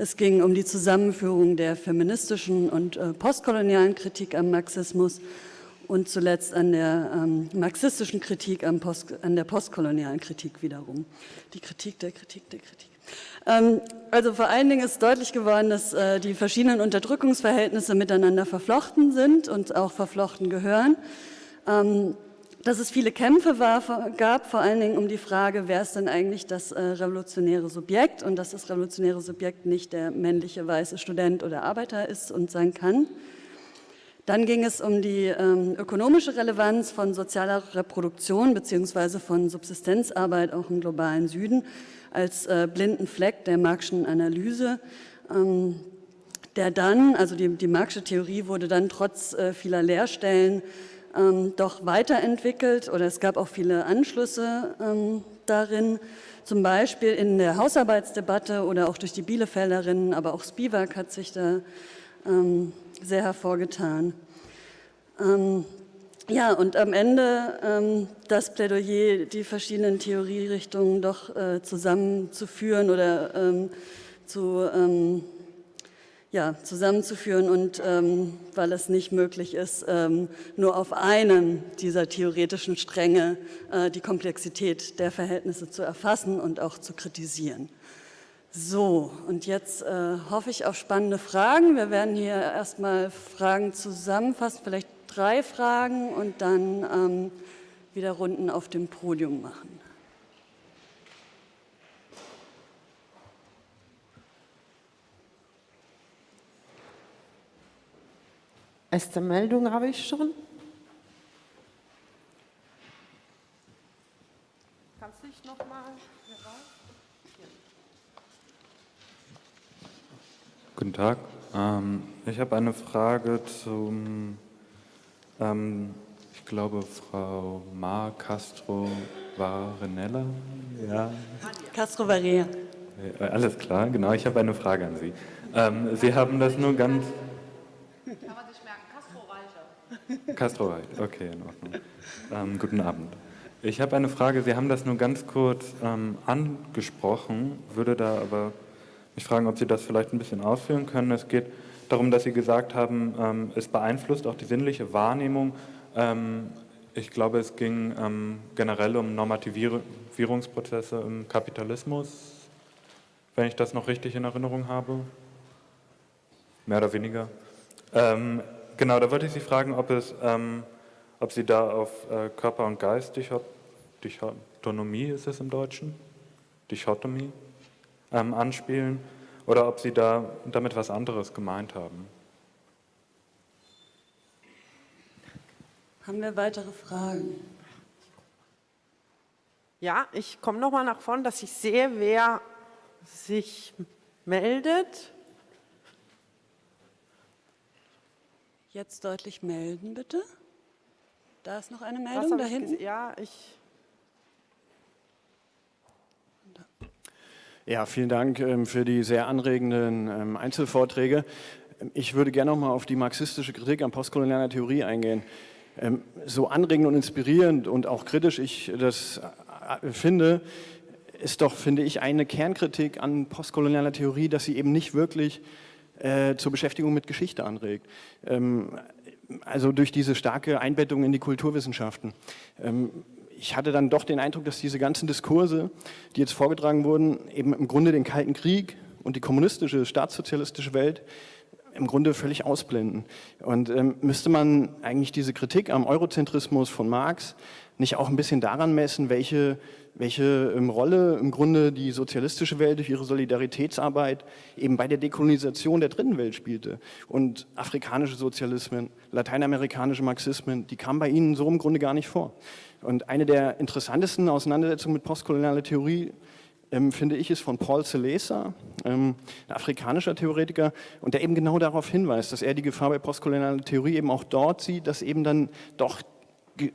Es ging um die Zusammenführung der feministischen und äh, postkolonialen Kritik am Marxismus und zuletzt an der ähm, marxistischen Kritik Post, an der postkolonialen Kritik wiederum. Die Kritik der Kritik der Kritik. Ähm, also vor allen Dingen ist deutlich geworden, dass äh, die verschiedenen Unterdrückungsverhältnisse miteinander verflochten sind und auch verflochten gehören. Ähm, dass es viele Kämpfe war, gab, vor allen Dingen um die Frage, wer ist denn eigentlich das äh, revolutionäre Subjekt und dass das revolutionäre Subjekt nicht der männliche weiße Student oder Arbeiter ist und sein kann. Dann ging es um die ähm, ökonomische Relevanz von sozialer Reproduktion bzw. von Subsistenzarbeit auch im globalen Süden als äh, blinden Fleck der Marxischen Analyse, ähm, der dann, also die, die Marxische Theorie wurde dann trotz äh, vieler Leerstellen ähm, doch weiterentwickelt oder es gab auch viele Anschlüsse ähm, darin, zum Beispiel in der Hausarbeitsdebatte oder auch durch die Bielefelderinnen, aber auch Spivak hat sich da ähm, sehr hervorgetan. Ähm, ja, und am Ende ähm, das Plädoyer, die verschiedenen Theorierichtungen doch äh, zusammenzuführen oder ähm, zu, ja, zusammenzuführen und ähm, weil es nicht möglich ist, ähm, nur auf einem dieser theoretischen Stränge äh, die Komplexität der Verhältnisse zu erfassen und auch zu kritisieren. So, und jetzt äh, hoffe ich auf spannende Fragen. Wir werden hier erstmal Fragen zusammenfassen, vielleicht drei Fragen und dann ähm, wieder Runden auf dem Podium machen. Erste Meldung habe ich schon. Kannst du dich noch mal Guten Tag. Ähm, ich habe eine Frage zum, ähm, ich glaube, Frau Mar Castro Varenella. Ja. Castro Varea. Äh, alles klar, genau. Ich habe eine Frage an Sie. Ähm, Sie haben das nur ganz. Castro okay, in Ordnung. Ähm, guten Abend. Ich habe eine Frage. Sie haben das nur ganz kurz ähm, angesprochen, würde da aber mich fragen, ob Sie das vielleicht ein bisschen ausführen können. Es geht darum, dass Sie gesagt haben, ähm, es beeinflusst auch die sinnliche Wahrnehmung. Ähm, ich glaube, es ging ähm, generell um Normativierungsprozesse im Kapitalismus, wenn ich das noch richtig in Erinnerung habe. Mehr oder weniger. Ähm, genau, da wollte ich Sie fragen, ob, es, ähm, ob Sie da auf äh, Körper und Geist, Dichotomie ist es im Deutschen? Dichotomie? ähm, anspielen oder ob Sie da damit was anderes gemeint haben. Haben wir weitere Fragen? Ja, ich komme noch mal nach vorne, dass ich sehe, wer sich meldet. Jetzt deutlich melden, bitte. Da ist noch eine Meldung da hinten. Ja, ich Ja, vielen Dank ähm, für die sehr anregenden ähm, Einzelvorträge. Ich würde gerne noch mal auf die marxistische Kritik an postkolonialer Theorie eingehen. Ähm, so anregend und inspirierend und auch kritisch ich das äh, finde, ist doch, finde ich, eine Kernkritik an postkolonialer Theorie, dass sie eben nicht wirklich äh, zur Beschäftigung mit Geschichte anregt. also durch diese starke Einbettung in die Kulturwissenschaften ich hatte dann doch den Eindruck, dass diese ganzen Diskurse, die jetzt vorgetragen wurden, eben im Grunde den Kalten Krieg und die kommunistische, staatssozialistische Welt im Grunde völlig ausblenden. Und ähm, müsste man eigentlich diese Kritik am Eurozentrismus von Marx nicht auch ein bisschen daran messen, welche, welche ähm, Rolle im Grunde die sozialistische Welt durch ihre Solidaritätsarbeit eben bei der Dekolonisation der dritten Welt spielte. Und afrikanische Sozialismen, lateinamerikanische Marxismen, die kamen bei ihnen so im Grunde gar nicht vor. Und eine der interessantesten Auseinandersetzungen mit postkolonialer Theorie ähm, finde ich, ist von Paul Celesa, ähm, ein afrikanischer Theoretiker, und der eben genau darauf hinweist, dass er die Gefahr bei postkolonialer Theorie eben auch dort sieht, dass eben dann doch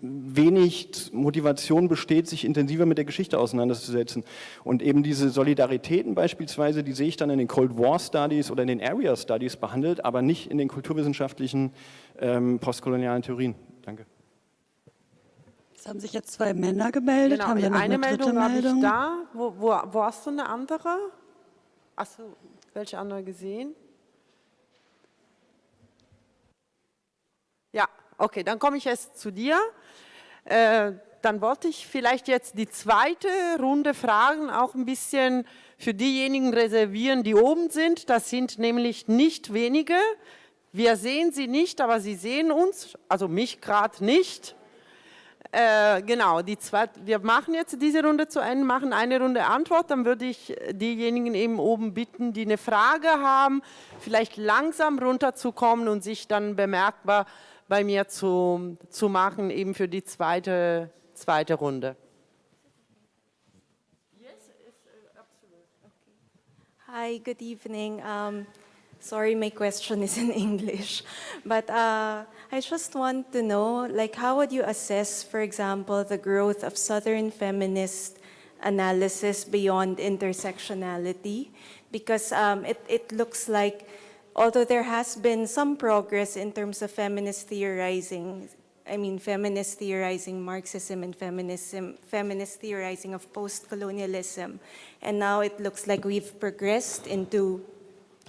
wenig Motivation besteht, sich intensiver mit der Geschichte auseinanderzusetzen. Und eben diese Solidaritäten beispielsweise, die sehe ich dann in den Cold War Studies oder in den Area Studies behandelt, aber nicht in den kulturwissenschaftlichen ähm, postkolonialen Theorien. Danke. Es haben sich jetzt zwei Männer gemeldet. Genau, haben wir noch eine, eine Meldung habe ich da. Wo, wo, wo hast du eine andere? Achso, welche andere gesehen? Ja, okay, dann komme ich jetzt zu dir. Äh, dann wollte ich vielleicht jetzt die zweite Runde Fragen auch ein bisschen für diejenigen reservieren, die oben sind. Das sind nämlich nicht wenige. Wir sehen sie nicht, aber sie sehen uns, also mich gerade nicht. Äh, genau, die zwei, wir machen jetzt diese Runde zu Ende, machen eine Runde Antwort, dann würde ich diejenigen eben oben bitten, die eine Frage haben, vielleicht langsam runterzukommen und sich dann bemerkbar bei mir zu, zu machen, eben für die zweite, zweite Runde. Hi, good evening. Um, sorry, my question is in English, but uh, I just want to know, like, how would you assess, for example, the growth of Southern feminist analysis beyond intersectionality? Because um, it, it looks like, although there has been some progress in terms of feminist theorizing, I mean, feminist theorizing Marxism and feminism, feminist theorizing of post-colonialism. And now it looks like we've progressed into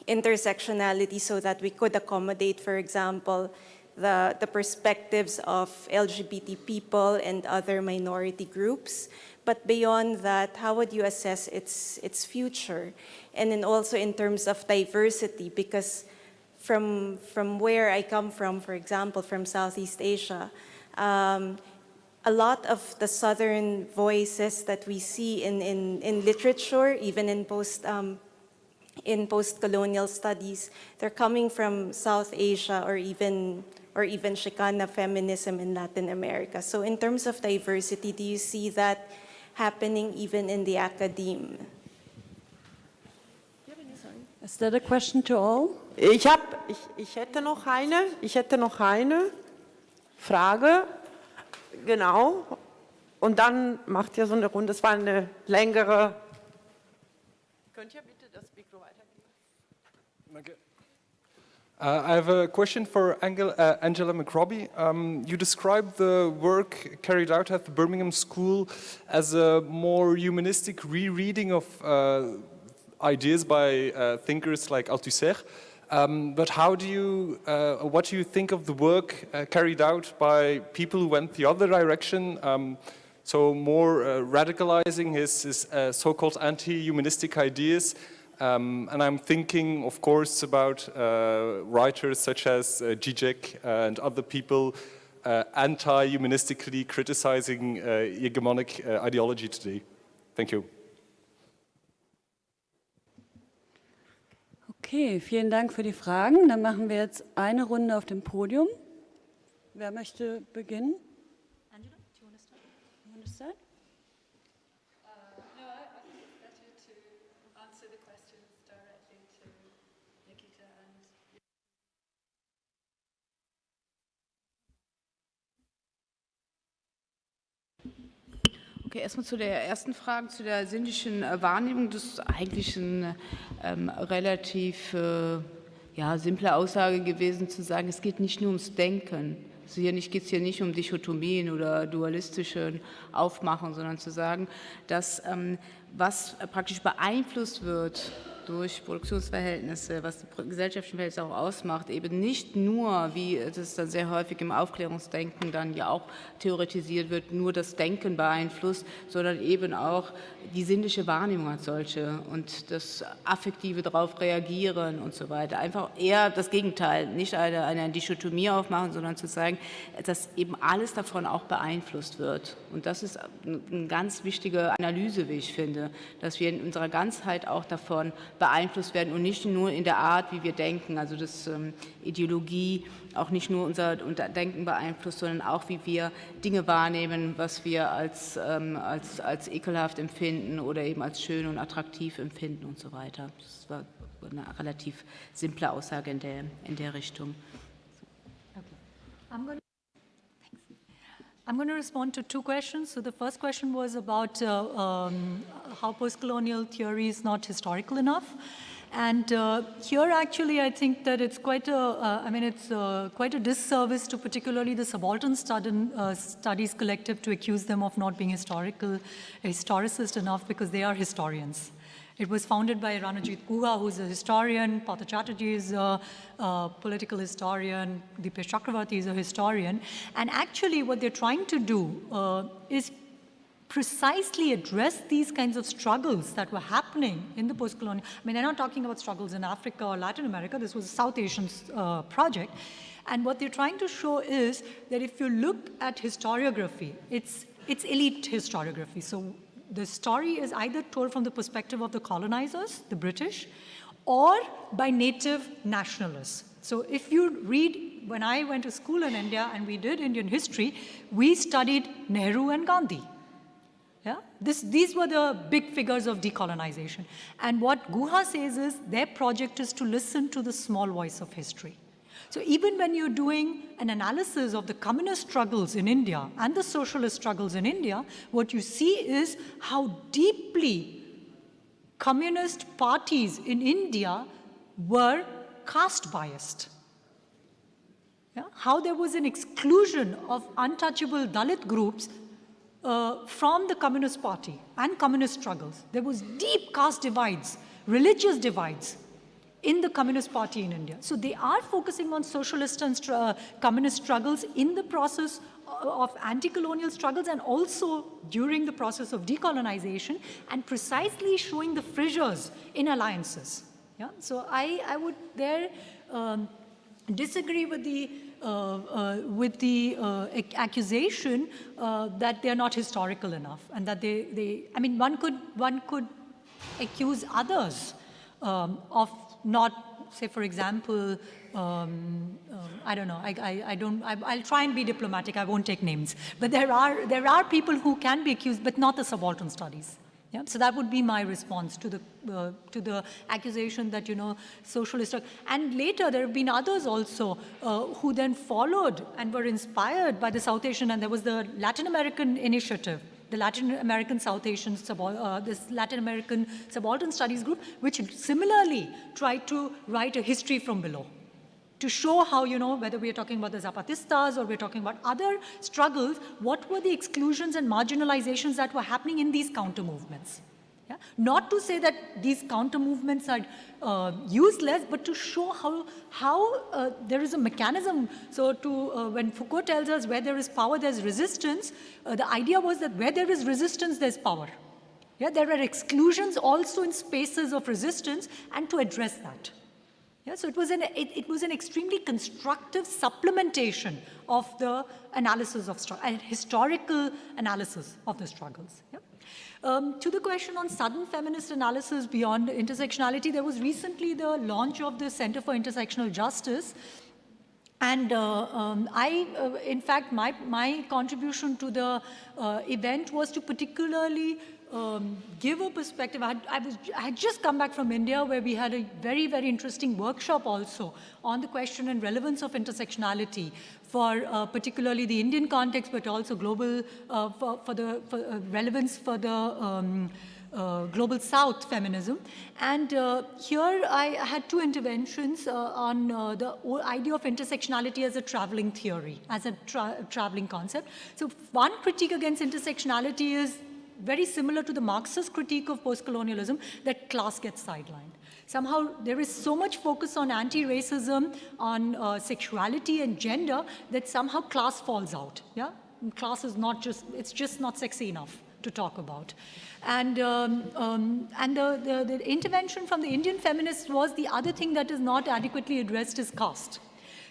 intersectionality so that we could accommodate, for example, the, the perspectives of LGBT people and other minority groups. But beyond that, how would you assess its, its future? And then also in terms of diversity, because from, from where I come from, for example, from Southeast Asia, um, a lot of the Southern voices that we see in, in, in literature, even in post, um, in post-colonial studies, they're coming from South Asia or even, or even Chicana feminism in Latin America. So in terms of diversity, do you see that happening even in the academe? Is that a question to all? Ich, hab, ich, ich hätte noch eine, ich hätte noch eine Frage, genau, und dann macht ihr so eine Runde, es war eine längere, könnt ihr bitte das Mikro weitergeben? Uh, I have a question for Angel, uh, Angela McRobbie. Um, you described the work carried out at the Birmingham School as a more humanistic rereading of uh, ideas by uh, thinkers like Althusser. Um, but how do you, uh, what do you think of the work uh, carried out by people who went the other direction? Um, so more radicalizing his, his so-called anti-humanistic ideas. Um, and I'm thinking, of course, about uh, writers such as uh, Zizek and other people anti-humanistically criticizing hegemonic ideology today. Thank you. Okay, vielen Dank für die Fragen. Dann machen wir jetzt eine Runde auf dem Podium. Wer möchte beginnen? Okay, erstmal zu der ersten Frage, zu der sinnlichen äh, Wahrnehmung. Das ist eigentlich eine ähm, relativ äh, ja, simple Aussage gewesen, zu sagen, es geht nicht nur ums Denken. Also hier geht es hier nicht um Dichotomien oder dualistische Aufmachung, sondern zu sagen, dass ähm, was praktisch beeinflusst wird durch Produktionsverhältnisse, was die gesellschaftlichen Verhältnisse auch ausmacht, eben nicht nur, wie das dann sehr häufig im Aufklärungsdenken dann ja auch theoretisiert wird, nur das Denken beeinflusst, sondern eben auch die sinnliche Wahrnehmung als solche und das affektive darauf reagieren und so weiter. Einfach eher das Gegenteil, nicht eine, eine Dichotomie aufmachen, sondern zu sagen, dass eben alles davon auch beeinflusst wird. Und das ist eine ganz wichtige Analyse, wie ich finde, dass wir in unserer Ganzheit auch davon beeinflusst werden und nicht nur in der Art, wie wir denken, also dass ähm, Ideologie auch nicht nur unser Denken beeinflusst, sondern auch, wie wir Dinge wahrnehmen, was wir als, ähm, als, als ekelhaft empfinden oder eben als schön und attraktiv empfinden und so weiter. Das war eine relativ simple Aussage in der, in der Richtung. Okay. I'm going to respond to two questions. So the first question was about uh, um, how post-colonial theory is not historical enough. And uh, here, actually, I think that it's quite a, uh, I mean, it's uh, quite a disservice to particularly the subaltern uh, studies collective to accuse them of not being historical, historicist enough because they are historians. It was founded by Ranajit Guha, who's a historian, Partha Chatterjee is a, a political historian, Dipesh Chakrabarty is a historian. And actually what they're trying to do uh, is precisely address these kinds of struggles that were happening in the post-colonial, I mean, they're not talking about struggles in Africa or Latin America, this was a South Asian uh, project. And what they're trying to show is that if you look at historiography, it's, it's elite historiography. So the story is either told from the perspective of the colonizers, the British, or by native nationalists. So if you read, when I went to school in India and we did Indian history, we studied Nehru and Gandhi. Yeah? This, these were the big figures of decolonization. And what Guha says is their project is to listen to the small voice of history. So even when you're doing an analysis of the communist struggles in India and the socialist struggles in India, what you see is how deeply communist parties in India were caste biased. Yeah? How there was an exclusion of untouchable Dalit groups uh, from the Communist Party and communist struggles. There was deep caste divides, religious divides in the Communist Party in India. So they are focusing on socialist and uh, communist struggles in the process of anti-colonial struggles and also during the process of decolonization and precisely showing the fissures in alliances. Yeah? So I, I would there um, disagree with the with the uh, accusation uh, that they're not historical enough and that they, they, I mean, one could, one could accuse others um, of not, say, for example, um, uh, I don't know, I, I, I don't, I, will try and be diplomatic, I won't take names. But there are, there are people who can be accused, but not the subaltern studies. Yeah? So that would be my response to the, uh, to the accusation that, you know, socialist, and later there have been others also uh, who then followed and were inspired by the South Asian, and there was the Latin American initiative, the Latin American South Asian, uh, this Latin American Subaltern Studies group, which similarly tried to write a history from below to show how, you know, whether we are talking about the Zapatistas or we're talking about other struggles, what were the exclusions and marginalizations that were happening in these counter movements. Yeah? Not to say that these counter movements are uh, useless, but to show how, how uh, there is a mechanism. So to, uh, when Foucault tells us where there is power, there's resistance, uh, the idea was that where there is resistance, there's power. Yeah, there are exclusions also in spaces of resistance and to address that. Yeah, so it was, an, it, it, was an extremely constructive supplementation of the analysis of and historical analysis of the struggles. Yeah? Um, to the question on sudden feminist analysis beyond intersectionality, there was recently the launch of the Center for Intersectional Justice. And uh, um, I, uh, in fact, my, my contribution to the uh, event was to particularly um, give a perspective. I had, I, was, I had just come back from India where we had a very, very interesting workshop also on the question and relevance of intersectionality for uh, particularly the Indian context, but also global, uh, for, for, the for, uh, relevance for the um, uh, global south feminism. And uh, here I had two interventions uh, on the idea of intersectionality as a traveling theory, as a tra traveling concept. So one critique against intersectionality is very similar to the Marxist critique of post-colonialism that class gets sidelined. Somehow there is so much focus on anti-racism, on uh, sexuality and gender that somehow class falls out. Yeah, and class is not just, it's just not sexy enough to talk about. And, um, um, and the, the, the, intervention from the Indian feminists was the other thing that is not adequately addressed is caste.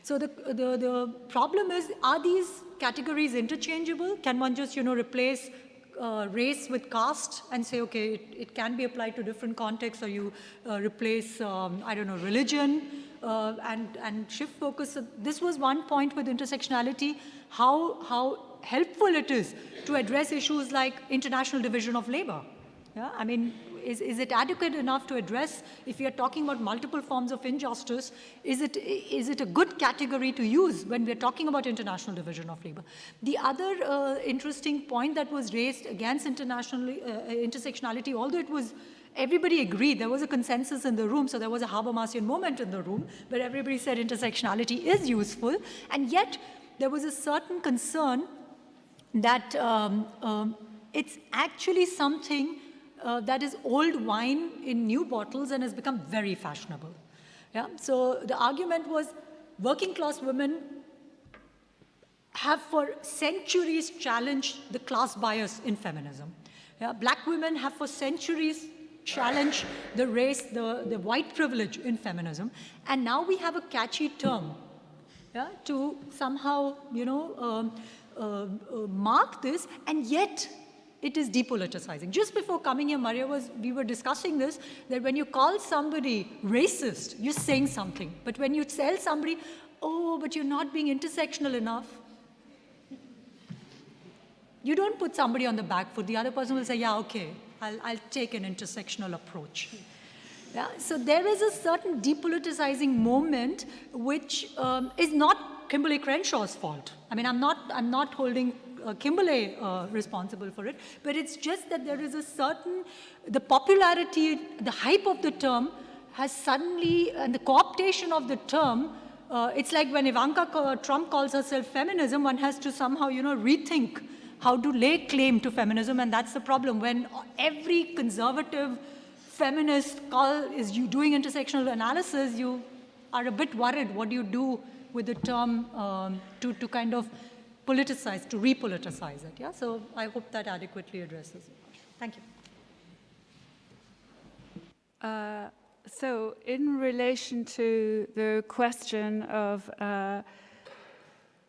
So the, the, the problem is, are these categories interchangeable? Can one just, you know, replace uh, race with caste and say, okay, it, it, can be applied to different contexts, or you uh, replace, um, I don't know, religion uh, and, and shift focus. So this was one point with intersectionality, how, how helpful it is to address issues like international division of labor. Yeah? I mean, is, is it adequate enough to address, if are talking about multiple forms of injustice, is it, is it a good category to use when we're talking about international division of labor? The other uh, interesting point that was raised against international uh, intersectionality, although it was everybody agreed, there was a consensus in the room, so there was a Habermasian moment in the room where everybody said intersectionality is useful, and yet there was a certain concern that um, um, it's actually something uh, that is old wine in new bottles and has become very fashionable. Yeah? So the argument was working class women have for centuries challenged the class bias in feminism. Yeah, black women have for centuries challenged the race, the, the white privilege in feminism. And now we have a catchy term yeah, to somehow, you know, um, uh, uh, mark this, and yet it is depoliticizing. Just before coming here, Maria was, we were discussing this, that when you call somebody racist, you're saying something. But when you tell somebody, oh, but you're not being intersectional enough, you don't put somebody on the back foot. The other person will say, yeah, okay, I'll, I'll take an intersectional approach. Yeah, so there is a certain depoliticizing moment which um, is not Kimberlé Crenshaw's fault. I mean, I'm not, I'm not holding uh, Kimberlé uh, responsible for it, but it's just that there is a certain, the popularity, the hype of the term has suddenly, and the co-optation of the term, uh, it's like when Ivanka Trump calls herself feminism, one has to somehow, you know, rethink how to lay claim to feminism, and that's the problem. When every conservative feminist call is you doing intersectional analysis, you are a bit worried what do you do with the term um, to, to kind of politicize, to repoliticize it. Yeah, so I hope that adequately addresses. Thank you. Uh, so in relation to the question of uh,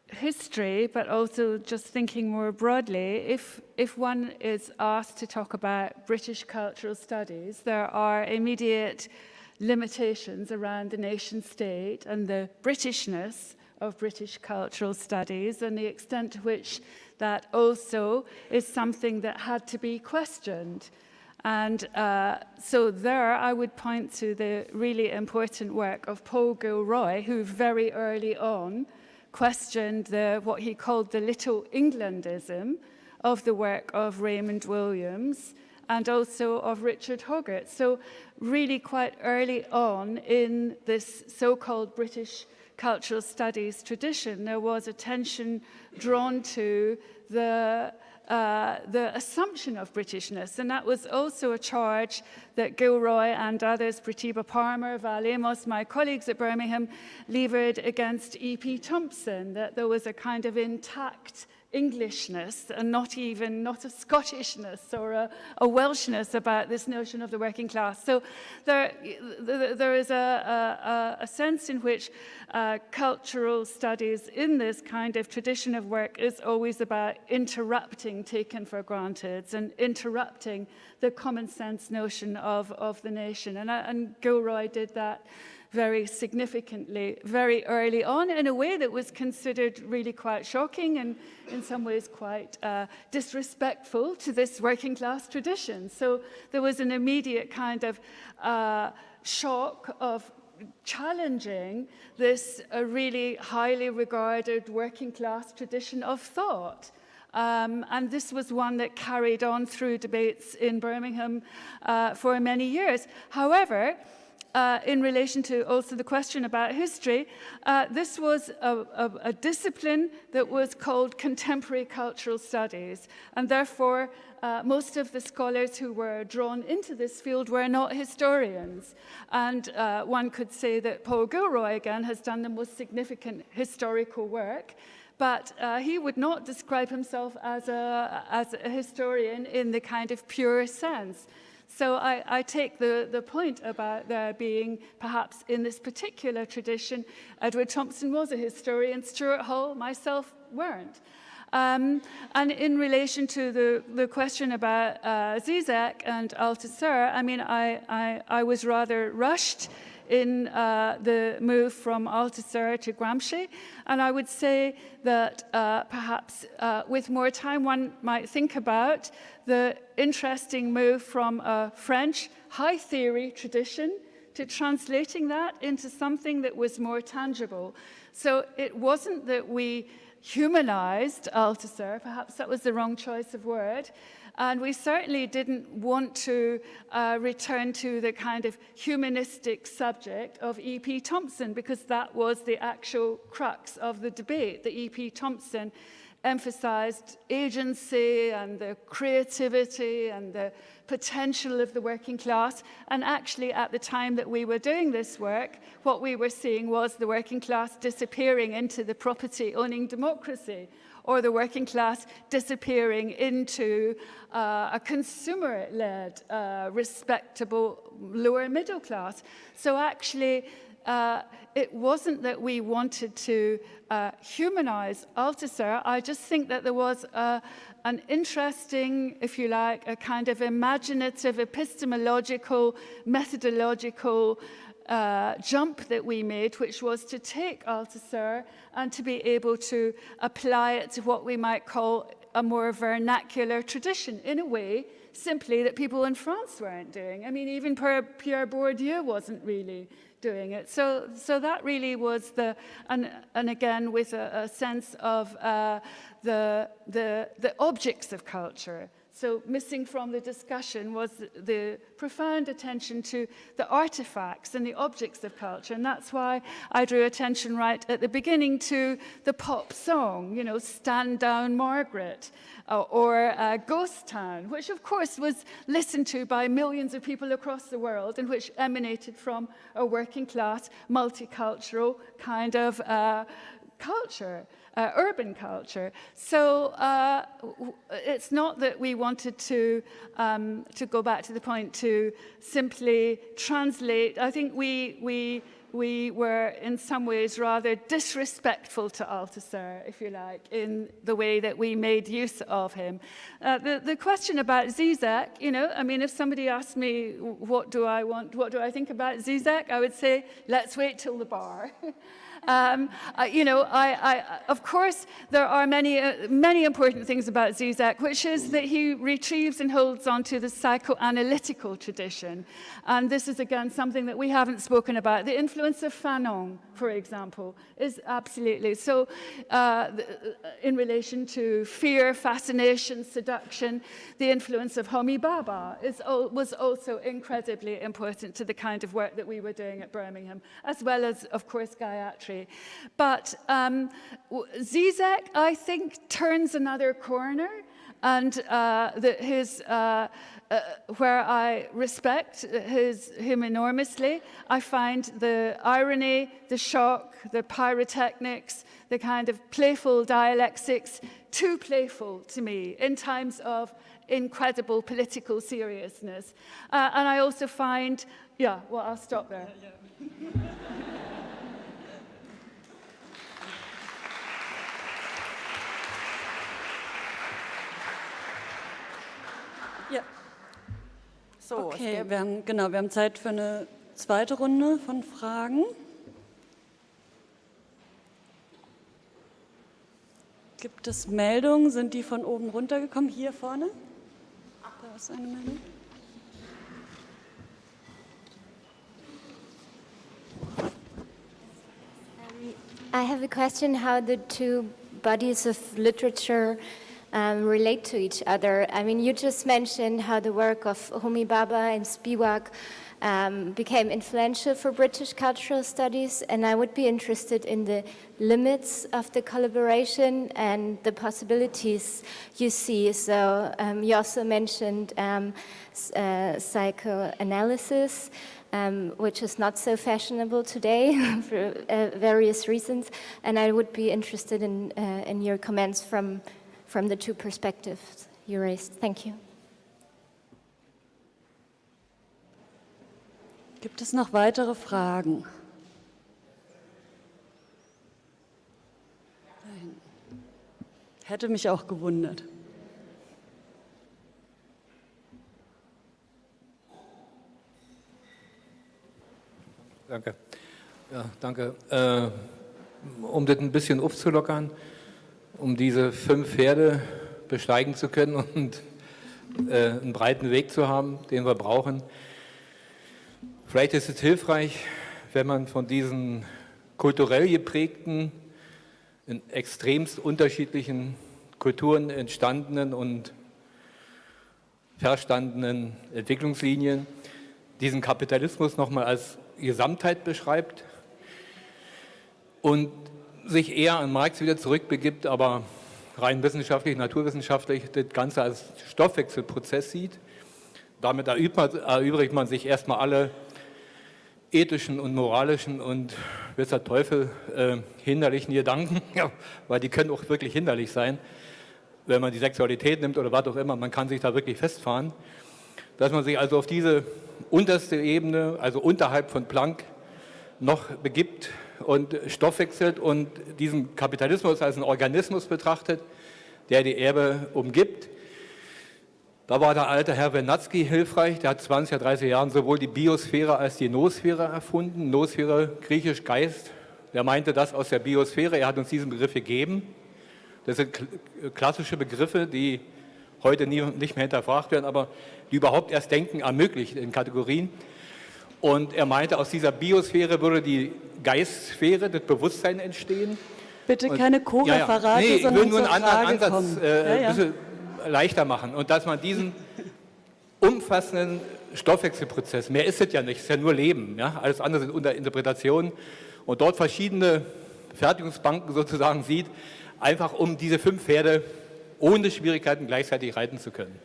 history, but also just thinking more broadly, if, if one is asked to talk about British cultural studies, there are immediate limitations around the nation state and the Britishness of British cultural studies and the extent to which that also is something that had to be questioned. And uh, so there I would point to the really important work of Paul Gilroy, who very early on questioned the, what he called the Little Englandism of the work of Raymond Williams and also of Richard Hoggart. So really quite early on in this so-called British cultural studies tradition, there was attention drawn to the uh, the assumption of Britishness. And that was also a charge that Gilroy and others, Pratibha Parmar, Val Amos, my colleagues at Birmingham, levered against E.P. Thompson, that there was a kind of intact Englishness and not even not a Scottishness or a, a Welshness about this notion of the working class. So there, there is a, a, a sense in which uh, cultural studies in this kind of tradition of work is always about interrupting taken for granted and interrupting the common sense notion of, of the nation. And, and Gilroy did that very significantly very early on in a way that was considered really quite shocking and in some ways quite uh, disrespectful to this working class tradition. So there was an immediate kind of uh, shock of challenging this uh, really highly regarded working class tradition of thought. Um, and this was one that carried on through debates in Birmingham uh, for many years. However, uh, in relation to also the question about history, uh, this was a, a, a discipline that was called contemporary cultural studies. And therefore, uh, most of the scholars who were drawn into this field were not historians. And uh, one could say that Paul Gilroy, again, has done the most significant historical work. But uh, he would not describe himself as a, as a historian in the kind of pure sense. So I, I take the, the point about there being, perhaps in this particular tradition, Edward Thompson was a historian, Stuart Hall, myself, weren't. Um, and in relation to the, the question about uh, Zizek and Althusser, I mean, I, I, I was rather rushed in uh, the move from Althusser to Gramsci. And I would say that uh, perhaps uh, with more time one might think about the interesting move from a French high theory tradition to translating that into something that was more tangible. So it wasn't that we humanized Althusser, perhaps that was the wrong choice of word, and we certainly didn't want to uh, return to the kind of humanistic subject of E.P. Thompson because that was the actual crux of the debate, that E.P. Thompson emphasized agency and the creativity and the potential of the working class. And actually, at the time that we were doing this work, what we were seeing was the working class disappearing into the property-owning democracy or the working class disappearing into uh, a consumer-led, uh, respectable lower middle class. So actually, uh, it wasn't that we wanted to uh, humanize Althusser. I just think that there was a, an interesting, if you like, a kind of imaginative, epistemological, methodological uh, jump that we made, which was to take Althusser and to be able to apply it to what we might call a more vernacular tradition, in a way, simply that people in France weren't doing. I mean, even Pierre Bourdieu wasn't really doing it. So, so that really was the, and, and again, with a, a sense of uh, the, the, the objects of culture. So missing from the discussion was the profound attention to the artifacts and the objects of culture. And that's why I drew attention right at the beginning to the pop song, you know, Stand Down Margaret, uh, or uh, Ghost Town, which of course was listened to by millions of people across the world and which emanated from a working class, multicultural kind of uh, culture uh, urban culture. So uh, it's not that we wanted to, um, to go back to the point to simply translate. I think we, we, we were in some ways rather disrespectful to Althusser, if you like, in the way that we made use of him. Uh, the, the question about Zizek, you know, I mean, if somebody asked me, what do I want, what do I think about Zizek, I would say, let's wait till the bar. Um, uh, you know, I, I, of course, there are many, uh, many important things about Zizek, which is that he retrieves and holds on to the psychoanalytical tradition. And this is, again, something that we haven't spoken about. The influence of Fanon, for example, is absolutely. So uh, in relation to fear, fascination, seduction, the influence of Homi Bhabha is, was also incredibly important to the kind of work that we were doing at Birmingham, as well as, of course, Gayatri but um, Zizek, I think, turns another corner and uh, his, uh, uh, where I respect his, him enormously, I find the irony, the shock, the pyrotechnics, the kind of playful dialectics too playful to me in times of incredible political seriousness. Uh, and I also find, yeah, well, I'll stop there. Yeah, yeah. So, okay, wir haben, genau, wir haben Zeit für eine zweite Runde von Fragen. Gibt es Meldungen? Sind die von oben runtergekommen? Hier vorne? Da ist eine Meldung. I have a question how the two bodies of literature um, relate to each other. I mean, you just mentioned how the work of Homi Bhabha and Spivak um, became influential for British cultural studies, and I would be interested in the limits of the collaboration and the possibilities you see. So um, you also mentioned um, uh, psychoanalysis, um, which is not so fashionable today for uh, various reasons, and I would be interested in, uh, in your comments from from the two perspectives you raised. Thank you. Gibt es noch weitere Fragen? Hätte mich auch gewundert. Danke. Ja, danke. Äh, um das ein bisschen aufzulockern, um diese fünf Pferde besteigen zu können und äh, einen breiten Weg zu haben, den wir brauchen. Vielleicht ist es hilfreich, wenn man von diesen kulturell geprägten, in extremst unterschiedlichen Kulturen entstandenen und verstandenen Entwicklungslinien diesen Kapitalismus nochmal als Gesamtheit beschreibt und sich eher an Marx wieder zurückbegibt, aber rein wissenschaftlich, naturwissenschaftlich das Ganze als Stoffwechselprozess sieht. Damit erübrigt man sich erstmal alle ethischen und moralischen und bis der Teufel äh, hinderlichen Gedanken, weil die können auch wirklich hinderlich sein, wenn man die Sexualität nimmt oder was auch immer, man kann sich da wirklich festfahren, dass man sich also auf diese unterste Ebene, also unterhalb von Planck, noch begibt und stoffwechselt und diesen Kapitalismus als einen Organismus betrachtet, der die Erbe umgibt. Da war der alte Herr Wernatzky hilfreich, der hat 20, 30 Jahren sowohl die Biosphäre als die Noosphäre erfunden. Noosphäre, griechisch Geist, der meinte das aus der Biosphäre, er hat uns diesen Begriff gegeben. Das sind klassische Begriffe, die heute nie, nicht mehr hinterfragt werden, aber die überhaupt erst Denken ermöglicht in Kategorien. Und er meinte, aus dieser Biosphäre würde die Geistsphäre, das Bewusstsein entstehen. Bitte keine Cora-Verrate, ja, ja. nee, ich will nur einen anderen Ansatz äh, ja, ein bisschen leichter machen. Und dass man diesen umfassenden Stoffwechselprozess, mehr ist es ja nicht, es ist ja nur Leben, ja? alles andere sind unter Interpretationen und dort verschiedene Fertigungsbanken sozusagen sieht, einfach um diese fünf Pferde ohne Schwierigkeiten gleichzeitig reiten zu können.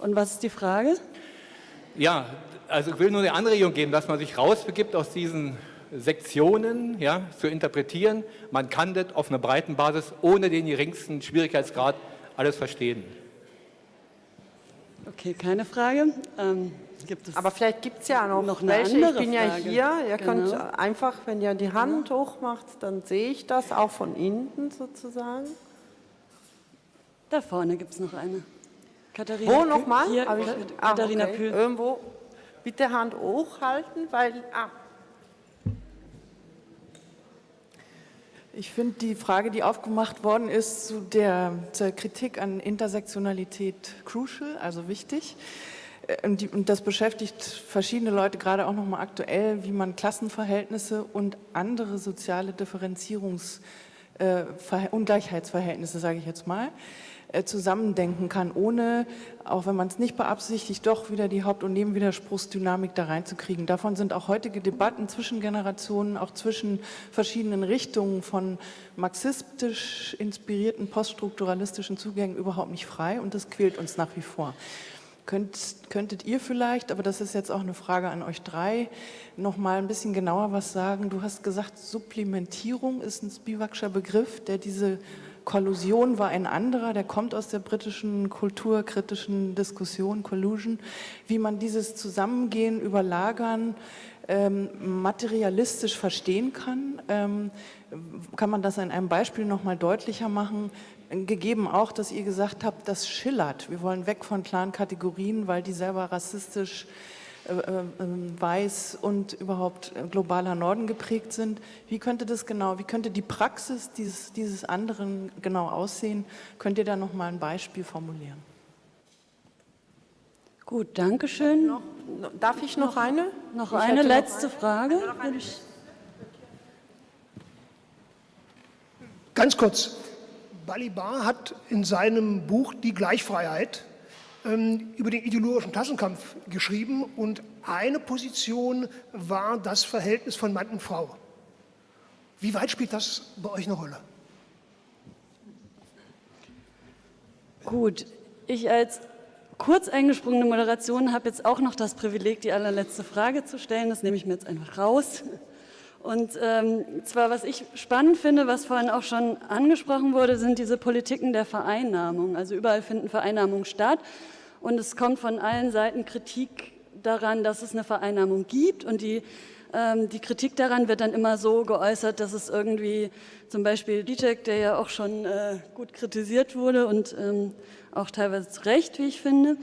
Und was ist die Frage? Ja, also ich will nur eine Anregung geben, dass man sich rausbegibt aus diesen Sektionen ja, zu interpretieren. Man kann das auf einer breiten Basis ohne den geringsten Schwierigkeitsgrad alles verstehen. Okay, keine Frage. Ähm, Aber vielleicht gibt es ja noch, noch eine welche. Ich bin ja hier. Ihr genau. könnt einfach, wenn ihr die Hand genau. hochmacht, dann sehe ich das auch von hinten sozusagen. Da vorne gibt es noch eine. Katharina Wo nochmal? Ah, Katharina okay. Pühl. Irgendwo. Bitte Hand hochhalten, weil... Ah. Ich finde die Frage, die aufgemacht worden ist, zu der, zur Kritik an Intersektionalität crucial, also wichtig. Äh, und, die, und, das beschäftigt verschiedene Leute gerade auch nochmal aktuell, wie man Klassenverhältnisse und andere soziale Differenzierungs- äh, Ungleichheitsverhältnisse, sage ich jetzt mal, äh, zusammendenken kann, ohne, auch wenn man es nicht beabsichtigt, doch wieder die Haupt- und Nebenwiderspruchsdynamik da reinzukriegen. Davon sind auch heutige Debatten zwischen Generationen, auch zwischen verschiedenen Richtungen von marxistisch inspirierten poststrukturalistischen Zugängen überhaupt nicht frei und das quält uns nach wie vor. Könnt, könntet ihr vielleicht, aber das ist jetzt auch eine Frage an euch drei, noch mal ein bisschen genauer was sagen? Du hast gesagt, Supplementierung ist ein Spivak'scher Begriff, der diese Kollusion war ein anderer, der kommt aus der britischen kulturkritischen Diskussion, Collusion, wie man dieses Zusammengehen, Überlagern ähm, materialistisch verstehen kann. Ähm, kann man das in einem Beispiel noch mal deutlicher machen? Gegeben auch, dass ihr gesagt habt, das schillert. Wir wollen weg von klaren Kategorien, weil die selber rassistisch weiß und überhaupt äh, globaler Norden geprägt sind. Wie könnte das genau, wie könnte die Praxis dieses, dieses anderen genau aussehen? Könnt ihr da noch mal ein Beispiel formulieren? Gut, danke schön. Noch, darf ich noch, noch eine? Noch ich eine letzte Frage. Ganz kurz. Balibar hat in seinem Buch Die Gleichfreiheit ähm, über den ideologischen Klassenkampf geschrieben und eine Position war das Verhältnis von Mann und Frau. Wie weit spielt das bei euch eine Rolle? Gut, ich als kurz eingesprungene Moderation habe jetzt auch noch das Privileg, die allerletzte Frage zu stellen. Das nehme ich mir jetzt einfach raus. Und ähm, zwar, was ich spannend finde, was vorhin auch schon angesprochen wurde, sind diese Politiken der Vereinnahmung. Also überall finden Vereinnahmungen statt. Und es kommt von allen Seiten Kritik daran, dass es eine Vereinnahmung gibt. Und die, ähm, die Kritik daran wird dann immer so geäußert, dass es irgendwie zum Beispiel Dijek, der ja auch schon äh, gut kritisiert wurde und ähm, auch teilweise zu Recht, wie ich finde,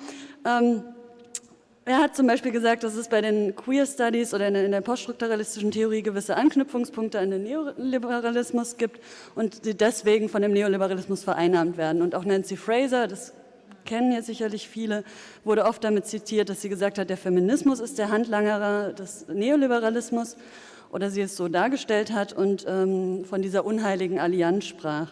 ähm, er hat zum Beispiel gesagt, dass es bei den Queer Studies oder in der poststrukturalistischen Theorie gewisse Anknüpfungspunkte an den Neoliberalismus gibt und die deswegen von dem Neoliberalismus vereinnahmt werden. Und auch Nancy Fraser, das kennen jetzt sicherlich viele, wurde oft damit zitiert, dass sie gesagt hat, der Feminismus ist der Handlanger des Neoliberalismus oder sie es so dargestellt hat und ähm, von dieser unheiligen Allianz sprach.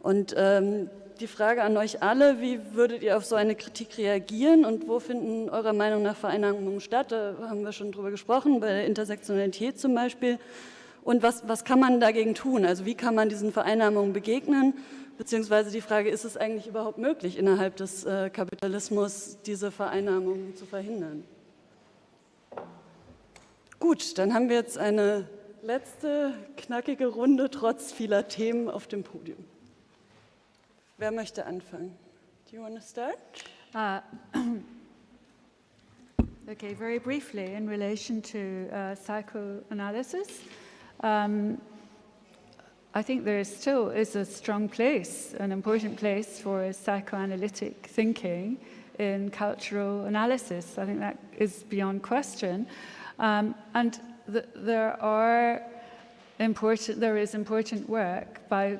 Und ähm, die Frage an euch alle, wie würdet ihr auf so eine Kritik reagieren und wo finden eurer Meinung nach Vereinnahmungen statt? Da haben wir schon drüber gesprochen, bei der Intersektionalität zum Beispiel. Und was, was kann man dagegen tun? Also wie kann man diesen Vereinnahmungen begegnen? Beziehungsweise die Frage, ist es eigentlich überhaupt möglich, innerhalb des äh, Kapitalismus diese Vereinnahmung zu verhindern? Gut, dann haben wir jetzt eine letzte knackige Runde trotz vieler Themen auf dem Podium. Wer möchte anfangen? Do you want to start? Uh, okay, very briefly in relation to uh, psychoanalysis. Um, I think there is still is a strong place, an important place for psychoanalytic thinking in cultural analysis. I think that is beyond question. Um, and th there are important, there is important work by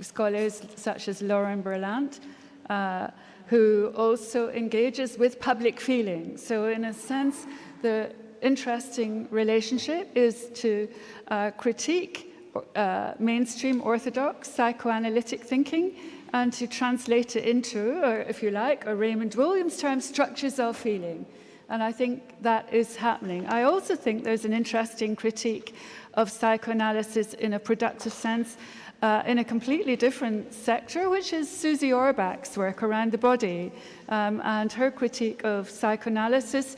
scholars such as Lauren Berlant, uh, who also engages with public feeling. So in a sense, the interesting relationship is to uh, critique uh, mainstream orthodox psychoanalytic thinking and to translate it into, or if you like, a Raymond Williams term, structures of feeling. And I think that is happening. I also think there's an interesting critique of psychoanalysis in a productive sense uh, in a completely different sector, which is Susie Orbach's work around the body um, and her critique of psychoanalysis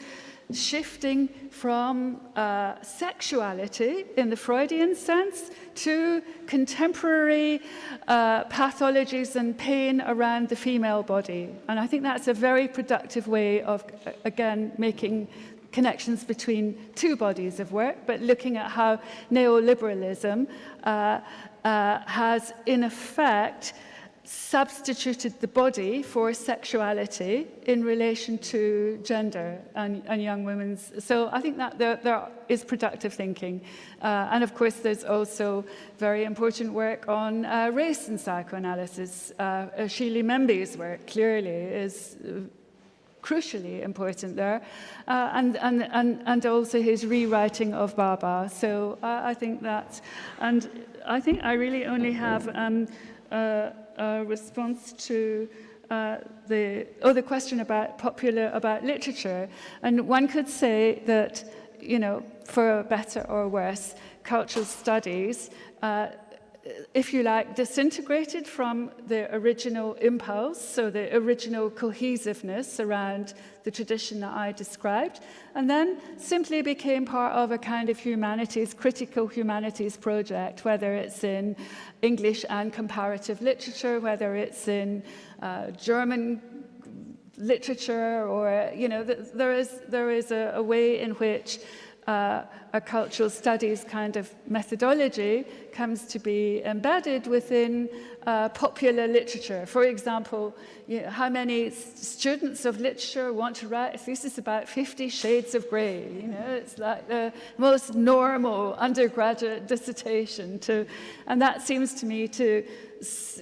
shifting from uh, sexuality in the Freudian sense to contemporary uh, pathologies and pain around the female body. And I think that's a very productive way of, again, making connections between two bodies of work, but looking at how neoliberalism uh, uh, has, in effect, substituted the body for sexuality in relation to gender and, and young women's. So I think that there, there is productive thinking. Uh, and of course, there's also very important work on uh, race and psychoanalysis. Uh, Achille Mbembe's work clearly is uh, crucially important there, uh, and, and, and, and also his rewriting of Bhabha. So uh, I think that, and I think I really only have um, uh, uh, response to uh, the, oh, the question about popular, about literature. And one could say that, you know, for better or worse, cultural studies uh, if you like, disintegrated from the original impulse, so the original cohesiveness around the tradition that I described, and then simply became part of a kind of humanities, critical humanities project, whether it's in English and comparative literature, whether it's in uh, German literature, or, you know, th there is, there is a, a way in which uh, a cultural studies kind of methodology comes to be embedded within uh, popular literature. For example, you know, how many students of literature want to write a thesis about 50 shades of grey? You know, it's like the most normal undergraduate dissertation to, and that seems to me to,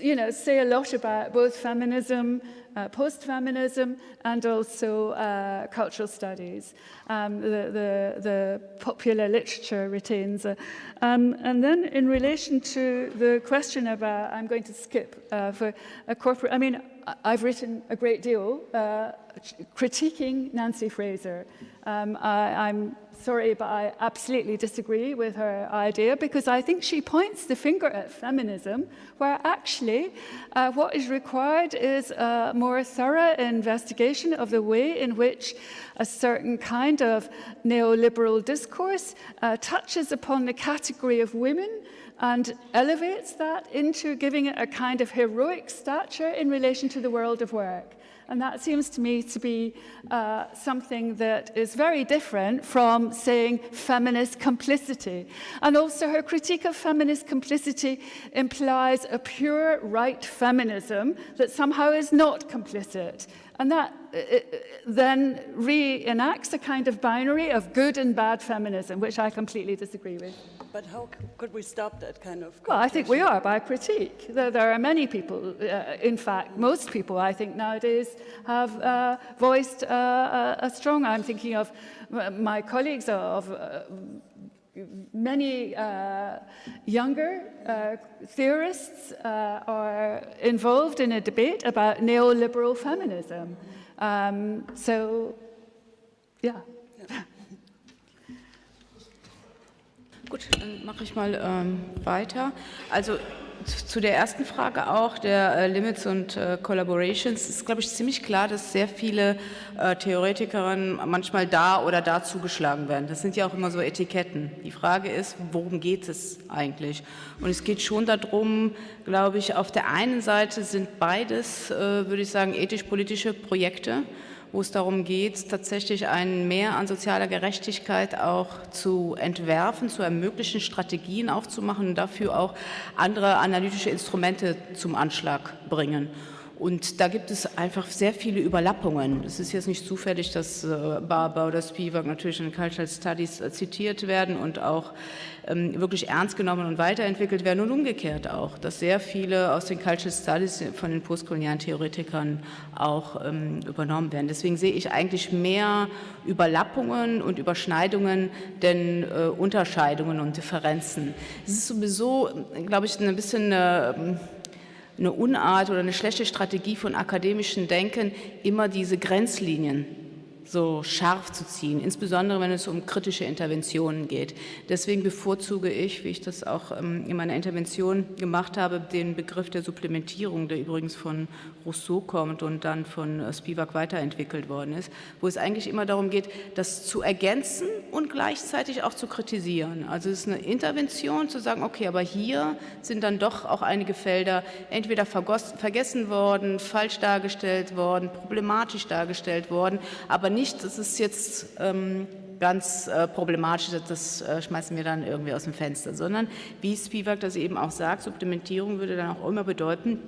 you know, say a lot about both feminism uh, post-feminism and also uh, cultural studies. Um, the, the, the, popular literature retains. Uh, um, and then in relation to the question about, I'm going to skip uh, for a corporate, I mean, I've written a great deal uh, critiquing Nancy Fraser. Um, I, I'm sorry, but I absolutely disagree with her idea because I think she points the finger at feminism, where actually uh, what is required is a more thorough investigation of the way in which a certain kind of neoliberal discourse uh, touches upon the category of women and elevates that into giving it a kind of heroic stature in relation to the world of work. And that seems to me to be uh, something that is very different from saying feminist complicity. And also her critique of feminist complicity implies a pure right feminism that somehow is not complicit. And that uh, uh, then reenacts a kind of binary of good and bad feminism, which I completely disagree with. But how could we stop that kind of? Well, I think we are by critique. There, there are many people, uh, in fact, most people, I think, nowadays have uh, voiced uh, a, a, strong, I'm thinking of my colleagues of uh, many uh, younger uh, theorists uh, are involved in a debate about neoliberal feminism. Um, so, yeah. Gut, dann mache ich mal ähm, weiter. Also zu der ersten Frage auch, der äh, Limits und äh, Collaborations, ist, glaube ich, ziemlich klar, dass sehr viele äh, Theoretikerinnen manchmal da oder da zugeschlagen werden. Das sind ja auch immer so Etiketten. Die Frage ist, worum geht es eigentlich? Und es geht schon darum, glaube ich, auf der einen Seite sind beides, äh, würde ich sagen, ethisch-politische Projekte wo es darum geht, tatsächlich ein Mehr an sozialer Gerechtigkeit auch zu entwerfen, zu ermöglichen, Strategien aufzumachen und dafür auch andere analytische Instrumente zum Anschlag bringen. Und da gibt es einfach sehr viele Überlappungen. Es ist jetzt nicht zufällig, dass äh, Barber oder Spivak natürlich in Cultural Studies äh, zitiert werden und auch ähm, wirklich ernst genommen und weiterentwickelt werden und umgekehrt auch, dass sehr viele aus den Cultural Studies von den postkolonialen Theoretikern auch ähm, übernommen werden. Deswegen sehe ich eigentlich mehr Überlappungen und Überschneidungen denn äh, Unterscheidungen und Differenzen. Es ist sowieso, glaube ich, ein bisschen eine, eine Unart oder eine schlechte Strategie von akademischem Denken, immer diese Grenzlinien so scharf zu ziehen, insbesondere wenn es um kritische Interventionen geht. Deswegen bevorzuge ich, wie ich das auch ähm, in meiner Intervention gemacht habe, den Begriff der Supplementierung, der übrigens von Rousseau kommt und dann von äh, Spivak weiterentwickelt worden ist, wo es eigentlich immer darum geht, das zu ergänzen und gleichzeitig auch zu kritisieren. Also es ist eine Intervention zu sagen, okay, aber hier sind dann doch auch einige Felder entweder vergessen worden, falsch dargestellt worden, problematisch dargestellt worden, aber nicht, das ist jetzt ähm, ganz äh, problematisch, das äh, schmeißen wir dann irgendwie aus dem Fenster, sondern wie Spivak das eben auch sagt, Supplementierung würde dann auch immer bedeuten,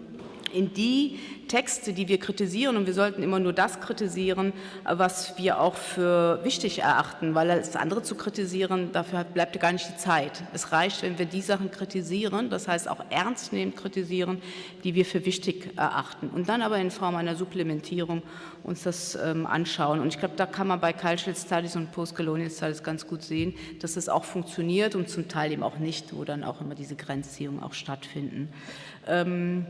in die Texte, die wir kritisieren, und wir sollten immer nur das kritisieren, was wir auch für wichtig erachten, weil das andere zu kritisieren, dafür bleibt gar nicht die Zeit. Es reicht, wenn wir die Sachen kritisieren, das heißt auch ernstnehmend kritisieren, die wir für wichtig erachten. Und dann aber in Form einer Supplementierung uns das ähm, anschauen. Und ich glaube, da kann man bei Cultural Studies und Postcolonial Studies ganz gut sehen, dass das auch funktioniert und zum Teil eben auch nicht, wo dann auch immer diese Grenzziehungen auch stattfinden. Ähm,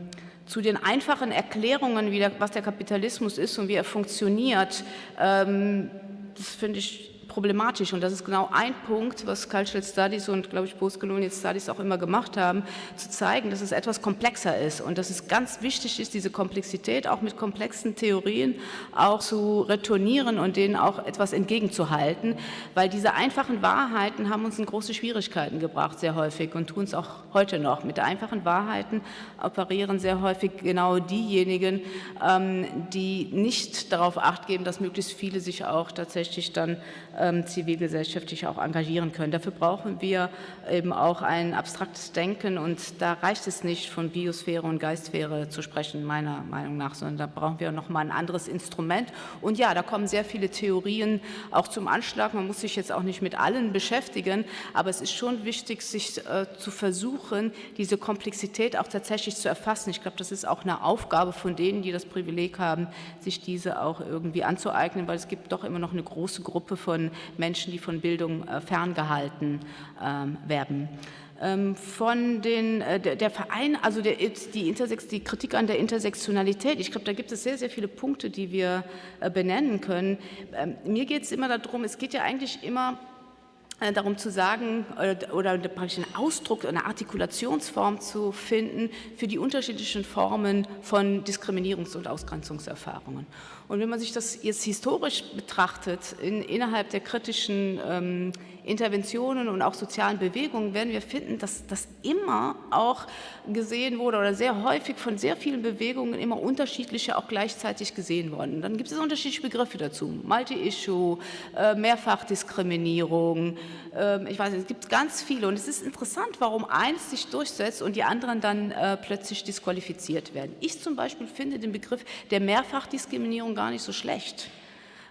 zu den einfachen Erklärungen, der, was der Kapitalismus ist und wie er funktioniert, ähm, das finde ich problematisch und das ist genau ein Punkt, was Cultural Studies und, glaube ich, Postcolonial Studies auch immer gemacht haben, zu zeigen, dass es etwas komplexer ist und dass es ganz wichtig ist, diese Komplexität auch mit komplexen Theorien auch zu retournieren und denen auch etwas entgegenzuhalten, weil diese einfachen Wahrheiten haben uns in große Schwierigkeiten gebracht, sehr häufig und tun es auch heute noch. Mit einfachen Wahrheiten operieren sehr häufig genau diejenigen, ähm, die nicht darauf acht geben, dass möglichst viele sich auch tatsächlich dann zivilgesellschaftlich auch engagieren können. Dafür brauchen wir eben auch ein abstraktes Denken und da reicht es nicht, von Biosphäre und Geistsphäre zu sprechen, meiner Meinung nach, sondern da brauchen wir noch mal ein anderes Instrument. Und ja, da kommen sehr viele Theorien auch zum Anschlag. Man muss sich jetzt auch nicht mit allen beschäftigen, aber es ist schon wichtig, sich äh, zu versuchen, diese Komplexität auch tatsächlich zu erfassen. Ich glaube, das ist auch eine Aufgabe von denen, die das Privileg haben, sich diese auch irgendwie anzueignen, weil es gibt doch immer noch eine große Gruppe von Menschen, die von Bildung äh, ferngehalten ähm, werden ähm, von den, äh, der, Verein, also der, die, Intersex, die Kritik an der Intersektionalität, ich glaube, da gibt es sehr, sehr viele Punkte, die wir äh, benennen können. Ähm, mir geht es immer darum, es geht ja eigentlich immer darum zu sagen oder praktisch einen Ausdruck, eine Artikulationsform zu finden für die unterschiedlichen Formen von Diskriminierungs- und Ausgrenzungserfahrungen. Und wenn man sich das jetzt historisch betrachtet, in, innerhalb der kritischen ähm, Interventionen und auch sozialen Bewegungen, werden wir finden, dass das immer auch gesehen wurde oder sehr häufig von sehr vielen Bewegungen immer unterschiedliche auch gleichzeitig gesehen worden. Dann gibt es unterschiedliche Begriffe dazu. Multi-Issue, äh, Mehrfachdiskriminierung, äh, ich weiß nicht, es gibt ganz viele. Und es ist interessant, warum eins sich durchsetzt und die anderen dann äh, plötzlich disqualifiziert werden. Ich zum Beispiel finde den Begriff der Mehrfachdiskriminierung gar nicht so schlecht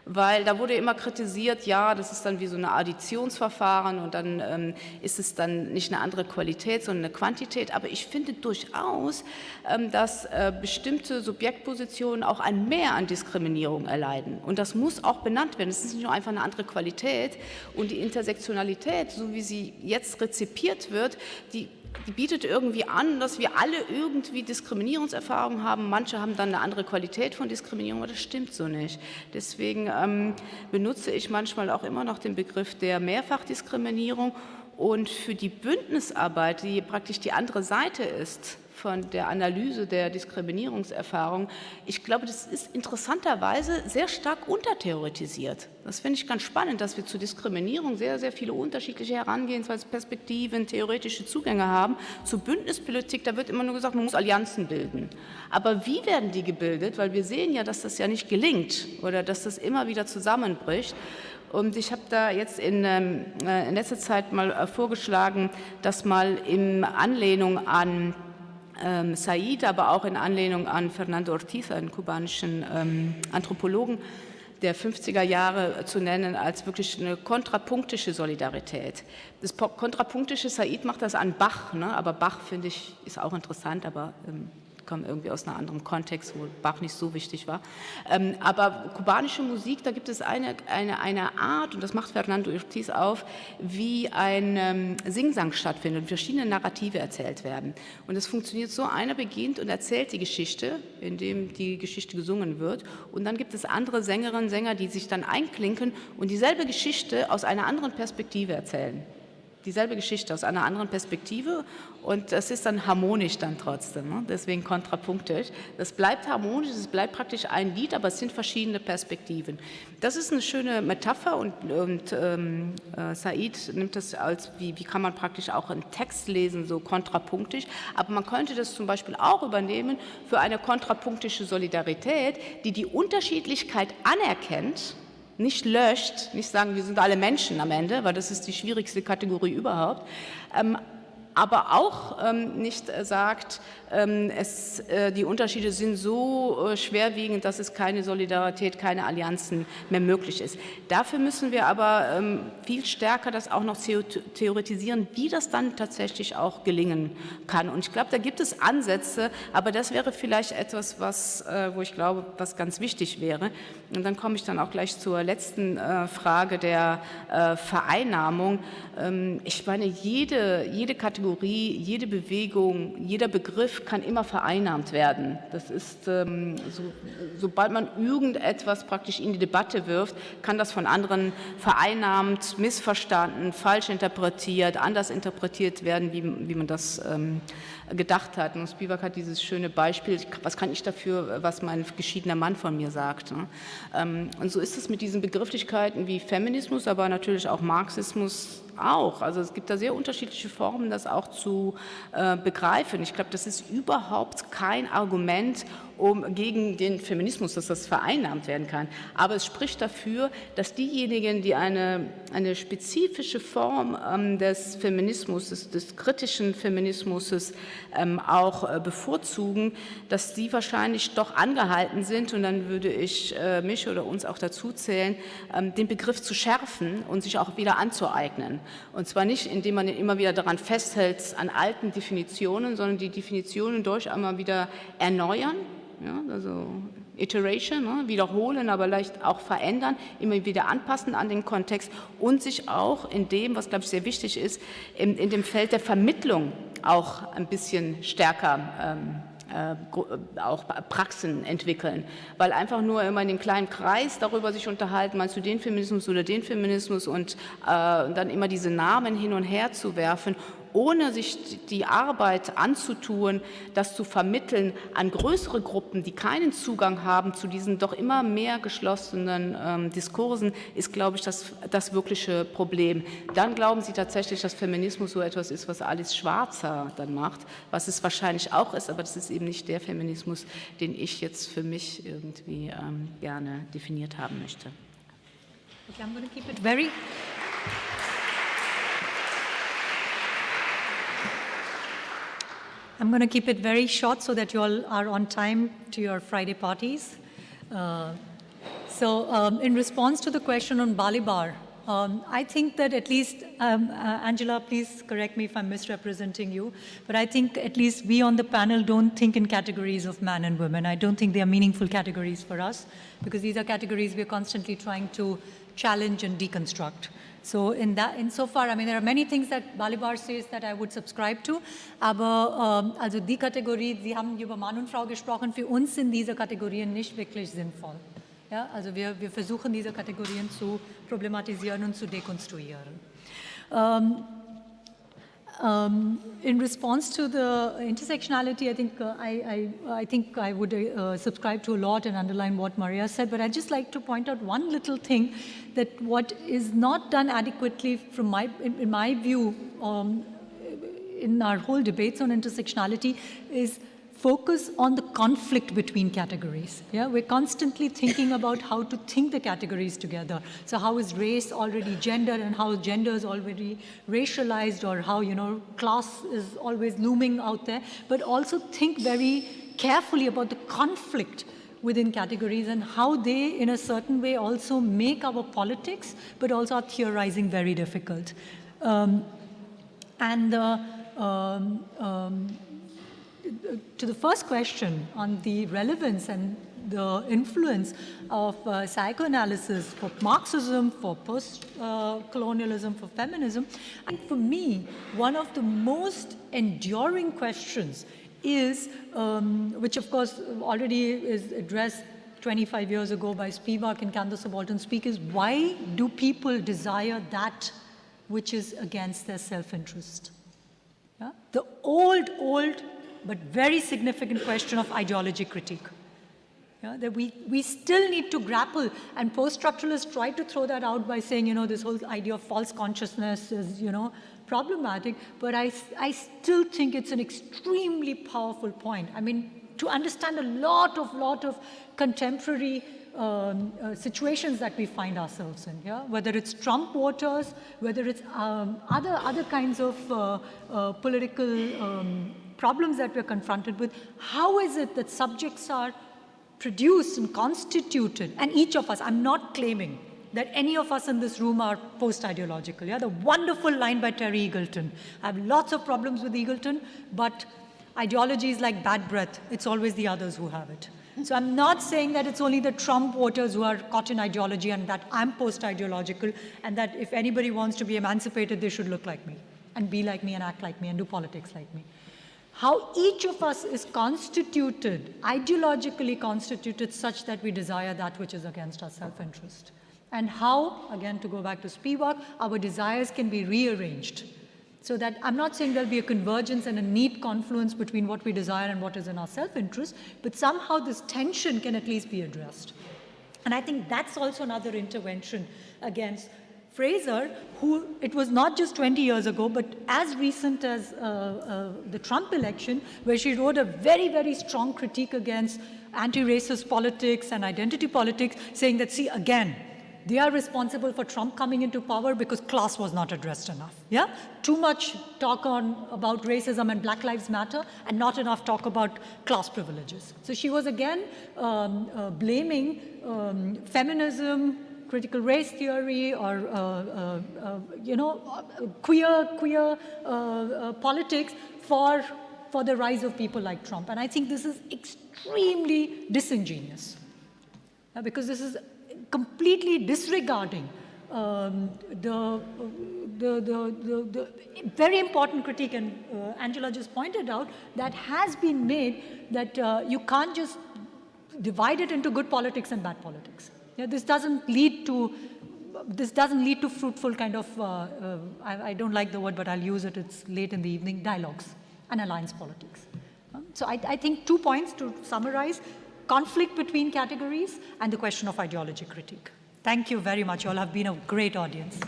weil da wurde immer kritisiert, ja, das ist dann wie so ein Additionsverfahren und dann ähm, ist es dann nicht eine andere Qualität, sondern eine Quantität. Aber ich finde durchaus, ähm, dass äh, bestimmte Subjektpositionen auch ein Mehr an Diskriminierung erleiden. Und das muss auch benannt werden. Es ist nicht nur einfach eine andere Qualität. Und die Intersektionalität, so wie sie jetzt rezipiert wird, die die bietet irgendwie an, dass wir alle irgendwie Diskriminierungserfahrungen haben. Manche haben dann eine andere Qualität von Diskriminierung, aber das stimmt so nicht. Deswegen ähm, benutze ich manchmal auch immer noch den Begriff der Mehrfachdiskriminierung und für die Bündnisarbeit, die praktisch die andere Seite ist von der Analyse der Diskriminierungserfahrung, ich glaube, das ist interessanterweise sehr stark untertheoretisiert. Das finde ich ganz spannend, dass wir zu Diskriminierung sehr, sehr viele unterschiedliche Herangehensweisen, theoretische Zugänge haben. Zu Bündnispolitik, da wird immer nur gesagt, man muss Allianzen bilden. Aber wie werden die gebildet? Weil wir sehen ja, dass das ja nicht gelingt oder dass das immer wieder zusammenbricht. Und ich habe da jetzt in, ähm, äh, in letzter Zeit mal äh, vorgeschlagen, dass mal in Anlehnung an ähm, Said, aber auch in Anlehnung an Fernando Ortiz, einen kubanischen ähm, Anthropologen der 50er Jahre zu nennen, als wirklich eine kontrapunktische Solidarität. Das kontrapunktische, Said macht das an Bach, ne? aber Bach, finde ich, ist auch interessant, aber ähm, komme irgendwie aus einem anderen Kontext, wo Bach nicht so wichtig war. Ähm, aber kubanische Musik, da gibt es eine, eine, eine Art, und das macht Fernando Ortiz auf, wie ein ähm, Singsang stattfindet und verschiedene Narrative erzählt werden. Und es funktioniert so, einer beginnt und erzählt die Geschichte, indem die Geschichte gesungen wird. Und dann gibt es andere Sängerinnen, Sänger, die sich dann einklinken und dieselbe Geschichte aus einer anderen Perspektive erzählen dieselbe Geschichte aus einer anderen Perspektive und das ist dann harmonisch dann trotzdem, ne? deswegen kontrapunktisch. Das bleibt harmonisch, es bleibt praktisch ein Lied, aber es sind verschiedene Perspektiven. Das ist eine schöne Metapher und, und ähm, äh, Said nimmt das als, wie, wie kann man praktisch auch einen Text lesen, so kontrapunktisch, aber man könnte das zum Beispiel auch übernehmen für eine kontrapunktische Solidarität, die die Unterschiedlichkeit anerkennt, nicht löscht, nicht sagen, wir sind alle Menschen am Ende, weil das ist die schwierigste Kategorie überhaupt, ähm, aber auch ähm, nicht äh, sagt, es, äh, die Unterschiede sind so äh, schwerwiegend, dass es keine Solidarität, keine Allianzen mehr möglich ist. Dafür müssen wir aber ähm, viel stärker das auch noch theoretisieren, wie das dann tatsächlich auch gelingen kann. Und ich glaube, da gibt es Ansätze, aber das wäre vielleicht etwas, was, äh, wo ich glaube, was ganz wichtig wäre. Und dann komme ich dann auch gleich zur letzten Frage der Vereinnahmung. Ähm, ich meine, jede, jede Kategorie, jede Bewegung, jeder Begriff kann immer vereinnahmt werden. Das ist, ähm, so, sobald man irgendetwas praktisch in die Debatte wirft, kann das von anderen vereinnahmt, missverstanden, falsch interpretiert, anders interpretiert werden, wie, wie man das ähm, gedacht hat. Und Spivak hat dieses schöne Beispiel, was kann ich dafür, was mein geschiedener Mann von mir sagt. Ne? Ähm, und so ist es mit diesen Begrifflichkeiten wie Feminismus, aber natürlich auch Marxismus, auch. Also es gibt da sehr unterschiedliche Formen, das auch zu äh, begreifen. Ich glaube, das ist überhaupt kein Argument, um, gegen den Feminismus, dass das vereinnahmt werden kann. Aber es spricht dafür, dass diejenigen, die eine, eine spezifische Form ähm, des Feminismus, des, des, kritischen Feminismus ähm, auch äh, bevorzugen, dass die wahrscheinlich doch angehalten sind, und dann würde ich äh, mich oder uns auch dazu zählen, ähm, den Begriff zu schärfen und sich auch wieder anzueignen. Und zwar nicht, indem man immer wieder daran festhält an alten Definitionen, sondern die Definitionen durch einmal wieder erneuern ja, also Iteration, ne, wiederholen, aber leicht auch verändern, immer wieder anpassen an den Kontext und sich auch in dem, was glaube ich sehr wichtig ist, in, in dem Feld der Vermittlung auch ein bisschen stärker ähm, äh, auch Praxen entwickeln, weil einfach nur immer in dem kleinen Kreis darüber sich unterhalten, meinst du den Feminismus oder den Feminismus und äh, dann immer diese Namen hin und her zu werfen ohne sich die Arbeit anzutun, das zu vermitteln an größere Gruppen, die keinen Zugang haben zu diesen doch immer mehr geschlossenen ähm, Diskursen, ist, glaube ich, das, das wirkliche Problem. Dann glauben Sie tatsächlich, dass Feminismus so etwas ist, was Alice Schwarzer dann macht, was es wahrscheinlich auch ist, aber das ist eben nicht der Feminismus, den ich jetzt für mich irgendwie ähm, gerne definiert haben möchte. Okay, I'm going to keep it very I'm going to keep it very short so that you all are on time to your Friday parties. Uh, so um, in response to the question on Balibar, um, I think that at least, um, uh, Angela, please correct me if I'm misrepresenting you, but I think at least we on the panel don't think in categories of man and women. I don't think they are meaningful categories for us because these are categories we're constantly trying to challenge and deconstruct. So in that, insofar, I mean, there are many things that Balibar says that I would subscribe to, aber ähm, also die Kategorie, Sie haben über Mann und Frau gesprochen, für uns sind diese Kategorien nicht wirklich sinnvoll. Ja, also wir, wir versuchen diese Kategorien zu problematisieren und zu dekonstruieren. Ähm, Um, in response to the intersectionality, I think uh, I, I, I, think I would uh, subscribe to a lot and underline what Maria said, but I'd just like to point out one little thing that what is not done adequately from my, in, in my view, um, in our whole debates on intersectionality is focus on the conflict between categories. Yeah, we're constantly thinking about how to think the categories together. So how is race already gender and how gender is already racialized or how, you know, class is always looming out there, but also think very carefully about the conflict within categories and how they, in a certain way, also make our politics, but also our theorizing very difficult. Um, and uh, um, um, to the first question on the relevance and the influence of uh, psychoanalysis for Marxism, for post-colonialism, uh, for feminism. And for me, one of the most enduring questions is, um, which of course already is addressed 25 years ago by Spivak and Can the Subaltern Speak, is why do people desire that which is against their self-interest? Yeah? The old, old but very significant question of ideology critique. Yeah, that we, we still need to grapple, and post-structuralists try to throw that out by saying, you know, this whole idea of false consciousness is, you know, problematic, but I, I still think it's an extremely powerful point. I mean, to understand a lot of, lot of contemporary um, uh, situations that we find ourselves in, yeah? whether it's Trump voters, whether it's um, other, other kinds of uh, uh, political um, problems that we're confronted with, how is it that subjects are produced and constituted, and each of us, I'm not claiming that any of us in this room are post-ideological. Yeah? The wonderful line by Terry Eagleton. I have lots of problems with Eagleton, but ideology is like bad breath. It's always the others who have it. So I'm not saying that it's only the Trump voters who are caught in ideology and that I'm post-ideological and that if anybody wants to be emancipated, they should look like me and be like me and act like me and do politics like me how each of us is constituted, ideologically constituted such that we desire that which is against our self-interest. And how, again to go back to Spivak, our desires can be rearranged. So that I'm not saying there'll be a convergence and a neat confluence between what we desire and what is in our self-interest, but somehow this tension can at least be addressed. And I think that's also another intervention against Fraser, who it was not just 20 years ago, but as recent as uh, uh, the Trump election, where she wrote a very, very strong critique against anti-racist politics and identity politics, saying that, see, again, they are responsible for Trump coming into power because class was not addressed enough. Yeah, too much talk on about racism and Black Lives Matter, and not enough talk about class privileges. So she was again um, uh, blaming um, feminism, critical race theory or, uh, uh, uh you know, queer, queer uh, politics for, for the rise of people like Trump. And I think this is extremely disingenuous because this is completely disregarding um, the, the, the, the, the, very important critique, and uh, Angela just pointed out, that has been made that uh, you can't just divide it into good politics and bad politics. Yeah, this doesn't lead to this doesn't lead to fruitful kind of, uh, uh, I, I, don't like the word, but I'll use it, it's late in the evening, dialogues and alliance politics. Um, so I, I, think two points to summarize, conflict between categories and the question of ideology critique. Thank you very much. You all have been a great audience.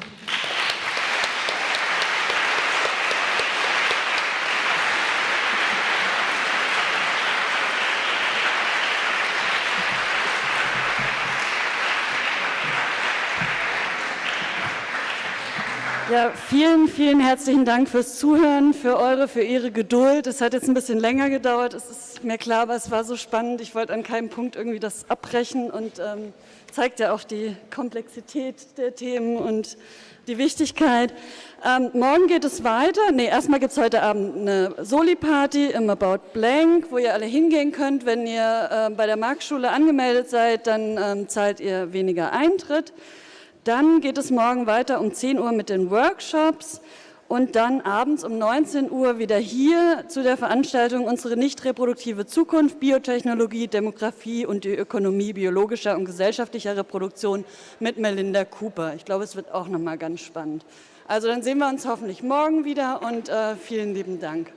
Ja, vielen, vielen herzlichen Dank fürs Zuhören, für eure, für Ihre Geduld. Es hat jetzt ein bisschen länger gedauert, es ist mir klar, aber es war so spannend. Ich wollte an keinem Punkt irgendwie das abbrechen und ähm, zeigt ja auch die Komplexität der Themen und die Wichtigkeit. Ähm, morgen geht es weiter. Nee, erstmal gibt es heute Abend eine Soli-Party im About Blank, wo ihr alle hingehen könnt. Wenn ihr äh, bei der Marktschule angemeldet seid, dann ähm, zahlt ihr weniger Eintritt. Dann geht es morgen weiter um 10 Uhr mit den Workshops und dann abends um 19 Uhr wieder hier zu der Veranstaltung Unsere nicht reproduktive Zukunft, Biotechnologie, Demografie und die Ökonomie biologischer und gesellschaftlicher Reproduktion mit Melinda Cooper. Ich glaube, es wird auch nochmal ganz spannend. Also dann sehen wir uns hoffentlich morgen wieder und äh, vielen lieben Dank.